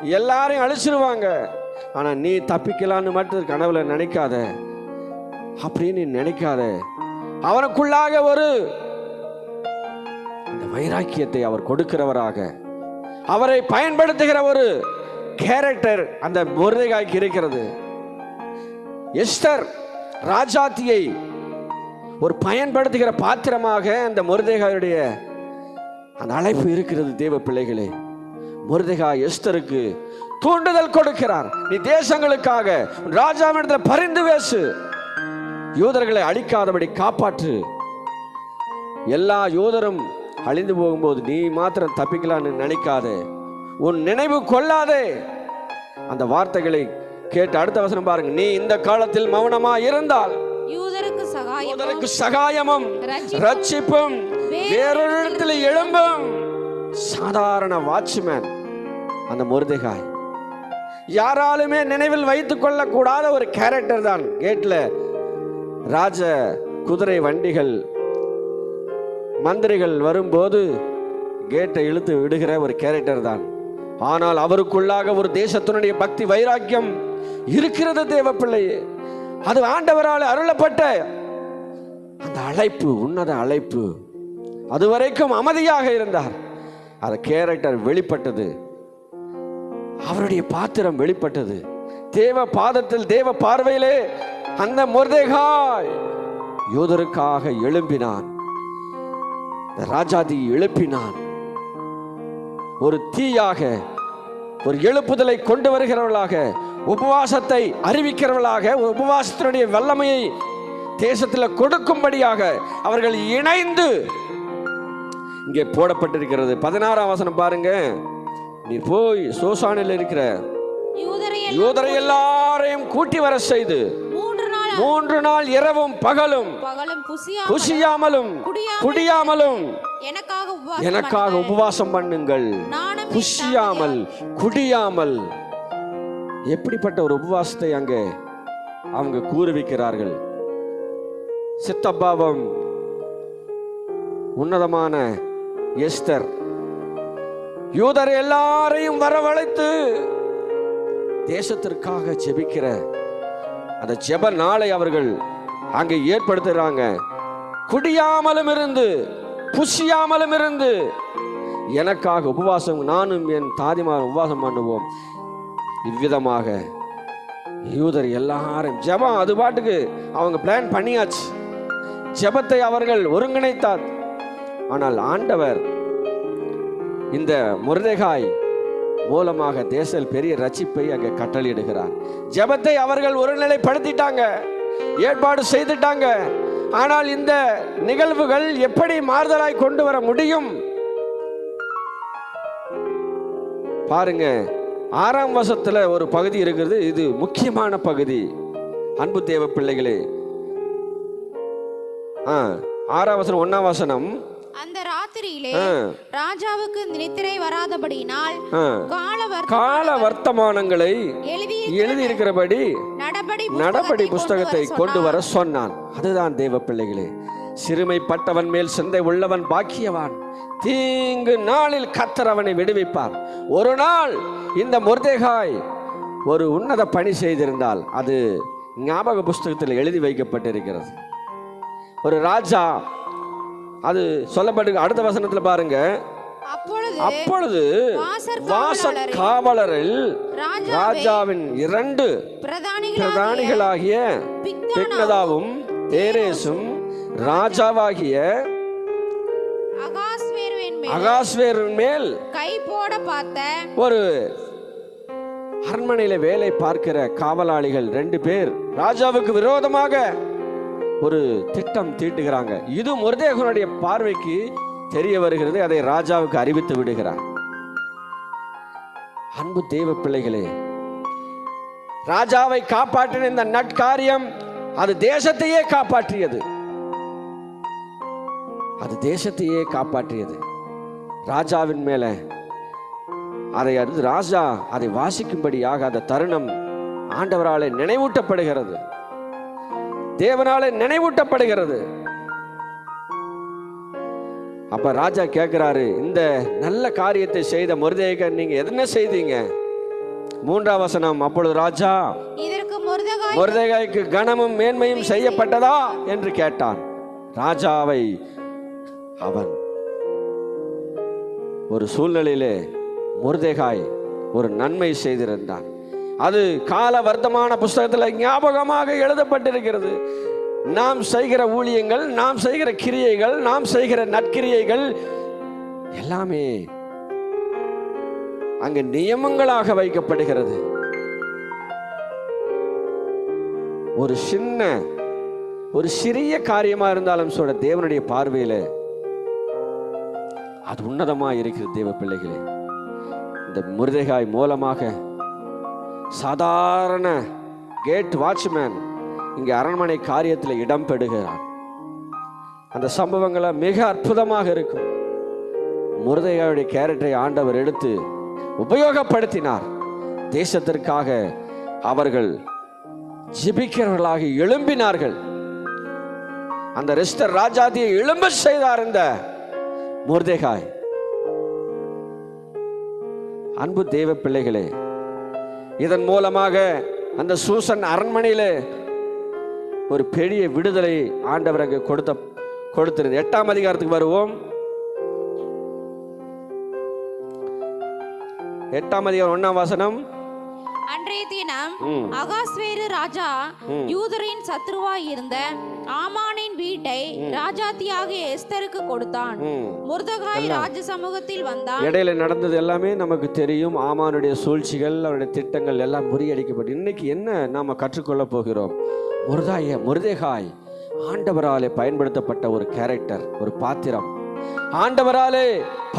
S4: எல்லாரையும் அழிச்சிருவாங்க. ஆனா நீ தப்பிக்கலான்னு மட்டும் கனவுல நினைக்காத. அப்படின்னு நீ நினைக்காத. அவனுக்குள்ளாக ஒரு வைராக்கியத்தை அவர் கொடுக்கிறவராக. அவரை பயன்படுத்துகிற ஒரு கேரக்டர் அந்த முருதைகாய்க்கு இருக்கிறது. எஸ்தர் ராஜாத்தியை ஒரு பயன்படுத்துகிற பாத்திரமாக அந்த முருதைகாயுடைய அந்த அழைப்பு இருக்கிறது தேவ பிள்ளைகளே. முருதேகா எஸ்தருக்கு தூண்டுதல் கொடுக்கிறார். நீ தேசங்களுக்காக ராஜாவிடத்தில் பரிந்து பேசு. யூதர்களை அழிக்காதபடி காப்பாற்று. எல்லா யூதரும் அழிந்து போகும்போது நீ மாத்திரம் தப்பிக்கலான்னு நினைக்காதே. உன் நினைவு கொள்ளாதே. அந்த வார்த்தைகளை கேட்டு அடுத்த வசனம் பாருங்க. நீ இந்த காலத்தில் மௌனமா இருந்தால்
S2: யூதருக்கு சகாயம்
S4: யூதருக்கு சகாயமும்
S2: ரட்சிப்பும்
S4: வேறொரு இடத்துல எழும்பும். சாதாரண வாட்ச்மேன் அந்த முருதைகாய். யாராலுமே நினைவில் வைத்துக் கொள்ளக்கூடாத ஒரு கேரக்டர் தான். கேட்ல ராஜ குதிரை வண்டிகள் மந்திரிகள் வரும்போது கேட்டை இழுத்து விடுகிற ஒரு கேரக்டர் தான். ஆனால் அவருக்குள்ளாக ஒரு தேசத்தினுடைய பக்தி வைராக்கியம் இருக்கிறது தேவ பிள்ளையே அது ஆண்டவரால் அருளப்பட்ட அந்த அழைப்பு உன்னத அழைப்பு. அதுவரைக்கும் அமைதியாக இருந்தார். அந்த கேரக்டர் வெளிப்பட்டது. அவருடைய பாத்திரம் வெளிப்பட்டது. தேவ பாதத்தில் தேவ பார்வையிலே அந்த முர்தேகாய் யூதருக்காக எழும்பினான். ராஜாதி எழுப்பினான். ஒரு தீயாக ஒரு எழுப்புதலை கொண்டு வருகிறவர்களாக உபவாசத்தை அறிவிக்கிறவர்களாக உபவாசத்தினுடைய வல்லமையை தேசத்தில் கொடுக்கும்படியாக அவர்கள் இணைந்து இங்கே போடப்பட்டிருக்கிறது. பதினாறாம் வசனம் பாருங்க. நீ போய் சோசானில் இருக்கிற
S2: யூதரை
S4: எல்லாரையும் கூட்டி வர செய்து
S2: மூன்று நாள்
S4: இரவும் பகலும்
S2: பகலும் புசியா
S4: புசியாமலும் குடியாமலும்
S2: எனக்காக உபவாசம்
S4: பண்ணுங்கள். புசியாமல் குடியாமல். எப்படிப்பட்ட ஒரு உபவாசத்தை அங்கே அவங்க கூறுவிக்கிறார்கள்? சித்தப்பாவம் உன்னதமான எஸ்தர் யூதர் எல்லாரையும் வரவழைத்து தேசத்திற்காக ஜெபிக்கிற அந்த ஜெப நாளை அவர்கள் அங்கே ஏற்படுத்துகிறாங்க குடியாமலும் இருந்து புசியாமலும் இருந்து எனக்காக உபவாசம் நானும் என் தாதிமார் உபவாசம் பண்ணுவோம். இவ்விதமாக யூதர் எல்லாரும் ஜெபம் அது பாட்டுக்கு அவங்க பிளான் பண்ணியாச்சு. ஜெபத்தை அவர்கள் ஒருங்கிணைத்தார். ஆனால் ஆண்டவர் இந்த முருதேகாய் மூலமாக தேசல் பெரிய ரட்சிப்பை அங்கே கட்டளையிடுகிறார் ஜெபத்தை அவர்கள் ஒருநிலைப்படுத்திட்டாங்க. ஏற்பாடு செய்துட்டாங்க. ஆனால் இந்த நிகழ்வுகள் எப்படி மாறுதலாய் கொண்டு வர முடியும்? பாருங்க ஆறாம் வசத்துல ஒரு பகுதி இருக்கிறது. இது முக்கியமான பகுதி. அன்பு தேவ பிள்ளைகளே. ஆ ஆறாம் வசனம் ஒன்னாம் வசனம்.
S2: அந்த ராத்திரியிலே ராஜாவுக்கு நித்திரை வராதபடியினால்
S4: கால வர்த்தமானங்களை
S2: எழுதி
S4: இருக்கிறபடி
S2: நடபடி
S4: புஸ்தகத்தை கொண்டு வர. சொன்னான். அதுதான் தேவ பிள்ளைகளே சிறுமைப்பட்டவன் மேல் சிந்தை உள்ளவன் பாக்கியவான். தீங்கு நாளில் கத்தர் அவனை விடுவிப்பார். ஒரு நாள் இந்த முர்தேகாய் ஒரு உன்னத பணி செய்திருந்தால் அது ஞாபக புஸ்தகத்தில் எழுதி வைக்கப்பட்டிருக்கிறது. ஒரு ராஜா அது சொல்லப்பட்டு அடுத்த வசனத்துல பாருங்க.
S2: அப்பொழுது காவலரை
S4: காவலரில்
S2: ராஜாவே
S4: ராஜாவின் இரண்டு
S2: பிரதானிகளாகிய
S4: பிக்னதாவும் தேரேசும் ராஜாவாகிய அகாஸ்வேரின் மேல்
S2: கை போட பார்த்த
S4: ஒரு அரண்மனையில வேலை பார்க்கிற காவலாளிகள் ரெண்டு பேர். ராஜாவுக்கு விரோதமாக ஒரு திட்டம் தீட்டுகிறாங்க. இது முருதேகனுடைய பார்வைக்கு தெரிய வருகிறது அதை ராஜாவுக்கு அறிவித்து விடுகிறார். அன்பு தெய்வ பிள்ளைகளே ராஜாவை காப்பாற்றின இந்த நட்காரியம் அது தேசத்தையே காப்பாற்றியது. அது தேசத்தையே காப்பாற்றியது. ராஜாவின் மேலே அதை அடுத்து ராஜா அதை வாசிக்கும்படியாக அந்த தருணம் ஆண்டவராலே நினைவூட்டப்படுகிறது. தேவனாலே நினைவூட்டப்படுகிறது. அப்ப ராஜா கேட்கிறாரு இந்த நல்ல காரியத்தை செய்த முருதேகன் நீங்க என்ன செய்தீங்க? மூன்றாம் வசனம் அப்பொழுது ராஜா முருதேகாய்க்கு கனமும் மேன்மையும் செய்யப்பட்டதா? என்று கேட்டான் ராஜாவை அவன் ஒரு சூழ்நிலையிலே முருதேகாய் ஒரு நன்மை செய்திருந்தான். அது கால வர்த்தமான புஸ்தகத்தில் ஞாபகமாக எழுதப்பட்டிருக்கிறது. நாம் செய்கிற ஊழியங்கள் நாம் செய்கிற கிரியைகள் நாம் செய்கிற நற்கிரியைகள் எல்லாமே அங்கு நியமங்களாக வைக்கப்படுகிறது. ஒரு சின்ன ஒரு சிறிய காரியமா இருந்தாலும் சொல்ற தேவனுடைய பார்வையில அது உன்னதமா இருக்கிறது தேவ பிள்ளைகளே. இந்த முருதைகாய் மூலமாக சாதாரண கேட் வாட்ச்மேன் இங்கே அரண்மனை காரியத்தில் இடம் பெறுகிறான் அந்த சம்பவங்களை மிக அற்புதமாக இருக்கும். முருதையாவுடைய கேரக்டரை ஆண்டவர் எடுத்து உபயோகப்படுத்தினார். தேசத்திற்காக அவர்கள் ஜிபிக்கிறவர்களாக எழும்பினார்கள். அந்த ரெஸ்டர் ராஜாதியை எழும்ப செய்தார் இந்த முருதேகாய். அன்பு தெய்வ பிள்ளைகளே இதன் மூலமாக அந்த சூசன் அரண்மனையில் ஒரு பெரிய விடுதலை ஆண்டவர் அங்கே கொடுத்த கொடுத்திருந்தது. எட்டாம் அதிகாரத்துக்கு வருவோம். எட்டாம் அதிகாரம் ஒண்ணாம் வசனம்.
S2: அன்றைய தினம். அகாஸ்வேரு ராஜா யூதரின் சத்ருவாய் இருந்த ஆமானின் வீட்டை ராஜாத்தியாகிய எஸ்தருக்கு கொடுத்தான். முருதகாய் ராஜ சமூகத்தில் வந்தான்.
S4: இடையில நடந்தது எல்லாமே நமக்கு தெரியும். ஆமானுடைய சூழ்ச்சிகள் அவருடைய திட்டங்கள் எல்லாம் முறியடிக்கப்பட்டு. இன்னைக்கு என்ன நாம கற்றுக்கொள்ள போகிறோம்? முருதாய முருதேகாய் ஆண்டவராலே பயன்படுத்தப்பட்ட ஒரு கேரக்டர் ஒரு பாத்திரம். ஆண்டவராலே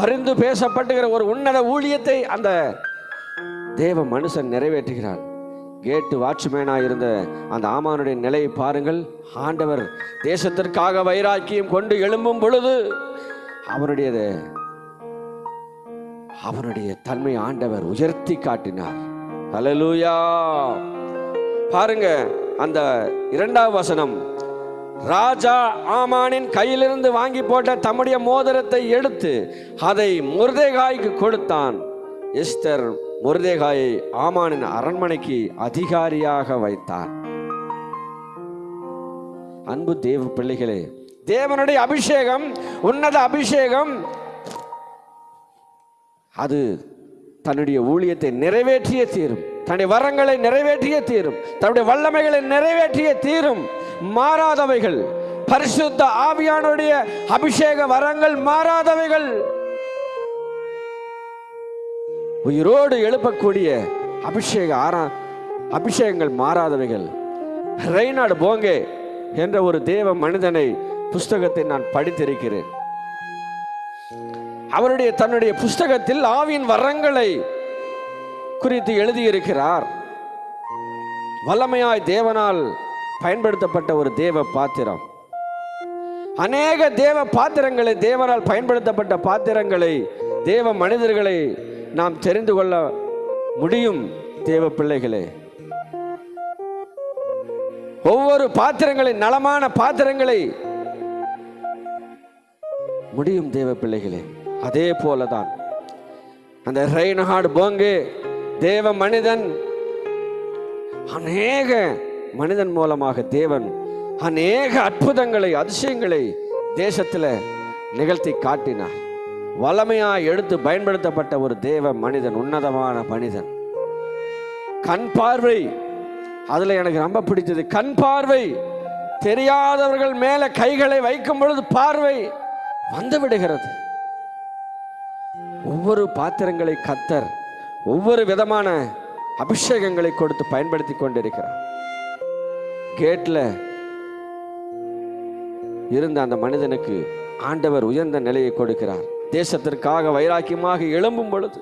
S4: பரிந்து பேசப்பட்டுகிற ஒரு உன்னத ஊழியத்தை அந்த தேவ மனுஷன் நிறைவேற்றுகிறார். கேட்டு வாட்ச்மேனாக இருந்த அந்த ஆமானுடைய நிலையை பாருங்கள். ஆண்டவர் தேசத்திற்காக வைராக்கியம் கொண்டு எழும்பும் பொழுது அவனுடைய அவனுடைய தன்மை ஆண்டவர் உயர்த்தி காட்டினார். அலலூயா பாருங்க அந்த இரண்டாவது வசனம். ராஜா ஆமானின் கையிலிருந்து வாங்கி போட்ட தம்முடைய மோதிரத்தை எடுத்து அதை முருதேகாய்க்கு கொடுத்தான். எஸ்தர் முருதேகாயை ஆமானின் அரண்மனைக்கு அதிகாரியாக வைத்தார். அன்பு தேவ பிள்ளைகளே தேவனுடைய அபிஷேகம் உன்னத அபிஷேகம் அது தன்னுடைய ஊழியத்தை நிறைவேற்றிய தீரும். தன்னுடைய வரங்களை நிறைவேற்றிய தீரும். தன்னுடைய வல்லமைகளை நிறைவேற்றிய தீரும். மாறாதவைகள் பரிசுத்த ஆவியானுடைய அபிஷேக வரங்கள் மாறாதவைகள். உயிரோடு எழுப்பக்கூடிய அபிஷேக ஆரா அபிஷேகங்கள் மாறாதவைகள். ரெய்னாடு போங்கே என்ற ஒரு தேவ மனிதனை புஸ்தகத்தை நான் படித்திருக்கிறேன். அவருடைய தன்னுடைய புஸ்தகத்தில் ஆவியின் வரங்களை குறித்து எழுதியிருக்கிறார். வல்லமையாய் தேவனால் பயன்படுத்தப்பட்ட ஒரு தேவ பாத்திரம். அநேக தேவ பாத்திரங்களை தேவனால் பயன்படுத்தப்பட்ட பாத்திரங்களை தேவ மனிதர்களை நாம் தெரிந்து கொள்ள முடியும் தேவ பிள்ளைகளே ஒவ்வொரு பாத்திரங்களை நலமான பாத்திரங்களை முடியும் தேவ பிள்ளைகளே அதே போலதான். அந்த ரெய்னஹார்டு போங்கு தேவ மனிதன் அநேக மனிதன் மூலமாக தேவன் அநேக அற்புதங்களை அதிசயங்களை தேசத்தில் நிகழ்த்தி காட்டினார். வளமையாக எடுத்து பயன்படுத்தப்பட்ட ஒரு தேவ மனிதன் உன்னதமான மனிதன். கண் பார்வை அதில் எனக்கு ரொம்ப பிடித்தது. கண் பார்வை தெரியாதவர்கள் மேலே கைகளை வைக்கும் பொழுது பார்வை வந்து விடுகிறது. ஒவ்வொரு பாத்திரங்களை கத்தர் ஒவ்வொரு விதமான அபிஷேகங்களை கொடுத்து பயன்படுத்தி கொண்டிருக்கிறார். கேட்டில் இருந்த அந்த மனிதனுக்கு ஆண்டவர் உயர்ந்த நிலையை கொடுக்கிறார். தேசத்திற்காக வைராக்கியமாக எழும்பும் பொழுது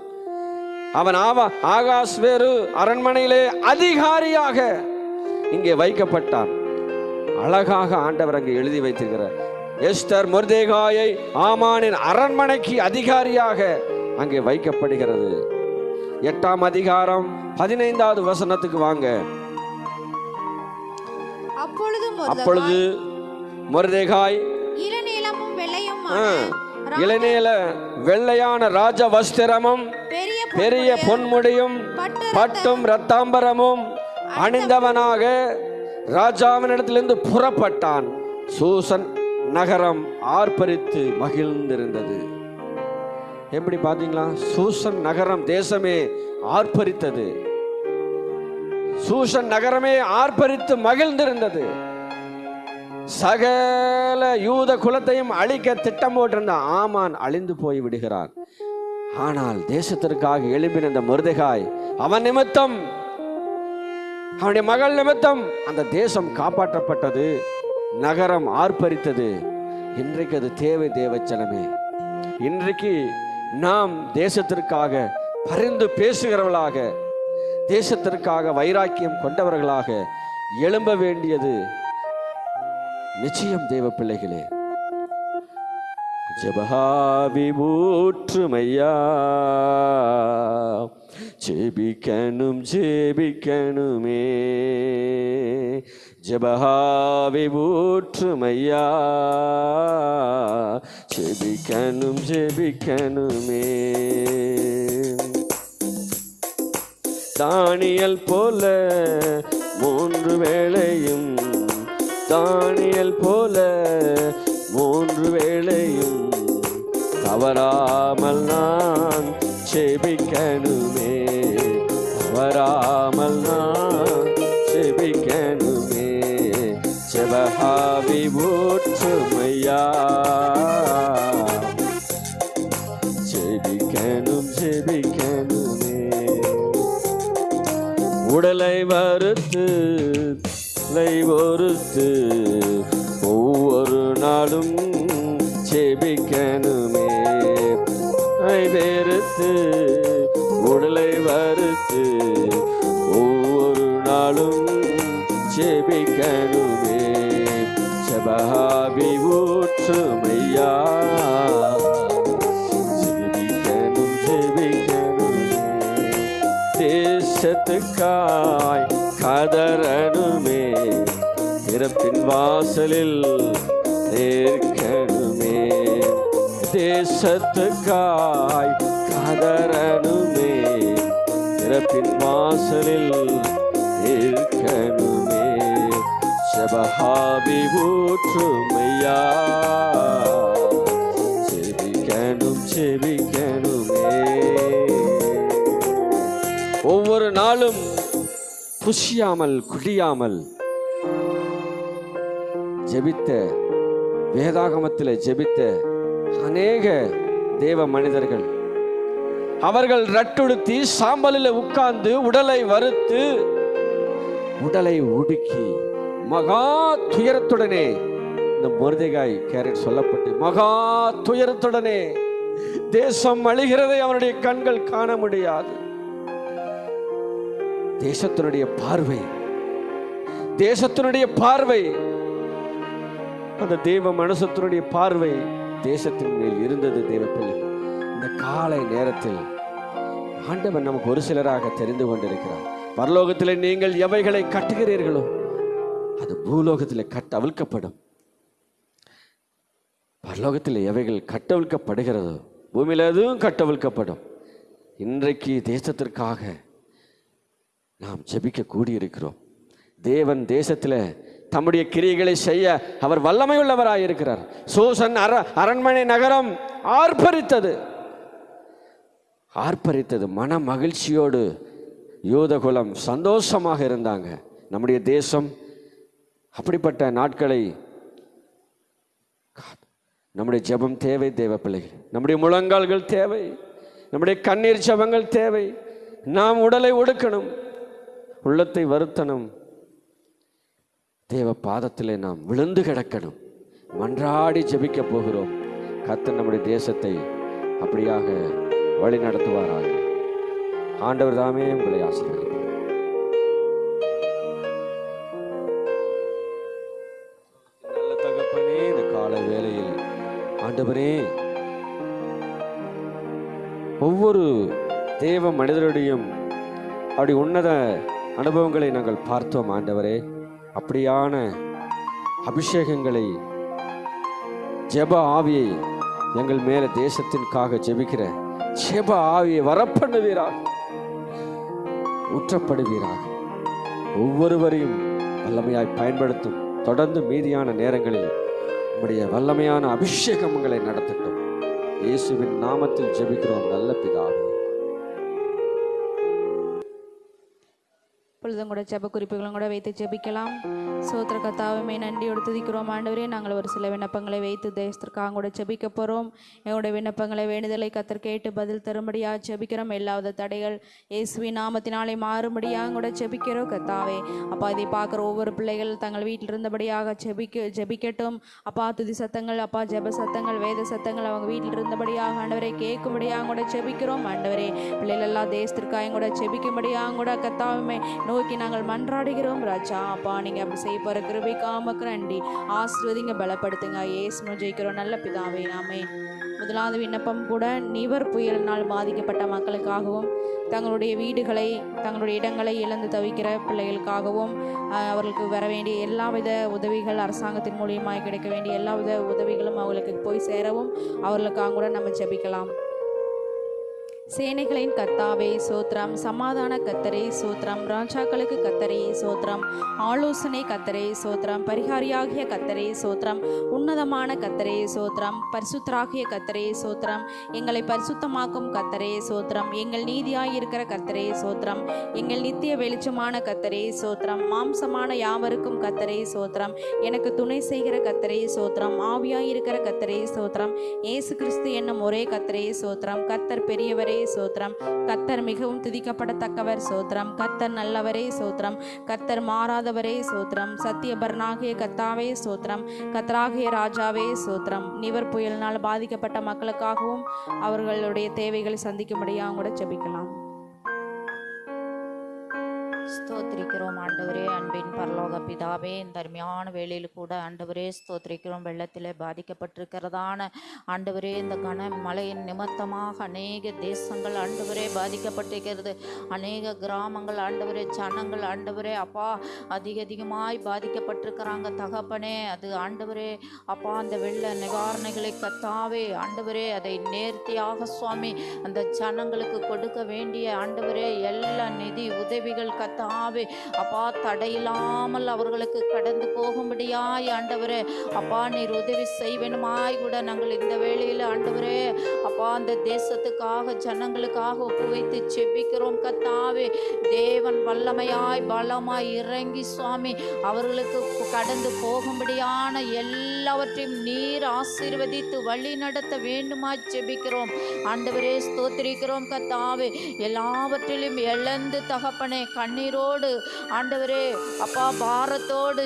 S4: அவன் ஆவா ஆகாஷ் வேறு அரண்மனையிலே அதிகாரியாக இங்கே வைக்கப்பட்டான். அழகாக ஆண்டவர் அங்கே எழுதி வைத்திருக்கிறார். எஸ்தர் முர்தேகாயை ஆமானின் அரண்மனைக்கு அதிகாரியாக அங்கே வைக்கப்படுகிறது. எட்டாம் அதிகாரம் பதினைந்தாவது வசனத்துக்கு வாங்க.
S5: அப்பொழுது
S4: அப்பொழுது முர்தேகாய்
S5: இளநீலமும் வெள்ளையும்
S4: இளநீல வெள்ளையான ராஜ வஸ்திரமும்
S5: பெரிய
S4: பொன்முடியும்
S5: பட்டு
S4: பட்டும் ரத்தாம்பரமும் அணிந்தவனாக ராஜாவினிடத்திலிருந்து புறப்பட்டான். சூசன் நகரம் ஆர்ப்பரித்து மகிழ்ந்திருந்தது. எப்படி பாத்தீங்களா சூசன் நகரம் தேசமே ஆர்ப்பரித்தது. சூசன் நகரமே ஆர்ப்பரித்து மகிழ்ந்திருந்தது. சகல யூத குலத்தையும் அழிக்க திட்டம் போட்டிருந்த ஆமான் அழிந்து போய் விடுகிறான். ஆனால் தேசத்திற்காக எழுப்பின இந்த மருதகாய் அவன் நிமித்தம் அவனுடைய மகள் நிமித்தம் அந்த தேசம் காப்பாற்றப்பட்டது நகரம் ஆர்ப்பரித்தது. இன்றைக்கு அது தேவை தேவச்சனமே. இன்றைக்கு நாம் தேசத்திற்காக பரிந்து பேசுகிறவர்களாக தேசத்திற்காக வைராக்கியம் கொண்டவர்களாக எழும்ப வேண்டியது நிச்சயம் தேவ பிள்ளைகளே. ஜபஹாவி ஊற்றுமையா. ஜெபிக்கணும் ஜெபிக்கணுமே. ஜபஹாவி ஊற்றுமையா. ஜெபிக்கணும் ஜெபிக்கணுமே. தானியல் போல மூன்று வேளையும் தானியல் போல மூன்று வேளையும் தவறாமல் நான் செபிக்கணுமே. தவறாமல் நான் செபிக்கணுமே. செவஹாவி ஊற்றுமையா. செபிக்கணும் செபிக்கணுமே. உடலை வறுத்து லை ஒருத்து ஒவ்வொரு நாளும் செபிக்கணுமே. ஐ வெறுத்து உடலை வறுத்து ஒவ்வொரு நாளும் செபிக்கணுமே. செபஹாபி ஊற்றுமையா செபிக்கணும் செபிக்கணுமே. தேசத்துக்காய் கதறணுமே. திறப்பின் வாசலில் நிற்கணுமே தேசத்துக்காய் கதறணுமே. திறப்பின் வாசலில் நிற்கணுமே செபஹாபி ஊற்றுமையா. செபிக்கணும் செபிக்கணுமே. ஒவ்வொரு நாளும் குஷியாமல் குடியாமல் ஜெபித்த வேதாகமத்தில் ஜெபித்த அநேக தேவ மனிதர்கள். அவர்கள் ரட்டுடுத்தி சாம்பலில் உட்கார்ந்து உடலை வறுத்து உடலை உடுக்கி மகா துயரத்துடனே இந்த முருதைகாய் கேரட் சொல்லப்பட்டு மகா துயரத்துடனே தேசம் அழிகிறதை அவனுடைய கண்கள் காண முடியாது. தேசத்தினுடைய பார்வை தேசத்தினுடைய பார்வை அந்த தெய்வ மனசத்தினுடைய பார்வை தேசத்தின் மேல் இருந்தது தேவ இந்த காலை நேரத்தில் ஆண்டவன் நமக்கு ஒரு சிலராக தெரிந்து கொண்டிருக்கிறார். பரலோகத்தில் நீங்கள் எவைகளை கட்டுகிறீர்களோ அது பூலோகத்தில் கட்ட அவிழ்க்கப்படும் பரலோகத்தில் எவைகள் கட்டவிழ்க்கப்படுகிறதோ பூமியில் எதுவும் கட்டவிழ்க்கப்படும். இன்றைக்கு தேசத்திற்காக நாம் ஜெபிக்க கூடியிருக்கிறோம். தேவன் தேசத்தில் தம்முடைய கிரியைகளை செய்ய அவர் வல்லமை உள்ளவராய் இருக்கிறார். சூசன் அர அரண்மனை நகரம் ஆர்ப்பரித்தது. ஆர்ப்பரித்தது. மன மகிழ்ச்சியோடு யூதகுலம் சந்தோஷமாக இருந்தாங்க. நம்முடைய தேசம் அப்படிப்பட்ட நாட்களை நம்முடைய ஜெபம் தேவை தேவ பிள்ளைகள். நம்முடைய முழங்கால்கள் தேவை. நம்முடைய கண்ணீர் ஜெபங்கள் தேவை. நாம் உடலை ஒடுக்கணும். உள்ளத்தை வருத்தணும். தேவ பாதத்திலே நாம் விழுந்து கிடக்கணும். மன்றாடி ஜெபிக்க போகிறோம். கத்து நம்முடைய தேசத்தை அப்படியாக வழி நடத்துவாராக. ஆண்டவர் தாமே உங்களை ஆசீர்வதிப்பார். நல்ல தகப்பனே இந்த கால வேளையில் ஆண்டவரே ஒவ்வொரு தேவ மனிதருடையும் அப்படி உன்னத அனுபவங்களை நாங்கள் பார்த்தோம் ஆண்டவரே. அப்படியான அபிஷேகங்களை ஜெப ஆவியை எங்கள் மேல தேசத்திற்காக ஜெபிக்கிற ஜெப ஆவியை வரப்பண்ணுவீராக. ஊற்றப்படுவீராக. ஒவ்வொருவரையும் வல்லமையாய் பயன்படுத்தும். தொடர்ந்து மீதியான நேரங்களில் உம்முடைய வல்லமையான அபிஷேகங்களை நடத்தட்டும். இயேசுவின் நாமத்தில் ஜெபிக்கிறோம். நல்ல பிதாவே.
S2: பொழுதும் கூட ஜெப குறிப்புகளும் கூட வைத்து ஜெபிக்கலாம். சோத்திர கத்தாவுமே நன்றியோடு துதிக்கிறோம். ஆண்டவரே நாங்கள் ஒரு சில விண்ணப்பங்களை வைத்து தேசத்திற்காக கூட ஜெபிக்க போகிறோம் எங்களுடைய விண்ணப்பங்களை வேண்டுதலை கத்தர் கேட்டு பதில் தரும்படியாக ஜெபிக்கிறோம். எல்லாவித தடைகள் இயேசுவி நாமத்தினாலே மாறும்படியாக கூட ஜெபிக்கிறோம். கத்தாவே அப்பா இதை பார்க்குற ஒவ்வொரு பிள்ளைகள் தங்கள் வீட்டில் இருந்தபடியாக ஜெபிக்க ஜெபிக்கட்டும். அப்பா துதி சத்தங்கள் அப்பா ஜெப சத்தங்கள் வேத சத்தங்கள் அவங்க வீட்டில் இருந்தபடியாக ஆண்டவரை கேட்கும்படியாக கூட ஜெபிக்கிறோம். ஆண்டவரே பிள்ளைகள் எல்லாம் தேசத்திற்காக கூட ஜெபிக்கும்படியாக கூட கத்தாவுமே நோக்கி நாங்கள் மன்றாடுகிறோம் ராஜா. அப்பா நீங்கள் அப்படி செய்ய போகிற கிருபைக்காமக்கு நன்றி ஆசிர்வதிங்க பலப்படுத்துங்க. ஏசும ஜெயிக்கிறோம் நல்ல பிதாவே. நாமே முதலாவது விண்ணப்பம் கூட நிவர் புயலினால் பாதிக்கப்பட்ட மக்களுக்காகவும் தங்களுடைய வீடுகளை தங்களுடைய இடங்களை இழந்து தவிக்கிற பிள்ளைகளுக்காகவும் அவர்களுக்கு வர வேண்டிய எல்லாவித உதவிகள் அரசாங்கத்தின் மூலியமாக கிடைக்க வேண்டிய எல்லாவித உதவிகளும் அவர்களுக்கு போய் சேரவும் அவர்களுக்காக கூட நம்ம ஜெபிக்கலாம். சேனைகளின் கத்தாவே சோத்ரம் சமாதான கத்தரே சோத்ரம் ராஜாக்களுக்கு கத்தரே சோத்ரம் ஆலோசனை கத்தரே சோத்ரம் பரிகாரியாகிய கத்தரே சோத்ரம் உன்னதமான கத்தரே சோத்ரம் பரிசுத்தராகிய கத்தரே சோத்ரம் எங்களை பரிசுத்தமாக்கும் கத்தரே சோத்ரம் எங்கள் நீதியாயிருக்கிற கத்தரே சோத்ரம் எங்கள் நித்திய வெளிச்சமான கத்தரே சோத்ரம் மாம்சமான யாவருக்கும் கத்தரே சோத்ரம் எனக்கு துணை செய்கிற கத்தரே சோத்ரம் ஆவியாயிருக்கிற கத்தரே சோத்ரம் ஏசு கிறிஸ்து என்னும் ஒரே கத்தரே சோத்ரம் கத்தர் பெரியவரே நல்லவரே சோத்திரம். கத்தர் மிகவும் துதிக்கப்படத்தக்கவர் சோத்திரம். கத்தர் நல்லவரே சோத்திரம். கத்தர் மாறாதவரே சோத்திரம். சத்தியபரனாகிய கத்தாவே சோத்திரம். கத்தராகிய ராஜாவே சோத்திரம். நிவர் புயலினால் பாதிக்கப்பட்ட மக்களுக்காகவும் அவர்களுடைய தேவைகளை சந்திக்கும்படியாக கூட ஜெபிக்கலாம்.
S6: ஸ்தோத்திரிக்கிறோம். ஆண்டவரே அன்பின் பரலோக பிதாவே இந்த அருமையான வேலையில் கூட ஆண்டவரே ஸ்தோத்திரிக்கிறோம். வெள்ளத்தில் பாதிக்கப்பட்டிருக்கிறதான ஆண்டவரே இந்த கன மழையின் நிமித்தமாக அநேக தேசங்கள் ஆண்டவரே பாதிக்கப்பட்டிருக்கிறது. அநேக கிராமங்கள் ஆண்டவரே ஜனங்கள் ஆண்டவரே அப்பா அதிக அதிகமாய் பாதிக்கப்பட்டிருக்கிறாங்க. தகப்பனே அது ஆண்டவரே அப்பா அந்த வெள்ள நிவாரணைகளை கத்தாவே ஆண்டவரே அதை நேர்த்தியாக சுவாமி அந்த ஜனங்களுக்கு கொடுக்க வேண்டிய ஆண்டவரே எல்லா நிதி உதவிகள் கர்த்தாவே அப்பா தடையில்லாமல் அவர்களுக்கு கடந்து போகும்படியாய் ஆண்டவரே. அப்பா நீர் உதவி செய்வேனுமாய் கூட நாங்கள் இந்த வேளையில் ஆண்டவரே. அப்பா அந்த தேசத்துக்காக ஜனங்களுக்காக ஒப்பு வைத்து செபிக்கிறோம் கத்தாவே. தேவன் வல்லமையாய் பலமாய் இறங்கி சுவாமி. அவர்களுக்கு கடந்து போகும்படியான எல்லாவற்றையும் நீர் ஆசீர்வதித்து வழி நடத்த வேண்டுமாய் ஜெபிக்கிறோம் ஆண்டவரே ஸ்தோத்திரிக்கிறோம் கத்தாவே. எல்லாவற்றிலும் இழந்து தகப்பனே கண்ணீரோடு ஆண்டவரே அப்பா பாரத்தோடு.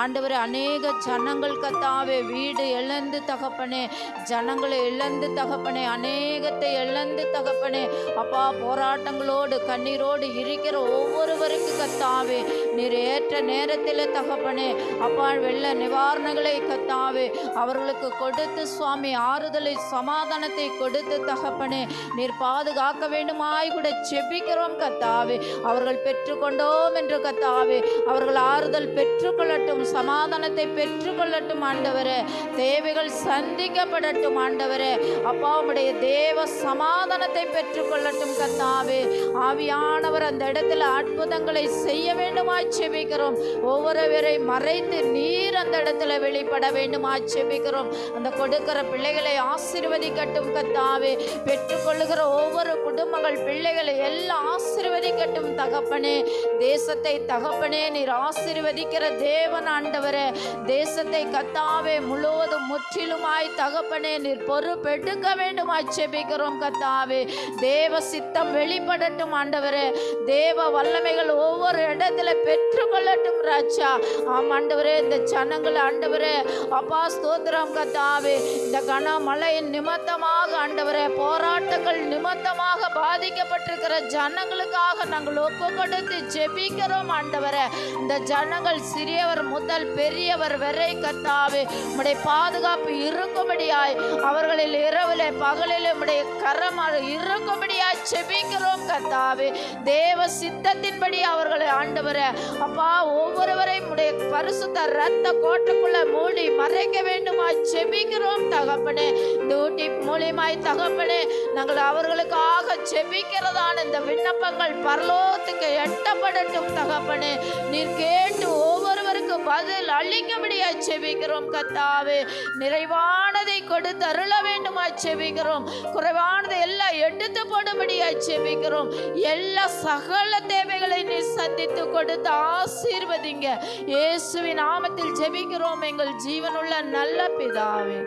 S6: ஆண்டவரே அநேக ஜனங்கள் கத்தாவே வீடு இழந்து தகப்பனே ஜனங்களை இழந்து தகப்பனே அநேகத்தை இழந்து தகப்பனே அப்பா போராட்டங்களோடு கண்ணீரோடு இருக்கிற ஒவ்வொருவருக்கு கத்தாவே நீர் ஏற்ற நேரத்தில் தகப்பனே அப்பா வெள்ள நிவாரணங்களை கத்தாவே அவர்களுக்கு கொடுத்து சுவாமி ஆறுதலை சமாதானத்தை கொடுத்து தகப்பனே நீர் பாதுகாக்க வேண்டுமாய் கூட செபிக்கிறோம் கத்தாவே அவர்கள் பெற்றுக்கொண்டோம் என்று கத்தாவே. அவர்கள் ஆறுதல் பெற்றுக்கொள்ளட்டும் சமாதானத்தை பெற்றுக்கொள்ளட்டும் ஆண்டவரே. தேவைகள் சந்திக்கப்படட்டும் ஆண்டவரே. அப்பா உடைய தேவ சமாதானத்தை பெற்றுக்கொள்ளட்டும் கத்தாவே. ஆவியானவர் அந்த இடத்துல அற்புதங்களை செய்ய வேண்டுமாய் செபிக்கிறோம். ஒவ்வொருவரை மறைத்து நீர் அந்த இடத்துல வெளிப்பட வேண்டுமாய் செபிக்கிறோம். அந்த கொடுக்கிற பிள்ளைகளை ஆசீர்வதிக்கட்டும் கத்தாவே. பெற்றுக்கொள்ளுகிற ஒவ்வொரு குடும்பங்கள் பிள்ளைகளை எல்லாம் ஆசிர்வதிக்கட்டும் தகப்பனே. தேசத்தை தகப்பனே நீர் ஆசிர்வதிக்கிற தேவன் ஆண்டவரே. தேசத்தை கத்தாவே முழுவதும் முற்றிலுமாய் தகப்பனே நீர் பொறுப்பெடுக்க வேண்டுமாய் செபிக்கிறோம் கத்தாவே. தேவ சித்தம் வெளிப்படட்டும் ஆண்டவரே. தேவ வல்லமைகள் ஒவ்வொரு இடத்துல பெற்றுக்கொள்ளட்டும் ராஜா. ஆம் ஆண்டவரே இந்த ஜனங்கள் ஆண்டவரே அப்பா ஸ்தோத்திரம் கத்தாவே. இந்த கனமழையின் நிமித்தமாக ஆண்டவரே போராட்டங்கள் நிமித்தமாக பாதிக்கப்பட்டிருக்கிற ஜனங்களுக்காக நாங்கள் ஒப்பு கொடுத்து ஜெபிக்கிறோம் ஆண்டவரே. இந்த ஜனங்கள் சிறியவர் முதல் பெரியவர் வரை கத்தாவே உடைய பாதுகாப்பு இருக்கும்படியாய் அவர்களில் இரவிலே பகலில் உடைய கரமாக இருக்கும்படியாய் ஜெபிக்கிறோம் கத்தாவே தேவ சித்தத்தின்படி அவர்களை ஆண்டவரே அப்பா ஒவ்வொருவரையும் உடைய பரிசுத்த ரத்த கோட்டுக்குள்ள மூடி மறைக்க வேண்டுமா செபிக்கிறோம் தகப்பனே. இந்த ஊட்டி மூலியமாய் தகப்பனே நாங்கள் அவர்களுக்காக ஜெபிக்கிறதான இந்த விண்ணப்பங்கள் பரலோகத்துக்கு எட்டப்படட்டும் தகப்பனே. நீர் கேட்டு ஒவ்வொருவருக்கு பதில் அளிக்கும்படியா செபிக்கிறோம் கத்தாவே. நிறைவானதை கொடுத்து அருள வேண்டுமா செபிக்கிறோம். குறைவானதை எல்லாம் எடுத்து போடும்படியா செபிக்கிறோம். எல்லா சகல தேவைகளை நீ சந்தித்து கொடுத்து ஆசீர்வதிங்க. இயேசுவின் நாமத்தில் ஜெபிக்கிறோம் எங்கள் ஜீவனுள்ள நல்ல பிதாவே.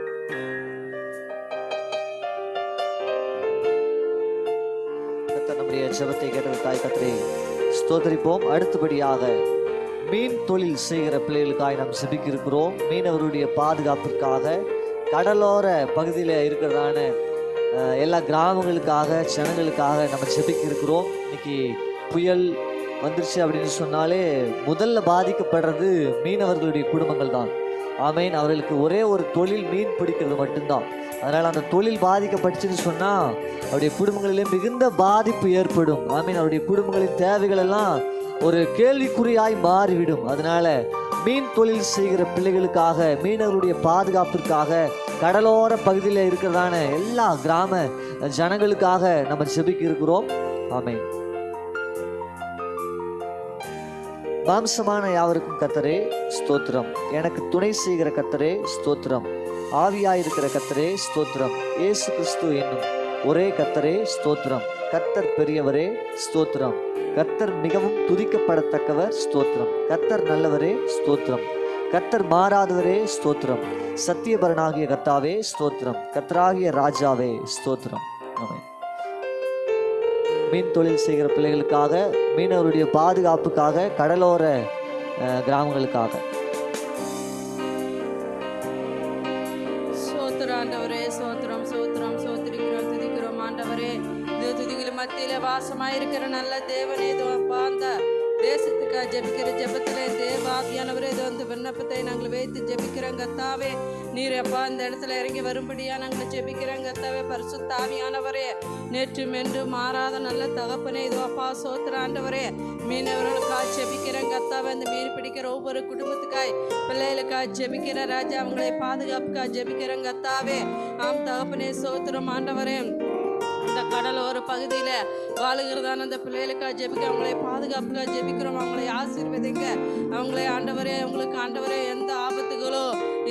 S3: நம்முடைய ஜபத்தை கேட்டது தாய் கத்திரி ஸ்தோதரிப்போம் அடுத்தபடியாக மீன் தொழில் செய்கிற பிள்ளைகளுக்காக நாம் செபிக்கிருக்கிறோம். மீனவருடைய பாதுகாப்பிற்காக கடலோர பகுதியில் இருக்கிறதான எல்லா கிராமங்களுக்காக ஜனங்களுக்காக நம்ம செபிக்கிருக்கிறோம். இன்னைக்கு புயல் வந்துருச்சு அப்படின்னு சொன்னாலே முதல்ல பாதிக்கப்படுறது மீனவர்களுடைய குடும்பங்கள் தான் ஆமேன். அவர்களுக்கு ஒரே ஒரு தொழில் மீன் பிடிக்கிறது மட்டும்தான். அதனால் அந்த தொழில் பாதிக்கப்பட்டுச்சுன்னு சொன்னால் அவருடைய குடும்பங்களிலே மிகுந்த பாதிப்பு ஏற்படும். ஆமீன். அவருடைய குடும்பங்களின் தேவைகள் எல்லாம் ஒரு கேள்விக்குறியாய் மாறிவிடும். அதனால் மீன் தொழில் செய்கிற பிள்ளைகளுக்காக மீனவருடைய பாதுகாப்பிற்காக கடலோர பகுதியில் இருக்கிறதான எல்லா கிராம ஜனங்களுக்காக நம்ம செபிக்க இருக்கிறோம். ஆமை மாம்சமான யாவருக்கும் கத்தரே ஸ்தோத்திரம். எனக்கு துணை செய்கிற கத்தரே ஸ்தோத்திரம். ஆவியாயிருக்கிற கத்தரே ஸ்தோத்திரம். ஏசு கிறிஸ்து என்னும் ஒரே கத்தரே ஸ்தோத்திரம். கத்தர் பெரியவரே ஸ்தோத்திரம். கத்தர் மிகவும் துதிக்கப்படத்தக்கவர் ஸ்தோத்திரம். கத்தர் நல்லவரே ஸ்தோத்திரம். கத்தர் மாறாதவரே ஸ்தோத்திரம். சத்தியபரனாகிய கத்தாவே ஸ்தோத்திரம். கத்தராகிய ராஜாவே ஸ்தோத்திரம். ஆமென். மீன் தொழில் செய்கிற பிள்ளைகளுக்காக மீனவருடைய பாதுகாப்புக்காக கடலோர கிராமங்களுக்காக.
S7: சந்தோஷமா இருக்கிற நல்ல தேவனே இது அப்பா அந்த தேசத்துக்காக ஜெபிக்கிற ஜெபத்திலே தேவாபியானவரே இது வந்து விண்ணப்பத்தை நாங்கள் வைத்து ஜெபிக்கிறோம் கத்தாவே நீர் அப்பா இந்த இடத்துல இறங்கி வரும்படியா நாங்கள் ஜெபிக்கிறோம் கத்தாவே பரிசுத்தாவியானவரே நேற்று மென்று மாறாத நல்ல தகப்பனே இதோ அப்பா சோத்திராண்டவரே மீனவர்களுக்காக ஜெபிக்கிறேன் கத்தாவே அந்த மீன் பிடிக்கிற ஒவ்வொரு குடும்பத்துக்காய் பிள்ளைகளுக்காக ஜெபிக்கிற ராஜா அவங்களை பாதுகாப்புக்காக ஜெபிக்கிறேன் கத்தாவே ஆம் தகப்பனே சோத்திரம் ஆண்டவரே. இந்த கடலோர பகுதியில் வாழுகிறதான அந்த பிள்ளைகளுக்காக ஜெபிக்க அவங்களை பாதுகாப்புக்காக ஜெபிக்கிறோம். அவங்களை ஆசீர்வதிங்க. அவங்களை ஆண்டவரே அவங்களுக்கு ஆண்டவரே எந்த ஆபத்துகளோ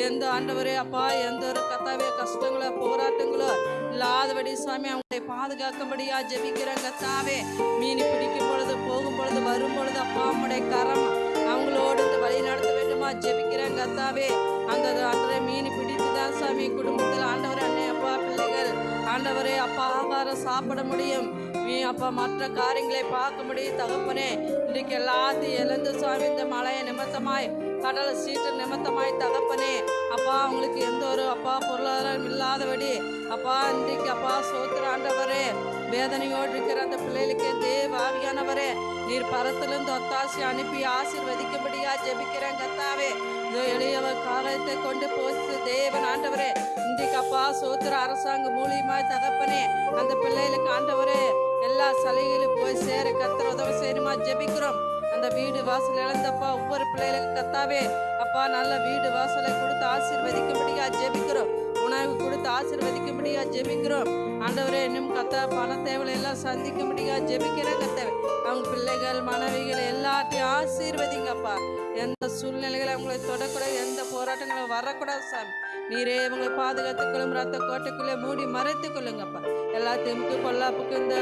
S7: எந்த ஆண்டவரே அப்பா எந்த ஒரு கத்தாவே கஷ்டங்களோ போராட்டங்களோ இல்லாதபடி சுவாமி அவங்களை பாதுகாக்கும்படியா ஜெபிக்கிறேன் கத்தாவே. மீன் பிடிக்கும் பொழுது போகும் பொழுது வரும் பொழுது அப்பா அவங்களுடைய கரம் அவங்களோடு இந்த வழி நடத்த வேண்டுமா ஜெபிக்கிறேன் கத்தாவே. அந்த அன்றைய மீன் பிடித்து தான் சாமி குடும்பத்தில் ஆண்டவர் அன்னை அப்பா பிள்ளைகள் ஆண்டவரே அப்பா ஆகாரம் சாப்பிட முடியும். நீ அப்பா மற்ற காரியங்களை பார்க்க முடியும் தகப்பனே இன்றைக்கு எல்லாத்தையும் எழுந்து சுவாமி இந்த மழையை நிமித்தமாய் கடலை சீட்டு நிமித்தமாய் தகப்பனே. அப்பா அவங்களுக்கு எந்த ஒரு அப்பா பொருளாதாரம் இல்லாதபடி அப்பா இன்றைக்கு அப்பா சோத்திர ஆண்டவரே வேதனையோடு இருக்கிற அந்த பிள்ளைகளுக்கு தேவாவியானவரே நீர் பரத்திலிருந்து ஒத்தாசி அனுப்பி ஆசிர்வதிக்கும்படியா ஜெபிக்கிறேன் கத்தாவே. இதோ எளியவர் காலத்தை கொண்டு போச்சு தேவன் ஆண்டவரே. இன்றைக்கு அப்பா சோத்திர அரசாங்கம் மூலியமாய் தகப்பனே அந்த பிள்ளைகளுக்கு ஆண்டவரே எல்லா சலுகையிலும் போய் சேர கத்திர உதவி செய்யணுமா ஜெபிக்கிறோம். அந்த வீடு வாசல் இழந்தப்பா. ஒவ்வொரு பிள்ளைகளுக்கு கத்தாவே அப்பா நல்ல வீடு வாசலை கொடுத்து ஆசீர்வதிக்கும்படியா ஜெபிக்கிறோம். உணவு கொடுத்து ஆசீர்வதிக்கும்படியா ஜெபிக்கிறோம். ஆண்டவரே இன்னும் கத்த பண தேவையை எல்லாம் சந்திக்கும்படியா ஜெபிக்கிற கத்தவை. அவங்க பிள்ளைகள் மனைவிகள் எல்லாத்தையும் ஆசீர்வதிங்கப்பா. எந்த சூழ்நிலைகளை அவங்களை தொடக்கூடாது எந்த போராட்டங்களும் வரக்கூடாது சாமி. நீரே இவங்களை பாதுகாத்துக்கொள்ளும் ரத்த கோட்டைக்குள்ளே மூடி மறைத்துக் கொள்ளுங்கப்பா. எல்லாத்தையும் கொல்லாப்புக்கு இந்த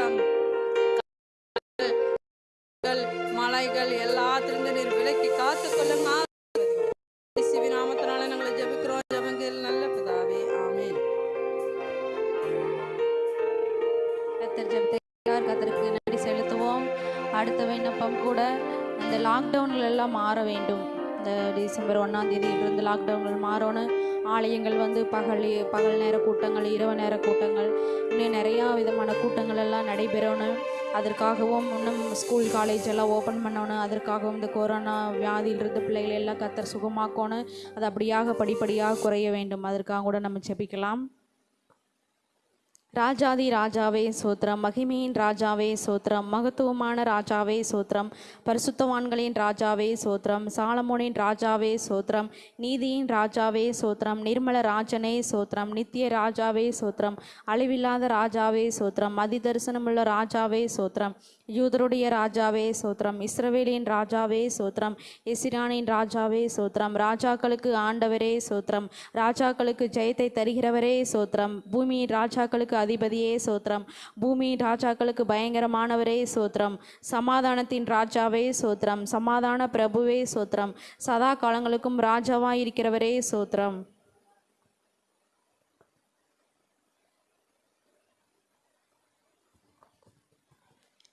S7: நோய்கள் எல்லாத்திலிருந்து நீர் விலக்கி காத்து கொள்ளுங்க நாமத்தினால நாங்களை ஜெபிக்கிறோம். ஜபங்கள் நல்ல பிதாவே ஆமென்.
S2: கத்தர் ஜெபத்தை கத்தருக்கு நன்றி செலுத்துவோம். அடுத்த விண்ணப்பம் கூட இந்த லாக்டவுன்கள் எல்லாம் மாற வேண்டும். இந்த டிசம்பர் ஒன்றாம் தேதியிலிருந்து லாக்டவுன்கள் மாறணும். ஆலயங்கள் வந்து பகல் பகல் நேர கூட்டங்கள் இரவு நேர கூட்டங்கள். இன்னும் நிறையா விதமான கூட்டங்கள் எல்லாம் நடைபெறணும். அதற்காகவும் இன்னும் ஸ்கூல் காலேஜ் எல்லாம் ஓப்பன் பண்ணணும். அதற்காகவும் இந்த கொரோனா வியாதியிலிருந்து பிள்ளைகளை எல்லாம் கத்தர் சுகமாக்கணும். அது அப்படியாக படிப்படியாக குறைய வேண்டும். அதற்காக கூட நம்ம ஜெபிக்கலாம். ராஜாதி ராஜாவே சோத்திரம் மகிமையின் ராஜாவே சோத்திரம் மகத்துவமான ராஜாவே சோத்திரம் பரிசுத்தவான்களின் ராஜாவே சோத்திரம் சாலமோனின் ராஜாவே சோத்திரம் நீதியின் ராஜாவே சோத்திரம் நிர்மல ராஜனே சோத்திரம் நித்திய ராஜாவே சோத்திரம் அழிவில்லாத ராஜாவே சோத்திரம் அதிதரிசனமுள்ள ராஜாவே சோத்திரம். யூதருடைய ராஜாவே சோத்திரம் இஸ்ரவேலின் ராஜாவே சோத்திரம் எசிரானின் ராஜாவே சோத்திரம் ராஜாக்களுக்கு ஆண்டவரே சோத்திரம் ராஜாக்களுக்கு ஜெயத்தை தருகிறவரே சோத்திரம் பூமியின் ராஜாக்களுக்கு அதிபதியே சோத்திரம் பூமியின் ராஜாக்களுக்கு பயங்கரமானவரே சோத்திரம் சமாதானத்தின் ராஜாவே சோத்திரம் சமாதான பிரபுவே சோத்திரம் சதா காலங்களுக்கும் ராஜாவாயிருக்கிறவரே சோத்திரம்.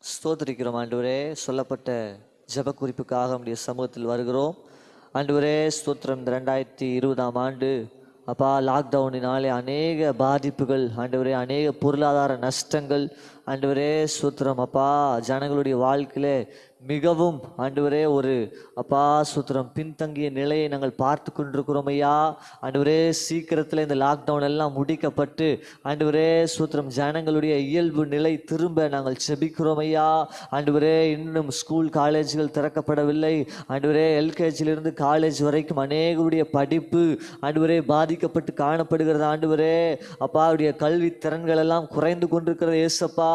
S3: ஸ்தோத்திரிக்கிறோம் ஆண்டவரே. சொல்லப்பட்ட ஜெப குறிப்புக்காக நம்முடைய சமூகத்தில் வருகிறோம். ஆண்டவரே ஸ்தோத்திரம். இந்த ரெண்டாயிரத்தி இருபதாம் ஆண்டு அப்பா லாக்டவுனினாலே அநேக பாதிப்புகள் ஆண்டவரே அநேக பொருளாதார நஷ்டங்கள். ஆண்டவரே சூத்திரம் அப்பா ஜனங்களுடைய வாழ்க்கையில் மிகவும் ஆண்டவரே ஒரு அப்பா சுத்திரம் பின்தங்கிய நிலையை நாங்கள் பார்த்து கொண்டிருக்கிறோம் ஐயா. ஆண்டவரே சீக்கிரத்தில் இந்த லாக்டவுன் எல்லாம் முடிக்கப்பட்டு ஆண்டவரே சூத்திரம் ஜனங்களுடைய இயல்பு நிலை திரும்ப நாங்கள் செபிக்கிறோம் ஐயா. ஆண்டவரே இன்னும் ஸ்கூல் காலேஜ்கள் திறக்கப்படவில்லை. ஆண்டவரே எல்கேஜிலிருந்து காலேஜ் வரைக்கும் அநேகருடைய படிப்பு ஆண்டவரே பாதிக்கப்பட்டு காணப்படுகிறது. ஆண்டவரே அப்பாவுடைய கல்வி திறன்கள் எல்லாம் குறைந்து கொண்டிருக்கிறது. ஏசப்பா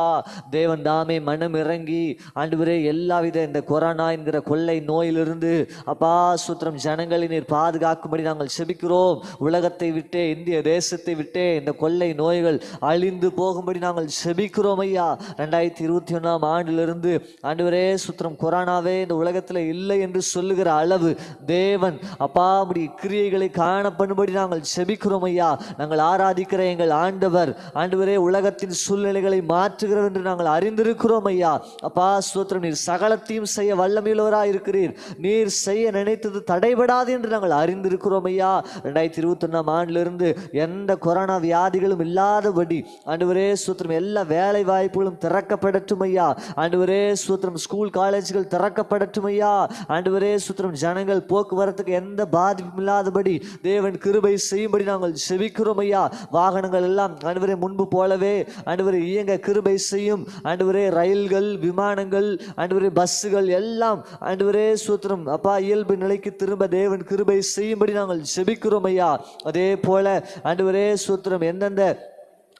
S3: தேவன் தாமே மனம் இறங்கி ஆண்டவரே எல்லா செய்த இந்த கொரோனா என்கிற கொள்ளை நோயிலிருந்து அப்பா சுத்திரம் ஜனங்களை நீர் பாதுகாக்கும்படி நாங்கள் செபிக்கிறோம். உலகத்தை விட்டே இந்திய தேசத்தை விட்டே இந்த கொள்ளை நோய்கள் அழிந்து போகும்படி நாங்கள் செபிக்கிறோம் ஐயா. ரெண்டாயிரத்தி இருபத்தி ஒன்றாம் ஆண்டிலிருந்து ஆண்டுவரே சுத்திரம் கொரோனாவே இந்த உலகத்தில் இல்லை என்று சொல்லுகிற அளவு தேவன் அப்பா அப்படி கிரியைகளை காணப்படும்படி நாங்கள் செபிக்கிறோம் ஐயா. நாங்கள் ஆராதிக்கிற எங்கள் ஆண்டவர் ஆண்டவரே உலகத்தின் சூழ்நிலைகளை மாற்றுகிறவர் என்று நாங்கள் அறிந்திருக்கிறோம் ஐயா. அப்பா சுத்திரம் நீர் அனைத்தையும் செய்ய வல்லமையுள்ளவராக இருக்கிறீர். நீர் செய்ய நினைத்தது தடைபடாது என்று நாங்கள் அறிந்திருக்கிறோம் ஐயா. ரெண்டாயிரத்தி இருபத்தொன்னாம் ஆண்டிலிருந்து எந்த கொரோனா வியாதிகளும் இல்லாதபடி ஆண்டவரே சூத்திரம் எல்லா வேலை வாய்ப்புகளும் திறக்கப்படட்டும் ஐயா. ஆண்டவரே சூத்திரம் ஸ்கூல் காலேஜ்கள் திறக்கப்படட்டும் ஐயா. ஆண்டவரே சூத்திரம் ஜனங்கள் போக்குவரத்துக்கு எந்த பாதிப்பும் இல்லாதபடி தேவன் கிருபை செய்யும்படி நாங்கள் செபிக்கிறோம் ஐயா. வாகனங்கள் எல்லாம் ஆண்டவரே முன்பு போலவே ஆண்டவரே இயங்க கிருபை செய்யும். ஆண்டவரே ரயில்கள் விமானங்கள் ஆண்டவரே பிளஸ்ஸுகள் எல்லாம் ஆண்டவரே சூத்திரம். அப்பா இயல்பு நிலைக்கு திரும்ப தேவன் கிருபை செய்யும்படி நாங்கள் செபிக்கிறோம் ஐயா. அதே போல ஆண்டவரே சூத்திரம் எந்தெந்த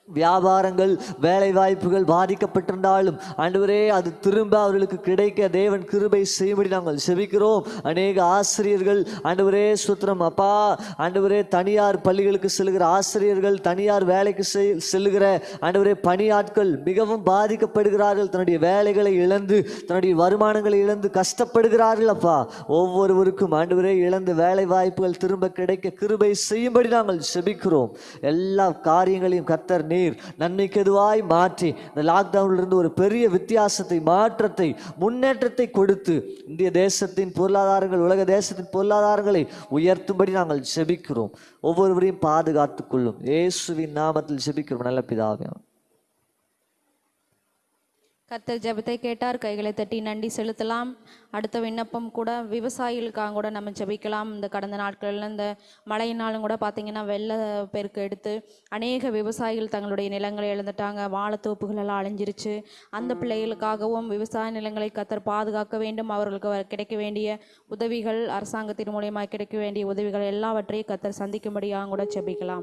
S3: வியாபாரங்கள் வேலை வாய்ப்புகள் பாதிக்கப்பட்டிருந்தாலும் ஆண்டவரே அது திரும்ப அவர்களுக்கு கிடைக்க தேவன் கிருபை செய்யும்படி நாங்கள் செபிக்கிறோம். அநேக ஆசிரியர்கள் ஆண்டவரே சுத்திரம் அப்பா ஆண்டவரே தனியார் பள்ளிகளுக்கு செல்கிற ஆசிரியர்கள் தனியார் வேலைக்கு செல்லுகிற ஆண்டவரே பணியாட்கள் மிகவும் பாதிக்கப்படுகிறார்கள். தன்னுடைய வேலைகளை இழந்து தன்னுடைய வருமானங்களை இழந்து கஷ்டப்படுகிறார்கள் அப்பா. ஒவ்வொருவருக்கும் ஆண்டவரே இழந்து வேலை வாய்ப்புகள் திரும்ப கிடைக்க கிருபை செய்யும்படி நாங்கள் செபிக்கிறோம். எல்லா காரியங்களையும் கத்தர் நீர் நன்மைக்கு எதுவாய் மாற்றி இந்த லாக்டவுன்லேருந்து ஒரு பெரிய வித்தியாசத்தை மாற்றத்தை முன்னேற்றத்தை கொடுத்து இந்திய தேசத்தின் பொருளாதாரங்கள் உலக தேசத்தின் பொருளாதாரங்களை உயர்த்தும்படி நாங்கள் செபிக்கிறோம். ஒவ்வொருவரையும் பாதுகாத்துக் கொள்ளும். இயேசுவின் நாமத்தில் செபிக்கிறோம். நல்ல பிதாவே.
S2: கர்த்தர் ஜெபத்தை கேட்டார் கைகளை தட்டி நன்றி செலுத்தலாம். அடுத்த விண்ணப்பம் கூட விவசாயிகளுக்காக கூட நம்ம ஜெபிக்கலாம். இந்த கடந்த நாட்களில் இந்த மழையினாலும் கூட பார்த்தீங்கன்னா வெள்ள பெருக்கு எடுத்து அநேக விவசாயிகள் தங்களுடைய நிலங்களை இழந்துட்டாங்க. வாழைத்தோப்புகளெல்லாம் அழிஞ்சிருச்சு. அந்த பிள்ளைகளுக்காகவும் விவசாய நிலங்களை கத்தர் பாதுகாக்க வேண்டும். அவர்களுக்கு வ- கிடைக்க வேண்டிய உதவிகள் அரசாங்கத்தின் மூலியமாக கிடைக்க வேண்டிய உதவிகள் எல்லாவற்றையும் கத்தர் சந்திக்கும்படியாக கூட ஜெபிக்கலாம்.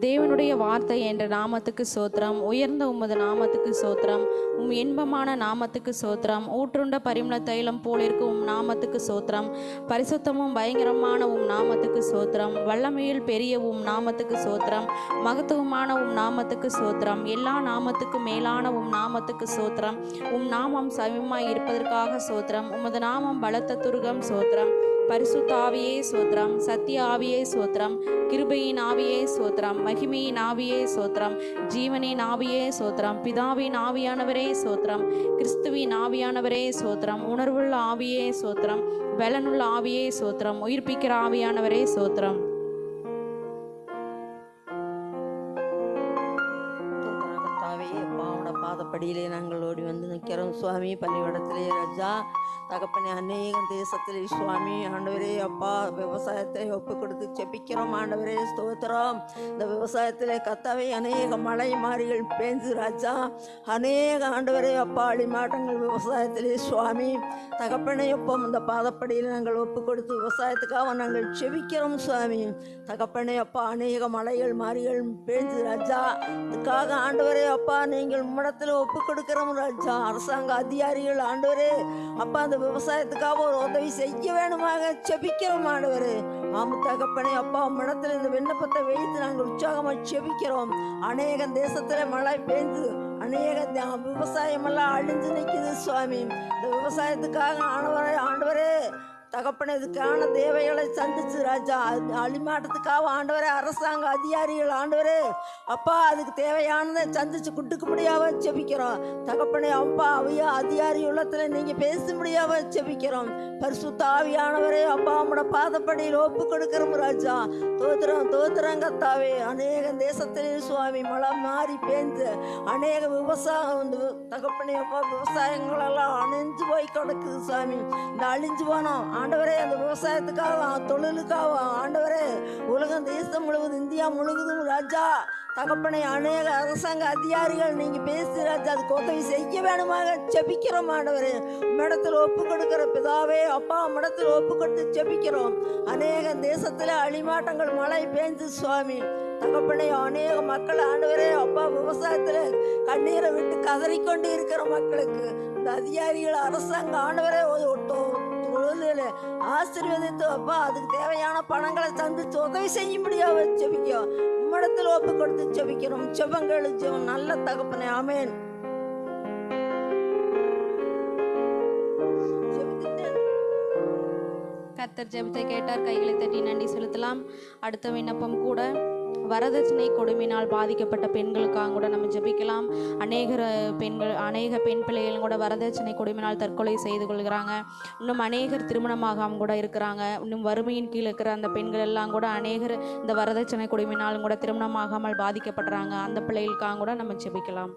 S2: தேவனுடைய வார்த்தை என்ற நாமத்துக்கு சோத்திரம் உயர்ந்த உமது நாமத்துக்கு சோத்திரம் உம் இன்பமான நாமத்துக்கு சோத்திரம் ஊற்றுண்ட பரிமள தைலம் போல் உம் நாமத்துக்கு சோத்திரம் பரிசுத்தமும் பயங்கரமான உம் நாமத்துக்கு சோத்திரம் வல்லமையில் பெரிய உம் நாமத்துக்கு சோத்திரம் மகத்துவமான உம் நாமத்துக்கு சோத்திரம் எல்லா நாமத்துக்கும் மேலான உம் நாமத்துக்கு சோத்திரம் உம் நாமம் சமயமாய் இருப்பதற்காக சோத்திரம் உமது நாமம் பலத்த துருகம் சோத்திரம். பரிசுத்த ஆவியே சோத்திரம் சத்திய ஆவியே சோத்திரம் கிருபையின் ஆவியே சோத்திரம் மகிமையின் ஆவியே சோத்திரம் ஜீவனின் ஆவியே சோத்திரம் பிதாவின் ஆவியானவரே சோத்திரம் கிறிஸ்துவின் ஆவியானவரே சோத்திரம் உணர்வுள்ள ஆவியே சோத்திரம் பலனுள்ள ஆவியே சோத்திரம் உயிர்ப்பிக்கிற ஆவியானவரே சோத்திரம்.
S8: பாதப்படியிலே நாங்கள் ஓடி வந்து நிற்கிறோம். சுவாமி பள்ளிக்கூடத்திலே ராஜா தகப்பனே அநேகம் தேசத்தில் சுவாமி ஆண்டவரே அப்பா விவசாயத்தை ஒப்பு கொடுத்து செபிக்கிறோம் ஆண்டவரே ஸ்தோத்திரம். இந்த விவசாயத்திலே கத்தவை அநேக மழை மாறிகள் பேஞ்சு ராஜா. அநேக ஆண்டவரே அப்பா அழிமாட்டங்கள் விவசாயத்திலே சுவாமி. தகப்பனே ஒப்பம் இந்த பாதப்படியில் நாங்கள் ஒப்பு கொடுத்து விவசாயத்துக்காக நாங்கள் செபிக்கிறோம் சுவாமி. தகப்பனே அப்பா அநேக மலைகள் மாறிகள் பேஞ்சு ராஜா. இதுக்காக ஆண்டவரே அப்பா நீங்கள் முடத்தில் ஒப்பு கொடுக்கிறோம் ராஜா. அரசாங்க அதிகாரிகள் ஆண்டவரே அப்பா அந்த விவசாயத்துக்காக ஒரு உதவி செய்ய வேணுமாக செபிக்கிறோம் ஆண்டவரே. ஆமு தகப்பனே அப்பா உம்மிடத்தில் இந்த விண்ணப்பத்தை வைத்து நாங்கள் உற்சாகமாக செபிக்கிறோம். அநேக தேசத்துல மழை பெய்ந்து அநேக த- விவசாயமெல்லாம் அழிஞ்சு நிற்குது சுவாமி. இந்த விவசாயத்துக்காக ஆண்டவரே ஆண்டவரே தகப்பன இதுக்கான தேவைகளை சந்திச்சு ராஜா அழிமாட்டத்துக்காக ஆண்டவரே அரசாங்க அதிகாரிகள் ஆண்டவரே. அப்பா அதுக்கு தேவையானதை சந்திச்சு குட்டுக்க முடியாம செபிக்கிறோம். தகப்பனே அப்பா அவையா அதிகாரி உள்ளத்துல நீங்க பேச முடியாம செபிக்கிறோம். பரிசுத்த ஆவியானவரே அப்பா உம்மோட பாதப்படியில் ஒப்பு கொடுக்கிறோம் ராஜா. தோத்திரம் தோத்திரம் கத்தாவே அநேக தேசத்திலே சுவாமி மழை மாறி பேஞ்சு அநேக விவசாயம் வந்து தகப்பனே அப்பா விவசாயங்கள் எல்லாம் அணிஞ்சு போய் கிடக்குது சுவாமி. இந்த அழிஞ்சு போனோம். ஆண்டவரே அந்த விவசாயத்துக்காக தொழிலுக்காக ஆண்டவரே உலகம் தேசம் முழுவதும் இந்தியா முழுவதும் ராஜா தகப்பனை அநேக அரசாங்க அதிகாரிகள் நீங்கள் பேசி ராஜா அதுக்கு உதவி செய்ய வேணுமாக செபிக்கிறோம் ஆண்டவரே. மடத்தில் ஒப்பு கொடுக்கிற பிதாவே அப்பா மடத்தில் ஒப்பு கொடுத்து செபிக்கிறோம் அநேக தேசத்தில் அழிமாட்டங்கள் மழை பேஞ்சு சுவாமி. தகப்பனை அநேக மக்கள் ஆண்டவரே அப்பா விவசாயத்தில் கண்ணீரை விட்டு கதறிக்கொண்டு இருக்கிற மக்களுக்கு இந்த அதிகாரிகள் அரசாங்கம் ஆண்டவரே ஒட்டும் குழந்தைகளை ஆசீர்வதித்து அப்பா அதுக்கு தேவையான பணங்களை தந்து உதவி செய்யும்படியா செபிக்கோ உம்மிடத்தில் ஒப்பு கொடுத்து செபிக்கிறோம் செபங்கள் ஜெபம். நல்ல தகப்பனே அமேன் செபித்துட்டேன்.
S2: கர்த்தர் ஜெபத்தை கேட்டார். கைகளை தட்டி நன்றி செலுத்தலாம். அடுத்த விண்ணப்பம் கூட. வரதட்சணை கொடுமையினால் பாதிக்கப்பட்ட பெண்களுக்காக கூட நம்ம ஜெபிக்கலாம். அநேகர் பெண்கள் அநேக பெண் பிள்ளைகளும் கூட வரதட்சணை கொடுமையினால் தற்கொலை செய்து கொள்கிறாங்க. இன்னும் அநேகர் திருமணமாகாமல் கூட இருக்கிறாங்க. இன்னும் வறுமையின் கீழ் இருக்கிற அந்த பெண்கள் எல்லாம் கூட அநேகர் இந்த வரதட்சணை கொடுமையினாலும் கூட திருமணமாகாமல் பாதிக்கப்படுறாங்க அந்த பிள்ளைகளுக்காக கூட நம்ம ஜெபிக்கலாம்.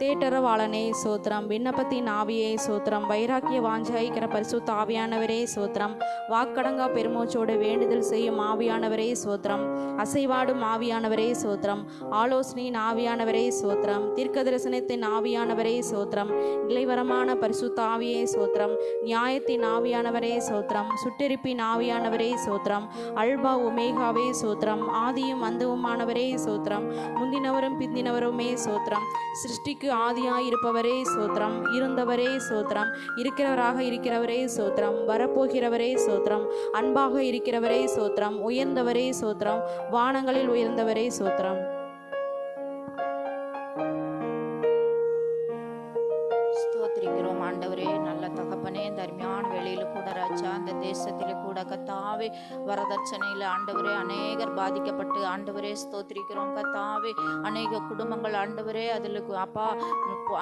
S2: தேட்டரவாளனே சோத்திரம் விண்ணப்பத்தின் ஆவியே சோத்திரம் வைராக்கிய வாஞ்சாய்க்கிற பரிசுத்த ஆவியானவரே சோத்திரம் வாக்கடங்கா பெருமூச்சோடு வேண்டுதல் செய்யும் ஆவியானவரே சோத்திரம் அசைவாடும் ஆவியானவரே சோத்திரம் ஆலோசனையின் ஆவியானவரே சோத்திரம் தீர்க்க தரிசனத்தின் ஆவியானவரே சோத்திரம் இளைவரமான பரிசுத்த ஆவியே சோத்திரம் நியாயத்தின் ஆவியானவரே சோத்திரம் சுட்டெரிப்பின் ஆவியானவரே சோத்திரம் அல்பா உமேகாவே சோத்திரம் ஆதியும் அந்தவுமானவரே சோத்திரம் முந்தினவரும் பிந்தினவருமே சோத்திரம் சிருஷ்டிக்கு ஆதியாயிருப்பவரே சோத்திரம் இருந்தவரே சோத்திரம் இருக்கிறவராக இருக்கிறவரே சோத்திரம் வரப்போகிறவரே சோத்திரம் அன்பாக இருக்கிறவரே சோத்திரம் உயர்ந்தவரே சோத்திரம் வானங்களில் உயர்ந்தவரே சோத்திரம்.
S6: இந்த தேசத்திலே கூட கத்தாவே வரதட்சணையில ஆண்டவரே அநேகர் பாதிக்கப்பட்டு ஆண்டவரே ஸ்தோத்திரிக்கிறோம். கத்தாவே அநேக குடும்பங்கள் ஆண்டவரே அதில் அப்பா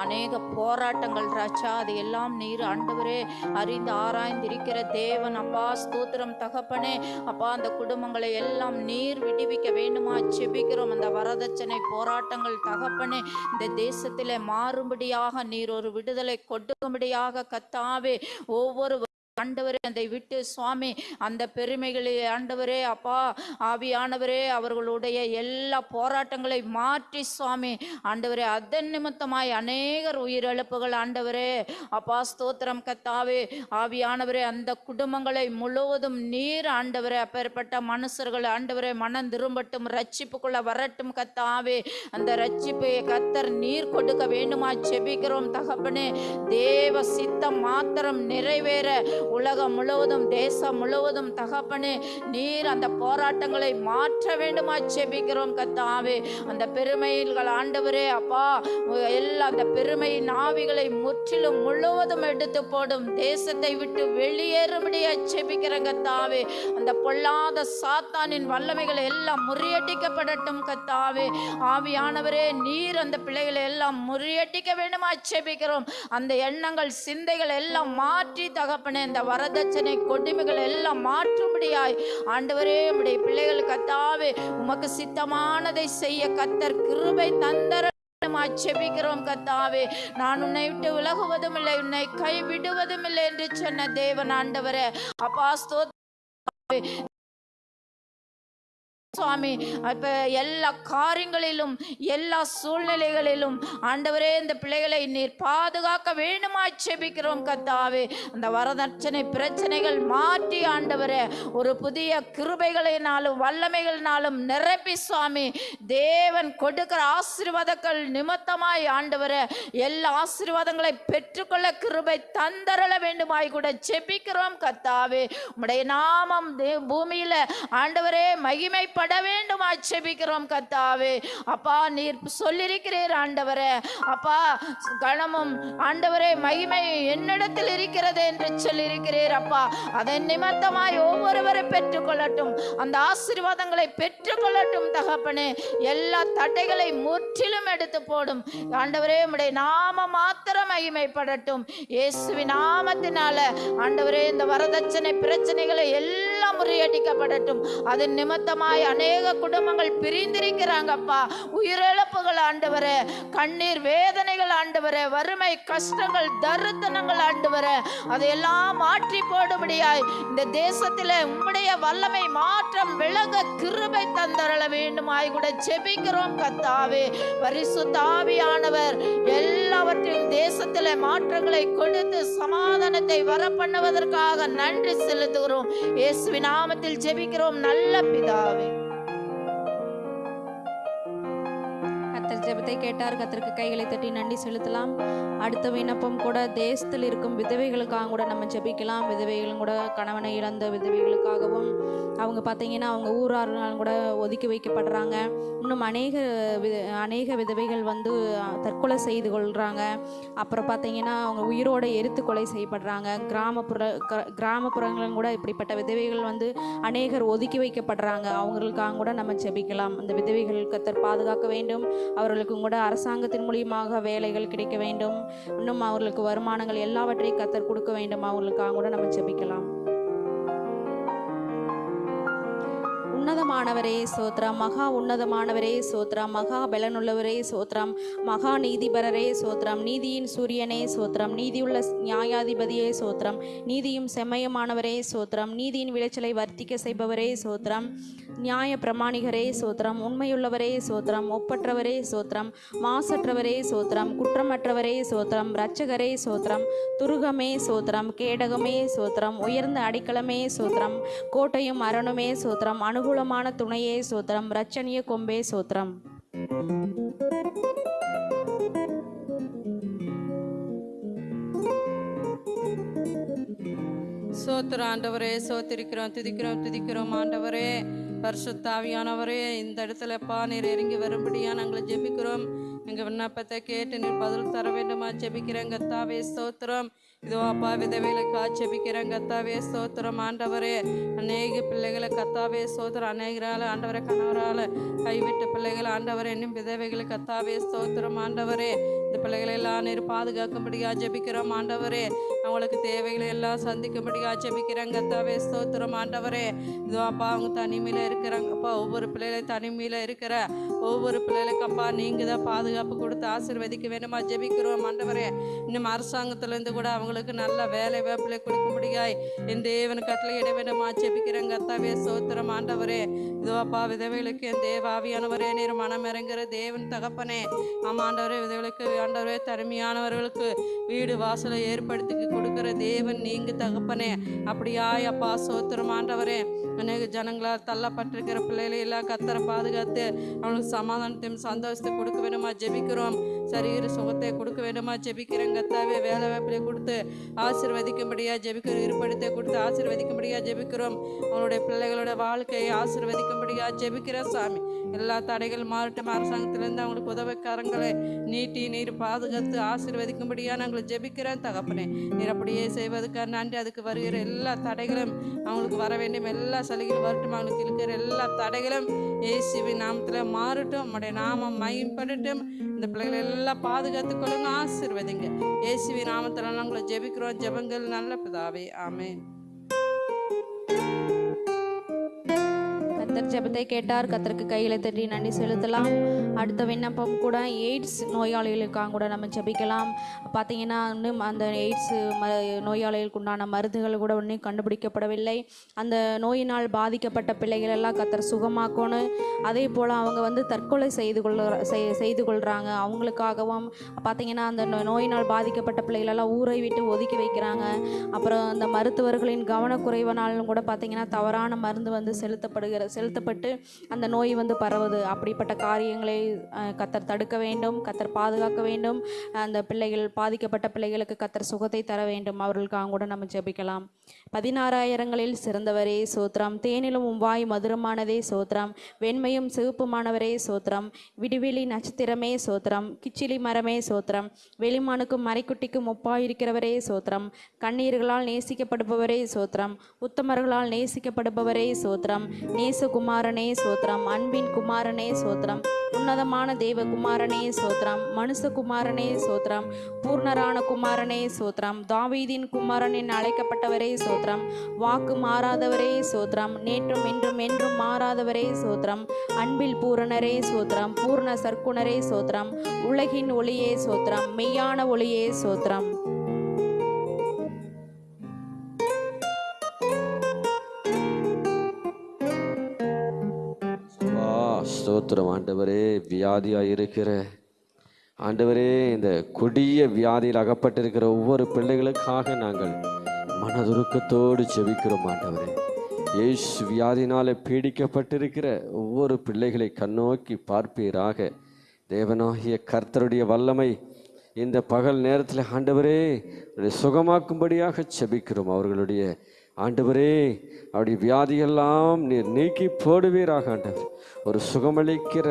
S6: அநேக போராட்டங்கள் ராச்சா அது எல்லாம் நீர் ஆண்டவரே அறிந்து ஆராய்ந்திருக்கிற தேவன். அப்பா ஸ்தோத்திரம் தகப்பனே அப்பா அந்த குடும்பங்களை எல்லாம் நீர் விடுவிக்க வேண்டுமா? செபிக்கிறோம். அந்த வரதட்சணை போராட்டங்கள் தகப்பனே இந்த தேசத்திலே மாறும்படியாக நீர் ஒரு விடுதலை கொடுக்கும்படியாக கத்தாவே ஒவ்வொரு ஆண்டவரே அதை விட்டு சுவாமி அந்த பெருமைகளை ஆண்டவரே அப்பா ஆவியானவரே அவர்களுடைய எல்லா போராட்டங்களை மாற்றி சுவாமி. ஆண்டவரே அதன் நிமித்தமாய் அநேகர் உயிரிழப்புகள் ஆண்டவரே. அப்பா ஸ்தோத்திரம் கத்தாவே. ஆவியானவரே அந்த குடும்பங்களை முழுவதும் நீர் ஆண்டவரே. அப்பேற்பட்ட மனுஷர்கள் ஆண்டவரே மனம் திரும்பட்டும் ரட்சிப்புக்குள்ள வரட்டும் கத்தாவே. அந்த ரட்சிப்பை கத்தர் நீர் கொடுக்க வேண்டுமா செபிக்கிறோம் தகப்பனே. தேவ சித்தம் மாத்திரம் நிறைவேற. உலகம் முழுவதும் தேசம் முழுவதும் தகப்பனே நீர் அந்த போராட்டங்களை மாற்ற வேண்டுமா செபிக்கிறோம் கத்தாவே. அந்த பெருமைகள் ஆண்டவரே அப்பா எல்லா அந்த பெருமையின் ஆவிகளை முற்றிலும் முழுவதும் எடுத்து போடும். தேசத்தை விட்டு வெளியேறும்படியா செபிக்கிறேன் கத்தாவே. அந்த பொல்லாத சாத்தானின் வல்லமைகள் எல்லாம் முறியடிக்கப்படட்டும் கத்தாவே. ஆவியானவரே நீர் அந்த பிள்ளைகளை எல்லாம் முறியடிக்க வேண்டுமா செபிக்கிறோம் அந்த எண்ணங்கள் சிந்தைகள் எல்லாம் மாற்றி தகப்பனே இந்த வரதட்சணை கொடுமைகள் எல்லாம் மாற்றும்படியாய் ஆண்டவரே உடைய பிள்ளைகள் கத்தாவே உமக்கு சித்தமானதை செய்ய கத்தர் கிருபை தந்தர செபிக்கிறோம் கத்தாவே. நான் உன்னை விட்டு விலகுவதும் இல்லை உன்னை கைவிடுவதும் இல்லை என்று சொன்ன தேவன் ஆண்டவரே. அப்பா சுவாமி அப்ப எல்லா காரியங்களிலும் எல்லா சூழ்நிலைகளிலும் ஆண்டவரே இந்த பிள்ளைகளை நீர் பாதுகாக்க வேண்டுமா செபிக்கிறோம் கத்தாவே அந்த வரதட்சணை பிரச்சனைகள் மாற்றி ஆண்டவரே ஒரு புதிய கிருபைகளினாலும் வல்லமைகளினாலும் நிரப்பி சுவாமி. தேவன் கொடுக்கிற ஆசீர்வாதங்கள் நிமித்தமாய் ஆண்டவரே எல்லா ஆசீர்வாதங்களை பெற்றுக்கொள்ள கிருபை தந்தரள வேண்டுமாய் கூட செபிக்கிறோம் கத்தாவே உடைய நாமம் தே- பூமியில ஆண்டவரே மகிமைப்பட பட வேண்டும் ஆட்சேபிக்கிறோம் கத்தாவே அப்பா நீர் சொல்லியிருக்கிறீர் ஆண்டவரே. அப்பா கணமும் ஆண்டவரே மகிமை என்னிடத்தில் இருக்கிறது என்று சொல்லியிருக்கிறீர் அப்பா. அதன் நிமித்தமாய் ஒவ்வொருவரை பெற்றுக்கொள்ளட்டும். அந்த ஆசீர்வாதங்களை பெற்றுக்கொள்ளட்டும் தகப்பனே. எல்லா தடைகளை முற்றிலும் எடுத்து போடும். ஆண்டவரே உடைய நாம மாத்திரம் மகிமைப்படட்டும். இயேசுவின் நாமத்தினால ஆண்டவரே இந்த வரதட்சணை பிரச்சனைகளை எல்லாம் முறியடிக்கப்படட்டும். அதன் நிமித்தமாய் அநேக குடும்பங்கள் பிரிந்திருக்கிறாங்கப்பா. உயிரிழப்புகள் ஆண்டவரே கண்ணீர் வேதனைகள் ஆண்டவரே வறுமை கஷ்டங்கள் தருத்தனங்கள் ஆண்டவரே. அதையெல்லாம் மாற்றி போடும்படியாய் இந்த தேசத்தில் உம்முடைய வல்லமை மாற்றம் விளங்க கிருபை தந்தரள வேண்டுமாய் கூட செபிக்கிறோம் கத்தாவே பரிசுத்தாவியானவர் எல்லாவற்றையும் தேசத்தில் மாற்றங்களை கொடுத்து சமாதானத்தை வரப்பண்ணுவதற்காக நன்றி செலுத்துகிறோம். இயேசுவின் நாமத்தில் ஜெபிக்கிறோம். நல்ல பிதாவே.
S2: கத்தர் ஜெபத்தை கேட்டார். கத்தருக்கு கைகளை தட்டி நன்றி செலுத்தலாம். அடுத்த விண்ணப்பம் கூட தேசத்தில் இருக்கும் விதவைகளுக்காக கூட நம்ம ஜெபிக்கலாம். விதவைகளும் கூட கணவனை இழந்த விதவைகளுக்காகவும். அவங்க பார்த்தீங்கன்னா அவங்க ஊரார்கள் கூட ஒதுக்கி வைக்கப்படுறாங்க. இன்னும் அநேக வித அநேக விதவைகள் வந்து தற்கொலை செய்து கொள்கிறாங்க அப்புறம் பார்த்தீங்கன்னா அவங்க உயிரோடு எரித்து கொலை செய்யப்படுறாங்க. கிராமப்புற கிராமப்புறங்களும் கூட இப்படிப்பட்ட விதவைகள் வந்து அநேகர் ஒதுக்கி வைக்கப்படுறாங்க. அவங்களுக்காக கூட நம்ம ஜெபிக்கலாம். அந்த விதவைகள் கத்தர் பாதுகாக்க வேண்டும். அவர்களுக்கும் கூட அரசாங்கத்தின் மூலியமாக வேலைகள் கிடைக்க வேண்டும். இன்னும் அவர்களுக்கு வருமானங்கள் எல்லாவற்றையும் கத்தர் கொடுக்க வேண்டும். அவர்களுக்காக கூட நம்ம ஜெபிக்கலாம். உன்னதமானவரே சோத்ரம் மகா உன்னதமானவரே சோத்ரம் மகா பலனுள்ளவரே சோத்ரம் மகா நீதிபரரே சோத்ரம் நீதியின் சூரியனே சோத்ரம் நீதியுள்ள நியாயாதிபதியே சோத்ரம் நீதியும் செம்மயமானவரே சோத்ரம் நீதியின் விளைச்சலை வர்த்திக்க செய்பவரே சோத்ரம் நியாய பிரமாணிகரே சோத்ரம் உண்மையுள்ளவரே சோத்ரம் ஒப்பற்றவரே சோத்ரம் மாசற்றவரே சோத்ரம் குற்றமற்றவரே சோத்ரம் இரட்சகரே சோத்ரம் துருகமே சோத்ரம் கேடகமே சோத்ரம் உயர்ந்த அடிக்கலமே சோத்ரம் கோட்டையும் அரணுமே சோத்ரம் அனுகூலமான துணையே சோத்திரம் ரச்சனிய கொம்பே சூத்திரம்.
S7: சோத்திரம் ஆண்டவரே சோத்திருக்கிறோம் துதிக்கிறோம் துதிக்கிறோம் ஆண்டவரே. பரிசுத்தாவியானவரே இந்த இடத்துலப்பா நீர் இறங்கி வரும்படியா நாங்கள் ஜெபிக்கிறோம். எங்கள் விண்ணப்பத்தை கேட்டு நீர் பதில் தர வேண்டுமா? ஜெபிக்கிறேன் கத்தாவே சோத்திரம். இதோ அப்பா விதவைகளுக்கா ஜெபிக்கிறேன் கத்தாவே சோத்திரம் ஆண்டவரே அநேக பிள்ளைகளை கத்தாவே சோத்திரம் அநேகரால ஆண்டவரை கணவரால கைவிட்ட பிள்ளைகள் ஆண்டவரே இன்னும் விதவைகளை கத்தாவே சோத்திரம் ஆண்டவரே இந்த பிள்ளைகளை எல்லாம் நீர் பாதுகாக்கும்படியா ஜெபிக்கிறோம். ஆண்டவரே அவங்களுக்கு தேவைகளை எல்லாம் சந்திக்கும்படியா ஜெபிக்கிறேன். கத்தாவே சோத்திரம் ஆண்டவரே இதோ அப்பா அவங்க தனிமையில் இருக்கிறாங்கப்பா ஒவ்வொரு பிள்ளைகளை தனிமையில் இருக்கிற ஒவ்வொரு பிள்ளைகளுக்கு அப்பா நீங்கள் தான் பாதுகாப்பு கொடுத்து ஆசீர்வதிக்க வேணுமா ஜெபிக்கிறோம். ஆண்டவரே இன்னும் அரசாங்கத்துலேருந்து கூட அவங்களுக்கு நல்ல வேலை வாய்ப்புகளை கொடுக்க முடியாய். என் தேவன் கட்டளையிட வேண்டுமா. ஜெபிக்கிறேன் கத்தாவே சோத்திரம் ஆண்டவரே. இதுவாப்பா விதவைகளுக்கு என் தேவாவியானவரே நீர் மனம் இறங்குற தேவன் தகப்பனே. ஆமாண்டவரே விதவைகளுக்கு ஆண்டவரே தனிமையானவர்களுக்கு வீடு வாசலை ஏற்படுத்தி கொடுக்கிற தேவன் நீங்க தகப்பனே. அப்படியாய் அப்பா சோத்திரம் ஆண்டவரே. அநேக ஜனங்களால் தள்ளப்பட்டிருக்கிற பிள்ளைகளை எல்லாம் கத்தரை பாதுகாத்து அவனுக்கு சமாதானத்தையும் சந்தோஷத்தை கொடுக்க வேணுமா ஜெபிக்கிறோம். சரீர சுகத்தை கொடுக்க வேண்டுமா? ஜெபிக்கிறேன் கத்தாவே வேலை வாய்ப்பிலே கொடுத்து ஆசீர்வதிக்கும்படியா ஜெபிக்கிறோம். இருப்படத்தை கொடுத்து ஆசீர்வதிக்கும்படியா ஜெபிக்கிறோம். அவனுடைய பிள்ளைகளோட வாழ்க்கையை ஆசிர்வதிக்கும்படியாக ஜெபிக்கிறோம் சாமி. எல்லா தடைகள் மாறட்டும். அரசாங்கத்திலிருந்து அவங்களுக்கு உதவிக்காரங்களை நீட்டி நீர் பாதுகாத்து ஆசீர்வதிக்கும்படியா நாங்கள் ஜெபிக்கிறோம் தகப்பனே. நீர் அப்படியே செய்வதற்காக நன்றி. அதுக்கு வருகிற எல்லா தடைகளும் அவங்களுக்கு வர வேண்டும். எல்லா சலுகைகளும் வரட்டும். அவங்களுக்கு இருக்கிற எல்லா தடைகளும் ஏசிவி நாமத்தில் மாறட்டும். நம்முடைய நாமம் மயம்படட்டும் இந்த பிள்ளைகள் எல்லாம் பாதுகாத்து கொள்ளுங்க ஆசிர்வதிங்க. ஏசிவி நாமத்தில் நாங்களை ஜெபிக்கிறோம். ஜெபங்கள் நல்ல பிதாவே. ஆமென்.
S2: கத்தர் ஜெபத்தை கேட்டார். கத்தருக்கு கைகளை தட்டி நன்றி செலுத்தலாம். அடுத்த விண்ணப்பம் கூட எய்ட்ஸ் நோயாளிகளுக்காக கூட நம்ம ஜெபிக்கலாம். பார்த்தீங்கன்னா இன்னும் அந்த எய்ட்ஸ் ம நோயாளிகளுக்கு உண்டான மருந்துகள் கூட ஒன்றும் கண்டுபிடிக்கப்படவில்லை. அந்த நோயினால் பாதிக்கப்பட்ட பிள்ளைகள் எல்லாம் கத்தர் சுகமாக்கணும். அதே போல் அவங்க வந்து தற்கொலை செய்து கொள்ள செய்- செய்து கொள்கிறாங்க அவங்களுக்காகவும் பார்த்தீங்கன்னா அந்த நோயினால் பாதிக்கப்பட்ட பிள்ளைகளெல்லாம் ஊரை விட்டு ஒதுக்கி வைக்கிறாங்க. அப்புறம் அந்த மருத்துவர்களின் கவனக்குறைவனாலும் கூட பார்த்தீங்கன்னா தவறான மருந்து வந்து செலுத்தப்படுகிற செலுத்தப்பட்டு அந்த நோய் வந்து பரவுது. அப்படிப்பட்ட காரியங்களை கத்தர் தடுக்க வேண்டும் கத்தர் பாதுகாக்க வேண்டும். அந்த பிள்ளைகள் பாதிக்கப்பட்ட பிள்ளைகளுக்கு கத்தர் சுகத்தை தர வேண்டும். அவர்களுக்காக கூட நம்ம ஜெபிக்கலாம். பதினாறாயிரங்களில் சிறந்தவரே சோத்ரம். தேனிலும் வாய் மதுரமானதே சோத்ரம். வெண்மையும் சிவப்புமானவரே சோத்ரம். விடுவெளி நட்சத்திரமே சோத்ரம். கிச்சிலி மரமே சோத்ரம். வெளிமானுக்கும் மறைக்குட்டிக்கும் ஒப்பாயிருக்கிறவரே சோத்ரம். கண்ணீர்களால் நேசிக்கப்படுபவரே சோத்ரம். உத்தமர்களால் நேசிக்கப்படுபவரே சோத்ரம். நேச குமாரனே சோத்ரம் அன்பின் குமாரனே சோத்ரம் உன்னதமான தேவகுமாரனே சோத்ரம் மனுஷகுமாரனே சோத்ரம் பூர்ணரான குமாரனே சோத்ரம் தாவீதின் குமாரன் என அழைக்கப்பட்டவரே சோத்ரம் வாக்கு மாறாதவரே சோத்ரம் நேற்றும் இன்றும் என்றும் மாறாதவரே சோத்ரம் அன்பில் பூரணரே சோத்ரம் பூர்ண சர்க்குணரே சோத்ரம் உலகின் ஒளியே சோத்ரம் மெய்யான ஒளியே சோத்ரம்
S4: ஸ்தோத்திரம். ஆண்டவரே வியாதியாக இருக்கிற ஆண்டவரே இந்த கொடிய வியாதியில் அகப்பட்டிருக்கிற ஒவ்வொரு பிள்ளைகளுக்காக நாங்கள் மனதுருக்கத்தோடு ஜெபிக்கிறோம் ஆண்டவரே. ஏஷ் வியாதினால் பீடிக்கப்பட்டிருக்கிற ஒவ்வொரு பிள்ளைகளை கண்ணோக்கி பார்ப்பீராக. தேவனாகிய கர்த்தருடைய வல்லமை இந்த பகல் நேரத்தில் ஆண்டவரே சுகமாக்கும்படியாக செபிக்கிறோம். அவர்களுடைய ஆண்டவரே அவருடைய வியாதியெல்லாம் நீர் நீக்கி போடுவீராக ஆண்டவர். ஒரு சுகமளிக்கிற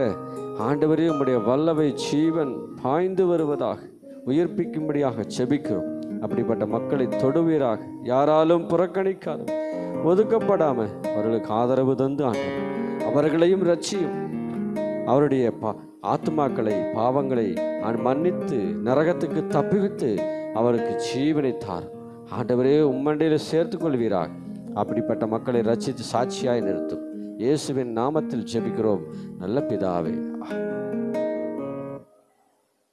S4: ஆண்டவரே உம்முடைய வல்லவை ஜீவன் பாய்ந்து வருவதாக உயிர்ப்பிக்கும்படியாக செபிக்கிறோம் அப்படிப்பட்ட மக்களை தொடுவீராக யாராலும் புறக்கணிக்காத ஒதுக்கப்படாம அவர்களுக்கு ஆதரவு தந்து ஆண்டவர். அவர்களையும் ரட்சியும் அவருடைய பா ஆத்மாக்களை பாவங்களை மன்னித்து நரகத்துக்கு தப்பிவித்து அவருக்கு ஜீவனை தார் ஆண்டவரே உம்மண்டையில் சேர்த்து கொள்வீராக அப்படிப்பட்ட மக்களை ரசித்து சாட்சியாய் நிறுத்தும். இயேசுவின் நாமத்தில் ஜெபிக்கிறோம். நல்ல பிதாவே.